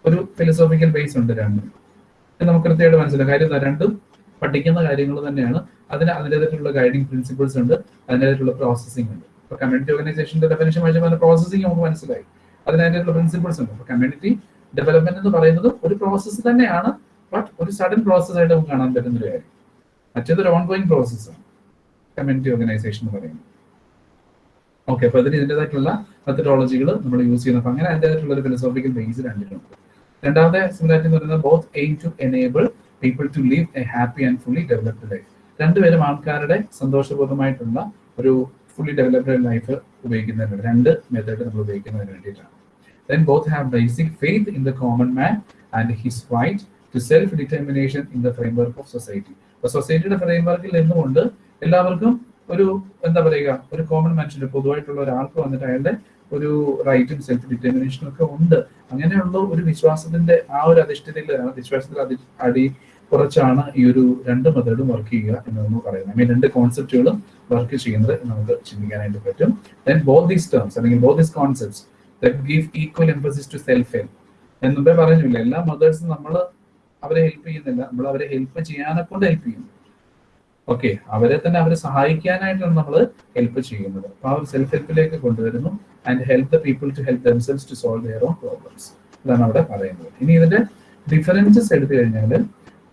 ഒരു ഫിലോസോഫിക്കൽ ബേസ് ഉണ്ട് രണ്ടും. നമുക്ക് കൃത്യമായിട്ട് മനസ്സിലാക്കാം കാര്യം രണ്ടും പഠിക്കുന്ന കാര്യങ്ങൾ തന്നെയാണ്. അതിന് അതിന്റെതായിട്ടുള്ള ഗൈഡിങ് പ്രിൻസിപ്പിൾസ് ഉണ്ട്. അതിന്റെതായിട്ടുള്ള പ്രോസസ്സിംഗ് ഉണ്ട്. ഇപ്പൊ കമ്മ്യൂണിറ്റി ഓർഗനൈസേഷന്റെ ഡെഫിനേഷൻ വായിച്ചപ്പോൾ പ്രോസസ്സിംഗ് നമുക്ക് മനസ്സിലായി. അതിനായിട്ടുള്ള പ്രിൻസിപ്പിൾസ് ഉണ്ട്. അപ്പൊ കമ്മ്യൂണിറ്റി ഡെവലപ്മെന്റ് എന്ന് പറയുന്നത് ഒരു പ്രോസസ്സ് തന്നെയാണ്. ബട്ട് ഒരു സഡൻ പ്രോസസ് ആയിട്ട് നമുക്ക് കാണാൻ പറ്റുന്ന ഒരു കാര്യം. മറ്റേതൊരു ഓൺ ഗോയിങ് പ്രോസസ്സാണ് കമ്മ്യൂണിറ്റി ഓർഗനൈസേഷൻ എന്ന് പറയുന്നത്. ഓക്കെ അപ്പൊ അതിന് ഇതിന്റെതായിട്ടുള്ള മെത്തഡോളജികൾ നമ്മൾ യൂസ് ചെയ്യുന്നത് അപ്പൊ അങ്ങനെ അതിന്റെതായിട്ടുള്ള ഒരു ഫിലോസോഫിക്കൽ ബേസ് രണ്ടിലുണ്ട് രണ്ടാമത്തെ സിമിലാരിറ്റി എന്ന് പറയുന്നത് both aim to enable people to live a happy and fully developed life രണ്ടുപേരും ആൾക്കാരുടെ സന്തോഷപൂർണമായിട്ടുള്ള ഒരു ഫുള്ളി ഡെവലപ്ഡ് ലൈഫ് ഉപയോഗിക്കുന്നതിന് രണ്ട് മെത്തേഡ് നമ്മൾ ഉപയോഗിക്കുന്നതിന് വേണ്ടിയിട്ടാണ്. Then both have basic faith in the common man and his to to self-determination in the framework of society. അപ്പൊ സൊസൈറ്റിയുടെ ഫ്രെയിംവർക്കിൽ നിന്നുകൊണ്ട് എല്ലാവർക്കും ഒരു എന്താ പറയുക ഒരു കോമൺ മനുഷ്യന് പൊതുവായിട്ടുള്ള ഒരാൾക്ക് വന്നിട്ട് അയാളുടെ ഒരു റൈറ്റും സെൽഫ് ഡിറ്റർമിനേഷനും ഒക്കെ ഉണ്ട്. അങ്ങനെയുള്ള ഒരു വിശ്വാസത്തിന്റെ ആ ഒരു അധിഷ്ഠിതയിലാണ് വിശ്വാസത്തിൽ അതി അടി കുറച്ചാണ് ഈ ഒരു രണ്ട് മെത്തേഡും വർക്ക് ചെയ്യുക എന്ന് നമ്മൾ പറയുന്നത്. ഐ മീൻ രണ്ട് കോൺസെപ്റ്റുകളും വർക്ക് ചെയ്യുന്നത് നമുക്ക് ചിന്തിക്കാനായിട്ട് പറ്റും. ദെൻ ബോത്ത് ദീസ് ടേംസ് അല്ലെങ്കിൽ both these concepts that give equal emphasis to self help എന്നുമ്പേ പറഞ്ഞില്ല എല്ലാ മദേഴ്സും നമ്മൾ അവരെ ഹെൽപ്പ് ചെയ്യുന്നില്ല. നമ്മൾ അവരെ ഹെൽപ്പ് ചെയ്യാനെ കൊണ്ട് ഹെൽപ്പ് ചെയ്യുന്നു. ഓക്കെ അവരെ തന്നെ അവരെ സഹായിക്കാനായിട്ടാണ് നമ്മൾ ഹെൽപ്പ് ചെയ്യുന്നത്. അപ്പൊ ആ ഒരു സെൽഫ് ഹെൽപ്പിലേക്ക് കൊണ്ടുവരുന്നു and help the people to help themselves to solve their own problems ഇതാണ് അവിടെ പറയുന്നത്. ഇനി ഇതിന്റെ ഡിഫറൻസസ് എടുത്തു കഴിഞ്ഞാൽ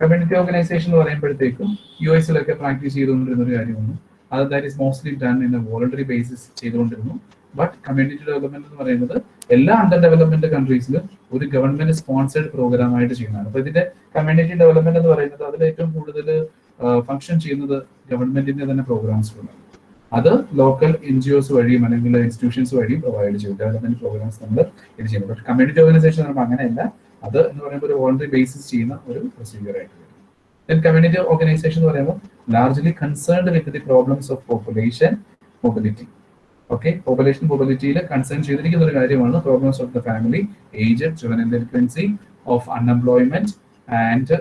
കമ്മ്യൂണിറ്റി ഓർഗനൈസേഷൻ എന്ന് പറയുമ്പോഴത്തേക്കും യു എസിലൊക്കെ പ്രാക്ടീസ് ചെയ്തുകൊണ്ടിരുന്ന ഒരു കാര്യമാണ്. അത് that is mostly done in a voluntary basis ചെയ്തുകൊണ്ടിരുന്നു. ബട്ട് കമ്മ്യൂണിറ്റി ഡെവലപ്മെന്റ് എന്ന് പറയുന്നത് എല്ലാ അണ്ടർ ഡെവലപ്മെന്റ് കൺട്രീസിലും ഒരു ഗവൺമെന്റ് സ്പോൺസേഡ് പ്രോഗ്രാം ആയിട്ട് ചെയ്യുന്നതാണ്. അപ്പൊ ഇതിന്റെ കമ്മ്യൂണിറ്റി ഡെവലപ്മെന്റ് എന്ന് പറയുന്നത് അതിൽ ഏറ്റവും കൂടുതൽ ഫംഗ്ഷൻ ചെയ്യുന്നത് ഗവൺമെന്റിന്റെ തന്നെ പ്രോഗ്രാംസുകളാണ് അത് ലോക്കൽ എൻ ജി ഒസ് വഴിയും അല്ലെങ്കിൽ ഇൻസ്റ്റിറ്റ്യൂഷൻസ് വഴിയും പ്രൊവൈഡ് ചെയ്യും. ഡെവലപ്മെന്റ് പ്രോഗ്രാംസ് നമ്മൾ ഇത് ചെയ്യുന്നത് പക്ഷേ കമ്മ്യൂണിറ്റി ഓർഗനൈസേഷൻ പറയുമ്പോൾ അങ്ങനെയല്ല. അത് എന്ന് പറയുമ്പോൾ ഒരു വോളണ്ടറി ബേസിസ് ചെയ്യുന്ന ഒരു പ്രൊസീജിയർ ആയിട്ട് വരും. കമ്മ്യൂണിറ്റി ഓർഗനൈസേഷൻ എന്ന് പറയുമ്പോൾ largely concerned with the problems of population mobility okay population മൊബിലിറ്റിയിൽ concern ചെയ്തിരിക്കുന്ന ഒരു കാര്യമാണ് problems of the family age juvenile delinquency of unemployment and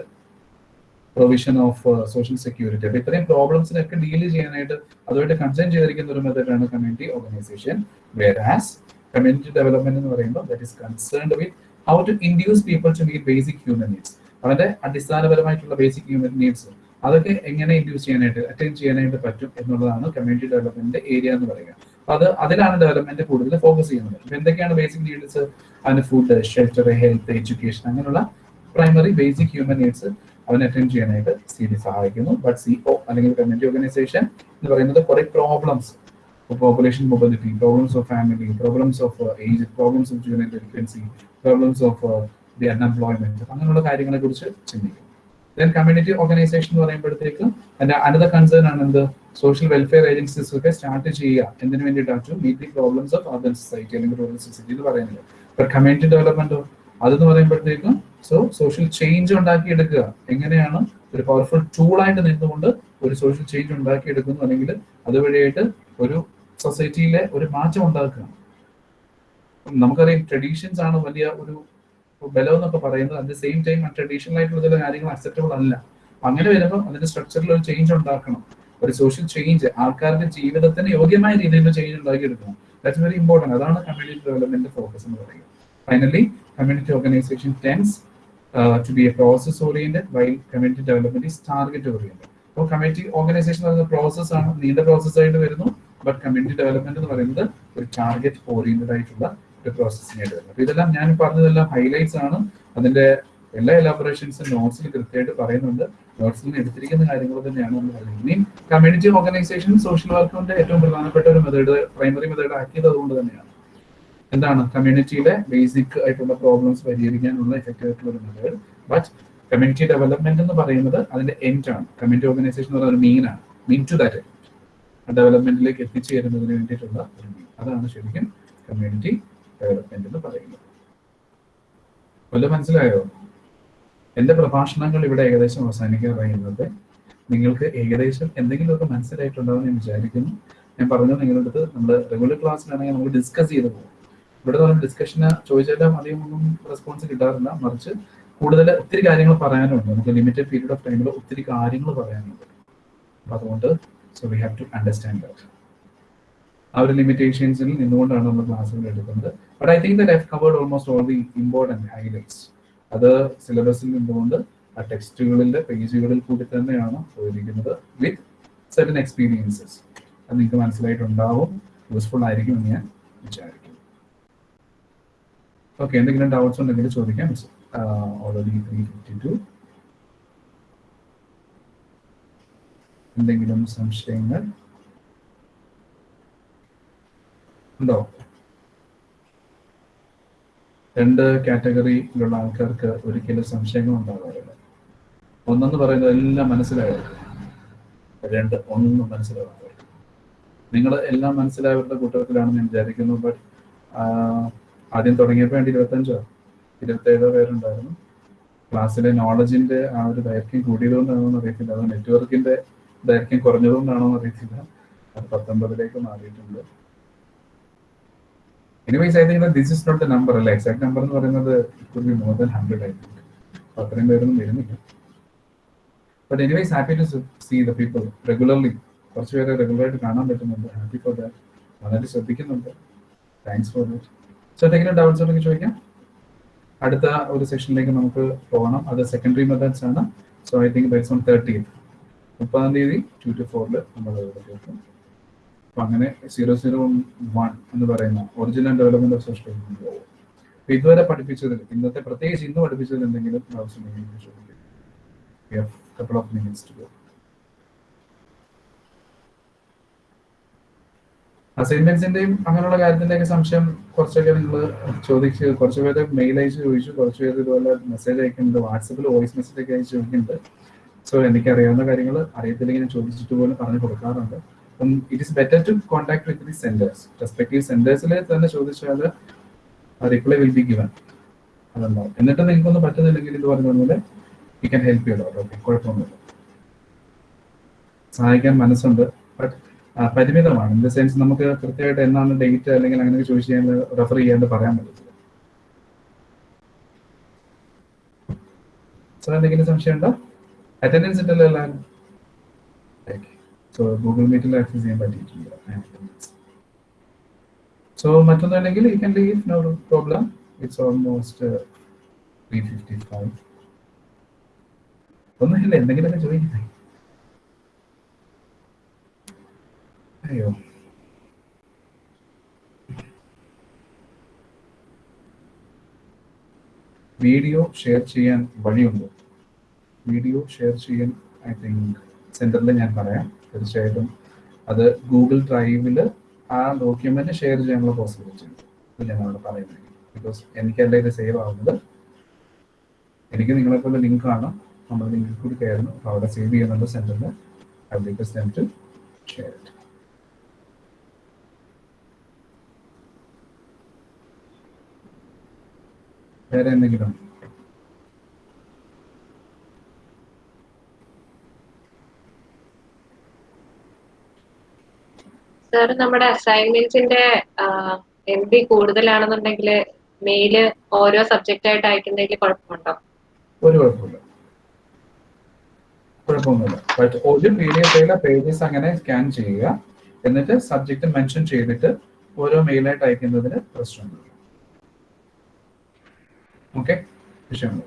provision of social security അപ്പൊ ഇത്രയും പ്രോബ്ലംസിനൊക്കെ ഡീൽ ചെയ്യാനായിട്ട് അതുമായിട്ട് കൺസേൺ ചെയ്തിരിക്കുന്ന ഒരു മെത്തേഡാണ് community organization whereas community development എന്ന് പറയുമ്പോൾ that is concerned with how to induce people to meet basic human needs അവരുടെ അടിസ്ഥാനപരമായിട്ടുള്ള ബേസിക് ഹ്യൂമൻ നീഡ്സ് അതൊക്കെ എങ്ങനെ ഇൻഡ്യൂസ് ചെയ്യാനായിട്ട് അറ്റൈൻ ചെയ്യാനായിട്ട് പറ്റും എന്നുള്ളതാണ് കമ്മ്യൂണിറ്റി ഡെവലപ്മെന്റ് ഏരിയ എന്ന് പറയുക. അപ്പൊ അത് അതിലാണ് ഡെവലപ്മെന്റ് കൂടുതൽ ഫോക്കസ് ചെയ്യുന്നത്. അപ്പൊ എന്തൊക്കെയാണ് ബേസിക് നീഡ്സ് അതിന് ഫുഡ് ഷെൽട്ടർ ഹെൽത്ത് എഡ്യൂക്കേഷൻ അങ്ങനെയുള്ള പ്രൈമറി ബേസിക് ഹ്യൂമൻ നീഡ്സ് അവനെ അറ്റൻഡ് ചെയ്യാനായിട്ട് സി ഡി സഹായിക്കുന്നു. ബട്ട് സി ഒ അല്ലെങ്കിൽ കമ്മ്യൂണിറ്റി ഓർഗനൈസേഷൻ എന്ന് പറയുന്നത് കുറെ problems population mobility problems of family problems of age problems of junior delinquency problems of the unemployment അങ്ങനെയുള്ള കാര്യങ്ങളെ കുറിച്ച് ചിന്തിക്കും. ദെൻ കമ്മ്യൂണിറ്റി ഓർഗനൈസേഷൻ എന്ന് പറയുമ്പോഴത്തേക്ക് അതിന്റെ അനദർ കൺസേൺ ആണ് എന്ത്? സോഷ്യൽ വെൽഫെയർ ഏജൻസീസ് ഒക്കെ സ്റ്റാർട്ട് ചെയ്യുക. എന്തിനു വേണ്ടിയിട്ടാണ് meet the problems of other society അല്ലെങ്കിൽ സൊസൈറ്റി എന്ന് പറയുന്നത്. കമ്മ്യൂണിറ്റി ഡെവലപ്മെന്റോ അതെന്ന് പറയുമ്പോഴത്തേക്കും സോ സോഷ്യൽ ചേഞ്ച് ഉണ്ടാക്കിയെടുക്കുക. എങ്ങനെയാണ്? ഒരു പവർഫുൾ ടൂളായിട്ട് നിന്നുകൊണ്ട് ഒരു സോഷ്യൽ ചേഞ്ച് ഉണ്ടാക്കിയെടുക്കുന്നു അല്ലെങ്കിൽ അതുവഴിയായിട്ട് ഒരു സൊസൈറ്റിയിലെ ഒരു മാറ്റം ഉണ്ടാക്കുക. നമുക്കറിയാം ട്രഡീഷൻസ് ആണ് വലിയ ഒരു ബലം എന്നൊക്കെ പറയുന്നത്. At the same time traditional ആയിട്ടുള്ള ചില കാര്യങ്ങൾ അക്സെപ്റ്റബിൾ അല്ല. അങ്ങനെ വരുമ്പോൾ അതിന്റെ സ്ട്രക്ചറിൽ ഒരു ചേഞ്ച് ഉണ്ടാക്കണം. ഒരു സോഷ്യൽ ചേഞ്ച് ആൾക്കാരുടെ ജീവിതത്തിന് യോഗ്യമായ രീതിയിൽ ചേഞ്ച് ഉണ്ടാക്കിയെടുക്കണം. ദാറ്റ്സ് വെരി ഇമ്പോർട്ടന്റ് അതാണ് കമ്മ്യൂണിറ്റി ഡെവലപ്മെന്റ് ഫോക്കസ് എന്ന് പറയുന്നത്. Finally community organization tends to be a process oriented while community development is target oriented. അപ്പോൾ കമ്മ്യൂണിറ്റി ഓർഗനൈസേഷൻ എന്ന് പറയുന്ന പ്രോസസ് ആണ് നീണ്ട പ്രോസസ് ആയിട്ട് വരുന്നു ബട്ട് കമ്മ്യൂണിറ്റി ഡെവലപ്മെന്റ് എന്ന് പറയുന്നത് ഒരു ടാർഗറ്റ് ഓറിയന്റഡ് ആയിട്ടുള്ള ഒരു പ്രോസസ്സിംഗ് ആയിട്ട് വരുന്നത്. അപ്പൊ ഇതെല്ലാം ഞാൻ പറഞ്ഞതെല്ലാം ഹൈലൈറ്റ്സ് ആണ്. അതിന്റെ എല്ലാ എലാബറേഷൻസും നോട്ട്സിൽ കൃത്യമായിട്ട് പറയുന്നുണ്ട്. നോട്ട്സിൽ നിന്ന് എടുത്തിരിക്കുന്ന കാര്യങ്ങൾ തന്നെയാണ് നമ്മൾ പറയുന്നത്. ഇനി കമ്മ്യൂണിറ്റി ഓർഗനൈസേഷൻ സോഷ്യൽ വർക്കിന്റെ ഏറ്റവും പ്രധാനപ്പെട്ട ഒരു മെത്തേഡ് പ്രൈമറി മെത്തേഡ് ആക്കിയത് അതുകൊണ്ട് തന്നെയാണ്. എന്താണ്? കമ്മ്യൂണിറ്റിയിലെ ബേസിക് ആയിട്ടുള്ള പ്രോബ്ലംസ് പരിഹരിക്കാനുള്ള എഫക്റ്റീവ് ആയിട്ടുള്ള ഒരു മെത്തേഡ് ബട്ട് കമ്മ്യൂണിറ്റി ഡെവലപ്മെന്റ് എന്ന് പറയുന്നത് അതിന്റെ എൻഡ് ആണ്. കമ്മ്യൂണിറ്റി ഓർഗനൈസേഷൻ എന്ന് പറയുന്നത് മീൻ ആണ്. മീൻ ടു ദാറ്റ് ഡെവലപ്മെന്റിലേക്ക് എത്തിച്ചേരുന്നതിന് വേണ്ടിയിട്ടുള്ള ഒരു മീൻ അതാണ് ശരിക്കും കമ്മ്യൂണിറ്റി ഡെവലപ്മെന്റ് എന്ന് പറയുന്നത്. വല്ല മനസ്സിലായോ? എന്റെ പ്രഭാഷണങ്ങൾ ഇവിടെ ഏകദേശം അവസാനിക്കാറായിരുന്നത് നിങ്ങൾക്ക് ഏകദേശം എന്തെങ്കിലുമൊക്കെ മനസ്സിലായിട്ടുണ്ടാവും ഞാൻ വിചാരിക്കുന്നു. ഞാൻ പറഞ്ഞത് നിങ്ങളുടെ അടുത്ത് നമ്മുടെ റെഗുലർ ക്ലാസ്സിലാണെങ്കിൽ നമുക്ക് ഡിസ്കസ് ചെയ്ത് പോകും ഇവിടെ നമ്മൾ ഡിസ്കഷന് ചോദിച്ചാലും അധികം ഒന്നും റെസ്പോൺസ് കിട്ടാറില്ല. മറിച്ച് കൂടുതൽ ഒത്തിരി കാര്യങ്ങൾ പറയാനുണ്ട്. നമുക്ക് ലിമിറ്റഡ് പീരീഡ് ഓഫ് ടൈമിൽ ഒത്തിരി കാര്യങ്ങൾ പറയാനുണ്ട്. അപ്പൊ അതുകൊണ്ട് so we have to understand that ആ ഒരു ലിമിറ്റേഷൻസിൽ നിന്നുകൊണ്ടാണ് നമ്മൾ ക്ലാസ്സുകൾ എടുക്കുന്നത്. But I think the I covered almost all the important highlights അത് സിലബസിൽ നിന്നുകൊണ്ട് ആ ടെക്സ്റ്റുകളിലെ പേജുകളിൽ കൂടി തന്നെയാണ് പോയിരിക്കുന്നത് വിത്ത് സെർട്ടൻ എക്സ്പീരിയൻസസ് അത് നിങ്ങൾക്ക് മനസ്സിലായിട്ടുണ്ടാവും. യൂസ്ഫുൾ ആയിരിക്കും എന്ന് ഞാൻ വിചാരിക്കുന്നു. ഓക്കെ എന്തെങ്കിലും ഡൗട്ട്സ് ഉണ്ടെങ്കിൽ ചോദിക്കാം. ഓൾറെഡി ത്രീ ഫിഫ്റ്റി ടു എന്തെങ്കിലും സംശയങ്ങൾ? ഉണ്ടോ? രണ്ട് കാറ്റഗറിയിലുള്ള ആൾക്കാർക്ക് ഒരിക്കലും സംശയങ്ങൾ ഉണ്ടാകാറില്ല. ഒന്നെന്ന് പറയുന്നത് എല്ലാം മനസ്സിലായത് രണ്ട് ഒന്നും മനസ്സിലാവാറില്ല നിങ്ങൾ എല്ലാം മനസ്സിലായവരുടെ കൂട്ടത്തിലാണ് ഞാൻ വിചാരിക്കുന്നു ബട്ട് ആദ്യം തുടങ്ങിയപ്പോൾ വേണ്ടി ഇരുപത്തഞ്ചോ? ഇരുപത്തേഴോ പേരുണ്ടായിരുന്നു. ക്ലാസ്സിലെ നോളജിന്റെ ആ ഒരു ദൈർഘ്യം കൂടിയതുകൊണ്ടാണോ എന്ന് അറിയത്തില്ല. അത് നെറ്റ്വർക്കിന്റെ ദൈർഘ്യം കുറഞ്ഞതുകൊണ്ടാണോ എന്ന് അറിയത്തില്ല. അത് പത്തൊമ്പതിലേക്ക് മാറിയിട്ടുണ്ട്. Anyways I this is not number അല്ല? എക്സാക്ട് നമ്പർ എന്ന് പറയുന്നത് more than hundred I think അത്രയും പേരൊന്നും വരുന്നില്ല. But anyways happy to see the people regularly കുറച്ച് പേരെ റെഗുലറായിട്ട് കാണാൻ പറ്റുന്നുണ്ട്. ഹാപ്പി ഫോർ ദാറ്റ് വളരെ ശ്രദ്ധിക്കുന്നുണ്ട്. താങ്ക്സ് ഫോർ ദാറ്റ് സോ എന്തെങ്കിലും ഡൗട്ട്സ് ഉണ്ടെങ്കിൽ ചോദിക്കാം. അടുത്ത ഒരു സെഷനിലേക്ക് നമുക്ക് പോകണം. അത് സെക്കൻഡറി മെത്തേഡ്സ് ആണ്. So I think byes on thirteen മുപ്പതാം തീയതി ടു ടു ഫോറിൽ നമ്മൾ കേൾക്കും. അപ്പൊ അങ്ങനെ സീറോ സീറോ വൺ എന്ന് പറയുന്ന ഒറിജിനൽ ഡെവലപ്മെന്റ് ഓഫ് സോഷ്യൽ അപ്പൊ ഇതുവരെ പഠിപ്പിച്ചതിൽ ഇന്നത്തെ പ്രത്യേകിച്ച് ഇന്ന് പഠിപ്പിച്ചതിൽ എന്തെങ്കിലും ഡൗട്ട്സ് ഉണ്ടെങ്കിൽ ചോദിക്കും. Couple of minutes to go അസൈൻമെന്റ്സിന്റെയും അങ്ങനെയുള്ള കാര്യത്തിന്റെയൊക്കെ സംശയം കുറച്ചൊക്കെ നിങ്ങൾ ചോദിച്ച് കുറച്ച് പേര് മെയിൽ അയച്ച് ചോദിച്ചു കുറച്ച് പേര് ഇതുപോലെ മെസ്സേജ് അയക്കുന്നുണ്ട് വാട്സപ്പിൽ വോയിസ് മെസ്സേജ് ഒക്കെ അയച്ച് ചോദിക്കുന്നുണ്ട്. സോ എനിക്ക് അറിയാവുന്ന കാര്യങ്ങൾ അറിയത്തില്ലെങ്കിൽ ഞാൻ ചോദിച്ചിട്ട് പോലും പറഞ്ഞു കൊടുക്കാറുണ്ട്. അപ്പം it is better to contact with the centres respective സെന്റേഴ്സിൽ തന്നെ ചോദിച്ചാൽ റിപ്ലൈ വിൽ ബി ഗിവൻ അതുണ്ടാവും എന്നിട്ട് നിങ്ങൾക്കൊന്നും പറ്റുന്നില്ലെങ്കിൽ ഇത് പറഞ്ഞ പോലെ you can help you okay കുഴപ്പമൊന്നുമില്ല. സഹായിക്കാൻ മനസ്സുണ്ട് ബട്ട് പരിമിതമാണ്. ഇൻ ദ സെൻസ് നമുക്ക് കൃത്യമായിട്ട് എന്നാണ് ഡേറ്റ് അല്ലെങ്കിൽ അങ്ങനെ ചോദിച്ചു ചെയ്യാൻ റെഫർ ചെയ്യാണ്ട് പറയാൻ പറ്റത്തില്ല. സാർ എന്തെങ്കിലും സംശയം ഉണ്ടോ? അറ്റൻഡൻസ് ഉണ്ടല്ലോ എല്ലാവരും. സോ ഗൂഗിൾ മീറ്റിൽ ആക്സസ് ചെയ്യാൻ പറ്റിയിട്ടില്ല. So മറ്റൊന്നുണ്ടെങ്കിൽ you can leave no problem it's almost three fifty five ഒന്നുമില്ല എന്തെങ്കിലുമൊക്കെ ചോദിക്കുന്നേ വീഡിയോ ഷെയർ ചെയ്യാൻ വഴിയുണ്ടോ. വീഡിയോ ഷെയർ ചെയ്യാൻ ഐ തിങ്ക് സെന്ററിൽ ഞാൻ പറയാം. തീർച്ചയായിട്ടും അത് ഗൂഗിൾ ഡ്രൈവിൽ ആ ഡോക്യുമെന്റ് ഷെയർ ചെയ്യാനുള്ള പോസിബിലിറ്റി ഉണ്ട് ഞാൻ അവിടെ പറയുന്നത്. ബിക്കോസ് എനിക്ക് എന്റെ ഇത് സേവ് ആവുന്നത് എനിക്ക് നിങ്ങളെ പോലെ ലിങ്ക് കാണാം. നമ്മൾ ലിങ്കിൽ കൂടി കയറുന്നു. അവിടെ സേവ് ചെയ്യുന്നുണ്ട് സെന്ററിൽ ഐ ടു ഷെയർ ഇറ്റ് വേറെ എന്തെങ്കിലും? സാർ നമ്മുടെ അസൈൻമെന്റ്സിന്റെ എം ബി കൂടുതലാണെന്നുണ്ടെങ്കിൽ മെയിൽ ഓരോ സബ്ജക്റ്റ് ആയിട്ട് അയക്കുന്നതിൽ കുഴപ്പമുണ്ടോ? ഒരു കുഴപ്പമില്ല. കുഴപ്പമൊന്നുമില്ല. ഒരു പി ഡി എഫ് പേജസ് അങ്ങനെ സ്കാൻ ചെയ്യുക. എന്നിട്ട് സബ്ജക്റ്റ് മെൻഷൻ ചെയ്തിട്ട് ഓരോ മെയിലായിട്ട് അയക്കുന്നതിന് ഓക്കെ? വിഷയമില്ല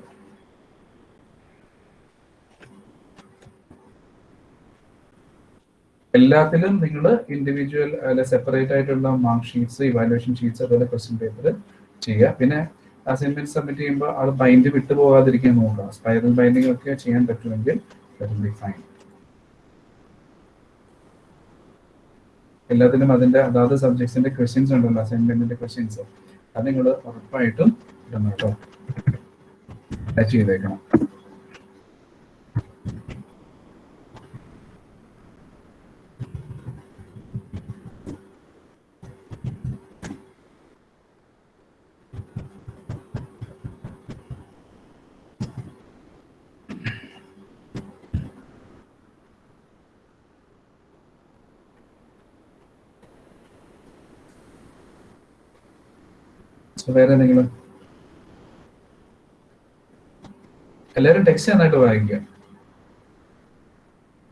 എല്ലാത്തിലും നിങ്ങൾ ഇൻഡിവിജ്വൽ അല്ലെ സെപ്പറേറ്റ് ആയിട്ടുള്ള മാർക്ക് ഷീറ്റ്സ് ഇവാലുവേഷൻ ഷീറ്റ്സ് അതുപോലെ ക്വസ്റ്റ്യൻ പേപ്പർ ചെയ്യുക. പിന്നെ അസൈൻമെന്റ് സബ്മിറ്റ് ചെയ്യുമ്പോൾ അത് ബൈൻഡ് വിട്ടു പോകാതിരിക്കാൻ നോക്കുക. സ്പൈറൽ ബൈൻഡിങ് ഒക്കെ ചെയ്യാൻ പറ്റുമെങ്കിൽ ഫൈൻ എല്ലാത്തിനും അതിന്റെ അതാത് സബ്ജക്ട്സിന്റെ ക്വസ്റ്റ്യൻസ് ഉണ്ടല്ലോ അസൈൻമെന്റിന്റെ ക്വസ്റ്റ്യൻസ് അത് നിങ്ങൾ ഉറപ്പായിട്ടും ഇടണം കേട്ടോ ടച്ച് ചെയ്തേക്കണം So, വേറെ എന്തെങ്കിലും എല്ലാവരും ടെക്സ്റ്റ് നന്നായിട്ട് വായിക്കുക.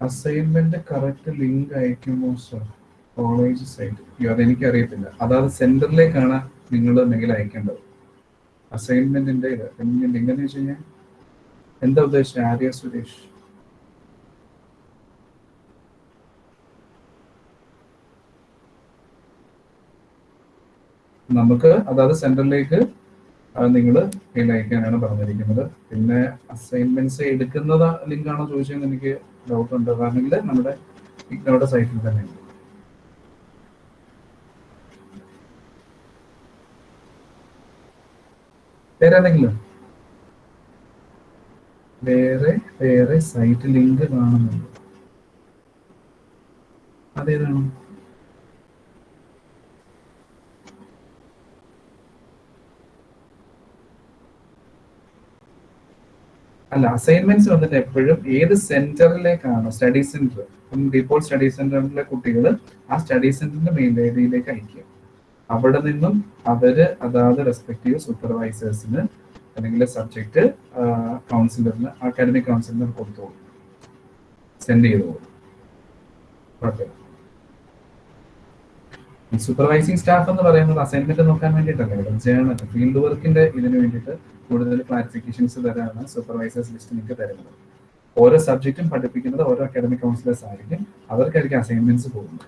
അസൈൻമെന്റ് കറക്റ്റ് ലിങ്ക് അയക്കുമോ സർ കോളേജ് സൈറ്റ് അയ്യോ അതെനിക്ക് അറിയത്തില്ല അതായത് സെന്ററിലേക്കാണ് നിങ്ങൾ മെയിൽ അയക്കേണ്ടത്. അസൈൻമെന്റിന്റെ ഇത് എന്ന് വെച്ച് കഴിഞ്ഞാൽ എന്താ ഉദ്ദേശിച്ചത് ആര്യ സുരേഷ്. നമുക്ക് അതായത് സെന്ററിലേക്ക് നിങ്ങൾ മെയിൽ അയക്കാനാണ് പറഞ്ഞിരിക്കുന്നത്. പിന്നെ അസൈൻമെന്റ്സ് എടുക്കുന്നത് ലിങ്കാണോ ചോദിച്ചതെന്ന് എനിക്ക് ഡൗട്ട് ഉണ്ട്. കാരണമെങ്കിൽ നമ്മുടെ ഇഗ്നോയുടെ സൈറ്റിൽ തന്നെ ഉണ്ട്. പേരെന്തെങ്കിലും വേറെ വേറെ സൈറ്റ് ലിങ്ക് കാണുന്നുണ്ട്? അതേതാണ്? അല്ല അസൈൻമെന്റ്സ് വന്നിട്ട് എപ്പോഴും ഏത് സെന്ററിലേക്കാണോ സ്റ്റഡി സെന്റർ ഡിപ്പോൾ സ്റ്റഡി സെന്ററിലെ കുട്ടികൾ ആ സ്റ്റഡി സെന്ററിന്റെ മെയിൻ ഐഡിയിലേക്ക് അയക്കുക. അവിടെ നിന്നും അവർ അതാത് റെസ്പെക്റ്റീവ് സൂപ്പർവൈസേഴ്സിന് അല്ലെങ്കിൽ സബ്ജക്ട് കൗൺസിലറിന് അക്കാഡമിക് കൗൺസിലറിന് കൊടുത്തോളൂ സെൻഡ് ചെയ്തോളൂ കുഴപ്പമില്ല സൂപ്പർവൈസിങ് സ്റ്റാഫ് എന്ന് പറയുന്നത് അസൈൻമെന്റ് നോക്കാൻ വേണ്ടിയിട്ടല്ല ജേണൽ ഫീൽഡ് വർക്കിന്റെ ഇതിന് വേണ്ടിയിട്ട് കൂടുതൽ ക്ലാരിഫിക്കേഷൻസ് തരാണ് സൂപ്പർവൈസേഴ്സ് ലിസ്റ്റ് നിങ്ങൾക്ക് തരുന്നത്. ഓരോ സബ്ജക്റ്റും പഠിപ്പിക്കുന്നത് ഓരോ അക്കാഡമിക് കൗൺസിലേഴ്സ് ആയിരിക്കും. അവർക്കായിരിക്കും അസൈൻമെന്റ്സ് പോകുന്നത്.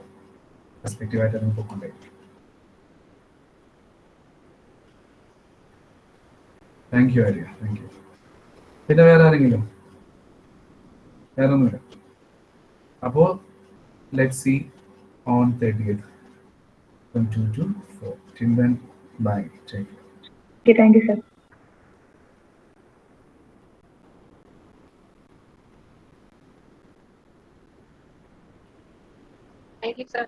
റെസ്പെക്റ്റീവ് ആയിട്ട് അതിന് പോയിക്കൊണ്ടേയിരിക്കും. Thank you Arya thank you പിന്നെ വേറെ ആരെങ്കിലും? വേറെ ഒന്നുമില്ല അപ്പോ let see on thirty eight from 2 to 4. Till then, bye. Take care. Thank you sir thank you sir